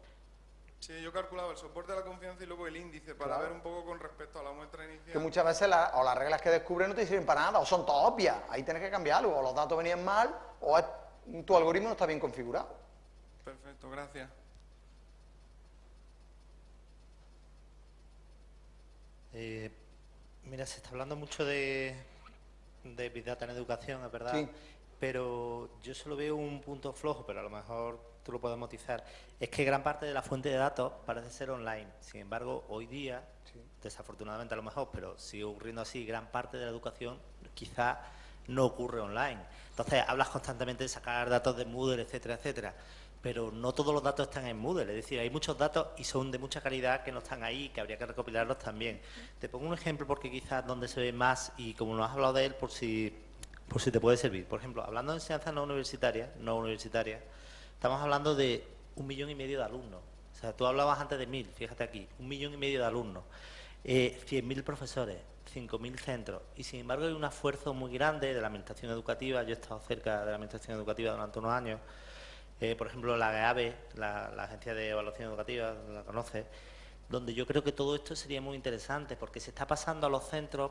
Sí, yo calculaba el soporte de la confianza y luego el índice para Claro. ver un poco con respecto a la muestra inicial. Que muchas veces la- o las reglas que descubres no te sirven para nada, o son todas obvias, ahí tienes que cambiarlo, o los datos venían mal, o es- tu algoritmo no está bien configurado. Perfecto, gracias. Eh, mira, se está hablando mucho de, de Big Data en educación, es verdad. Sí. pero yo solo veo un punto flojo, pero a lo mejor tú lo puedes motizar, es que gran parte de la fuente de datos parece ser online. Sin embargo, hoy día, desafortunadamente a lo mejor, pero sigue ocurriendo así, gran parte de la educación quizá no ocurre online. Entonces, hablas constantemente de sacar datos de Moodle, etcétera, etcétera, pero no todos los datos están en Moodle, es decir, hay muchos datos y son de mucha calidad que no están ahí, que habría que recopilarlos también. Te pongo un ejemplo porque quizás donde se ve más y como no has hablado de él, por si, por si te puede servir. Por ejemplo, hablando de enseñanza no universitaria, no universitaria, estamos hablando de un millón y medio de alumnos. O sea, tú hablabas antes de mil, fíjate aquí, un millón y medio de alumnos, eh, 100.000 profesores, 5.000 centros. Y sin embargo hay un esfuerzo muy grande de la administración educativa, yo he estado cerca de la administración educativa durante unos años, eh, por ejemplo la GABE, la, Agencia de Evaluación Educativa, la conoce, donde yo creo que todo esto sería muy interesante porque se está pasando a los centros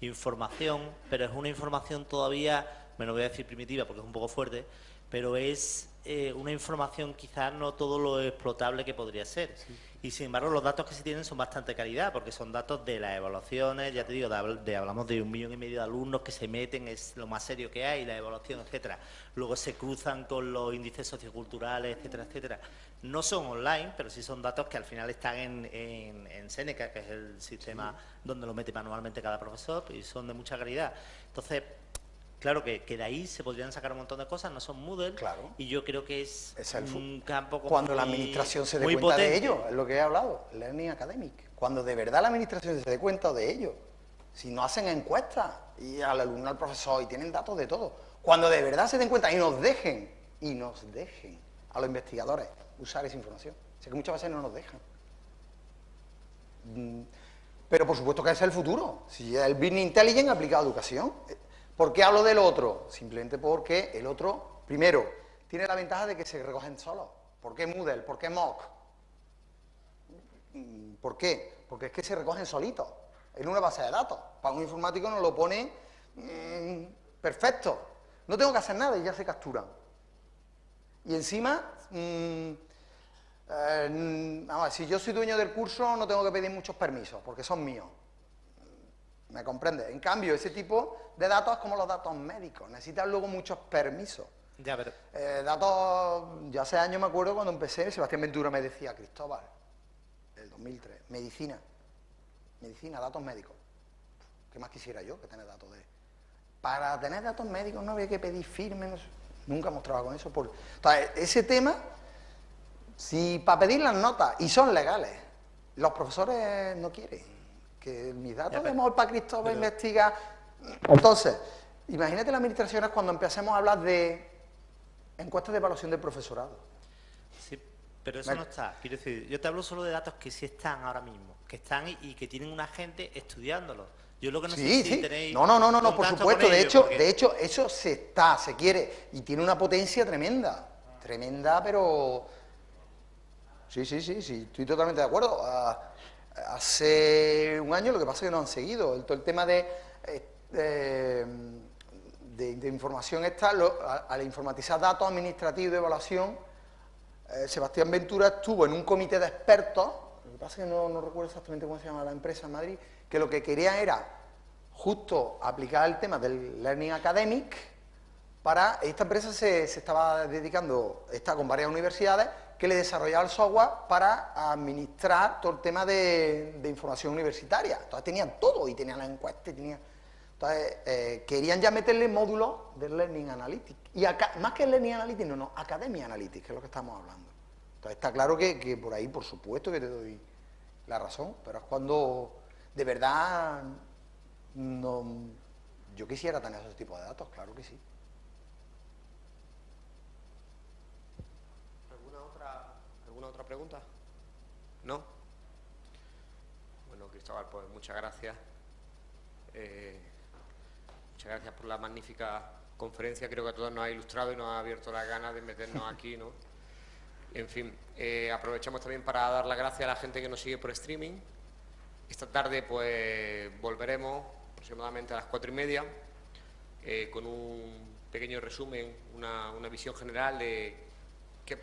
información, pero es una información todavía, me lo voy a decir primitiva porque es un poco fuerte, pero es eh, una información quizás no todo lo explotable que podría ser. Y sin embargo, los datos que se tienen son bastante calidad, porque son datos de las evaluaciones, ya te digo, de, hablamos de un millón y medio de alumnos que se meten, es lo más serio que hay, la evaluación, etcétera. Luego se cruzan con los índices socioculturales, etcétera, etcétera. No son online, pero sí son datos que al final están en, en, Seneca, que es el sistema donde lo mete manualmente cada profesor, y son de mucha calidad. Entonces, Claro que, que, de ahí se podrían sacar un montón de cosas, no son Moodle, claro. y yo creo que es, un campo como Cuando la administración se dé cuenta de ello, es lo que he hablado, Learning Academic. Cuando de verdad la administración se dé cuenta de ello. Si no hacen encuestas, y al alumno, al profesor, y tienen datos de todo. Cuando de verdad se den cuenta y nos dejen, y nos dejen a los investigadores usar esa información. Sé que muchas veces no nos dejan. Mm, pero por supuesto que ese es el futuro. Si el Business Intelligence aplicado a educación, ¿Por qué hablo del otro? Simplemente porque el otro, primero, tiene la ventaja de que se recogen solos. ¿Por qué Moodle? ¿Por qué Mock? Mm, ¿Por qué? Porque es que se recogen solitos en una base de datos. Para un informático nos lo pone mm, perfecto. No tengo que hacer nada y ya se capturan. Y encima, mm, eh, si yo soy dueño del curso no tengo que pedir muchos permisos porque son míos. ¿Me comprende? En cambio, ese tipo de datos es como los datos médicos, necesitan luego muchos permisos. Ya, pero... Eh, datos, ya hace años me acuerdo cuando empecé, Sebastián Ventura me decía, Cristóbal, el 2003, medicina, medicina, datos médicos. ¿Qué más quisiera yo que tener datos de...? Para tener datos médicos no había que pedir firmes, nunca hemos trabajado con eso. Por... Entonces, ese tema, si para pedir las notas, y son legales, los profesores no quieren que mis datos de móvil para Cristóbal investiga. Entonces, imagínate las administraciones cuando empecemos a hablar de encuestas de evaluación del profesorado. Sí, pero eso no está. Quiero decir, yo te hablo solo de datos que sí están ahora mismo, que están y, que tienen una gente estudiándolos. Yo lo que no sí, sé sí. tenéis No, no, no, no, por supuesto. De hecho, de hecho, eso se está, se quiere, y tiene una potencia tremenda. Tremenda, pero. Sí, sí, sí, sí, estoy totalmente de acuerdo. Ah, hace un año, lo que pasa es que no han seguido. El, tema de, eh, de, información está, al informatizar datos administrativos de evaluación, eh, Sebastián Ventura estuvo en un comité de expertos, lo que pasa es que no, recuerdo exactamente cómo se llama la empresa en Madrid, que lo que quería era justo aplicar el tema del Learning Academic para, esta empresa se, se estaba dedicando, está con varias universidades, que le desarrollaba el software para administrar todo el tema de, información universitaria. Entonces tenían todo, y tenían la encuesta, y tenían... Entonces, eh, querían ya meterle módulos de Learning Analytics. Y acá, más que Learning Analytics, no, no, Academia Analytics, que es lo que estamos hablando. Entonces, está claro que, que por ahí, por supuesto, que te doy la razón, pero es cuando de verdad no, yo quisiera tener esos tipos de datos, claro que sí. Otra pregunta? ¿No? Bueno, Cristóbal, pues muchas gracias. Eh, muchas gracias por la magnífica conferencia. Creo que a todos nos ha ilustrado y nos ha abierto las ganas de meternos aquí, ¿no? En fin, eh, aprovechamos también para dar las gracias a la gente que nos sigue por streaming. Esta tarde, pues, volveremos aproximadamente a las cuatro y media eh, con un pequeño resumen, una, una visión general de qué,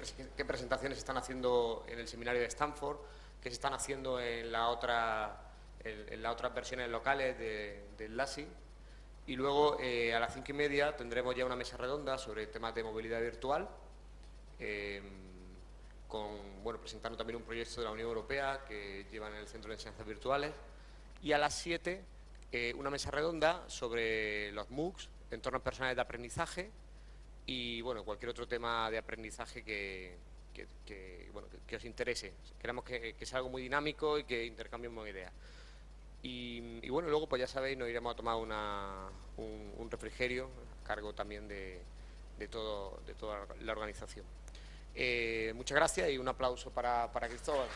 presentaciones se están haciendo en el seminario de Stanford, qué se están haciendo en, la otra, en, las otras versiones locales del LASI Y luego eh, a las cinco y media tendremos ya una mesa redonda sobre temas de movilidad virtual, em, con, bueno, presentando también un proyecto de la Unión Europea que llevan en el Centro de Enseñanzas Virtuales. Y a las siete eh, una mesa redonda sobre los MOOCs, entornos personales de aprendizaje y bueno, cualquier otro tema de aprendizaje que, os interese. Queremos que, sea algo muy dinámico y que intercambiemos ideas. Y, bueno, luego pues ya sabéis, nos iremos a tomar un, refrigerio a cargo también de, todo, de toda la organización. Eh, muchas gracias y un aplauso para, para Cristóbal.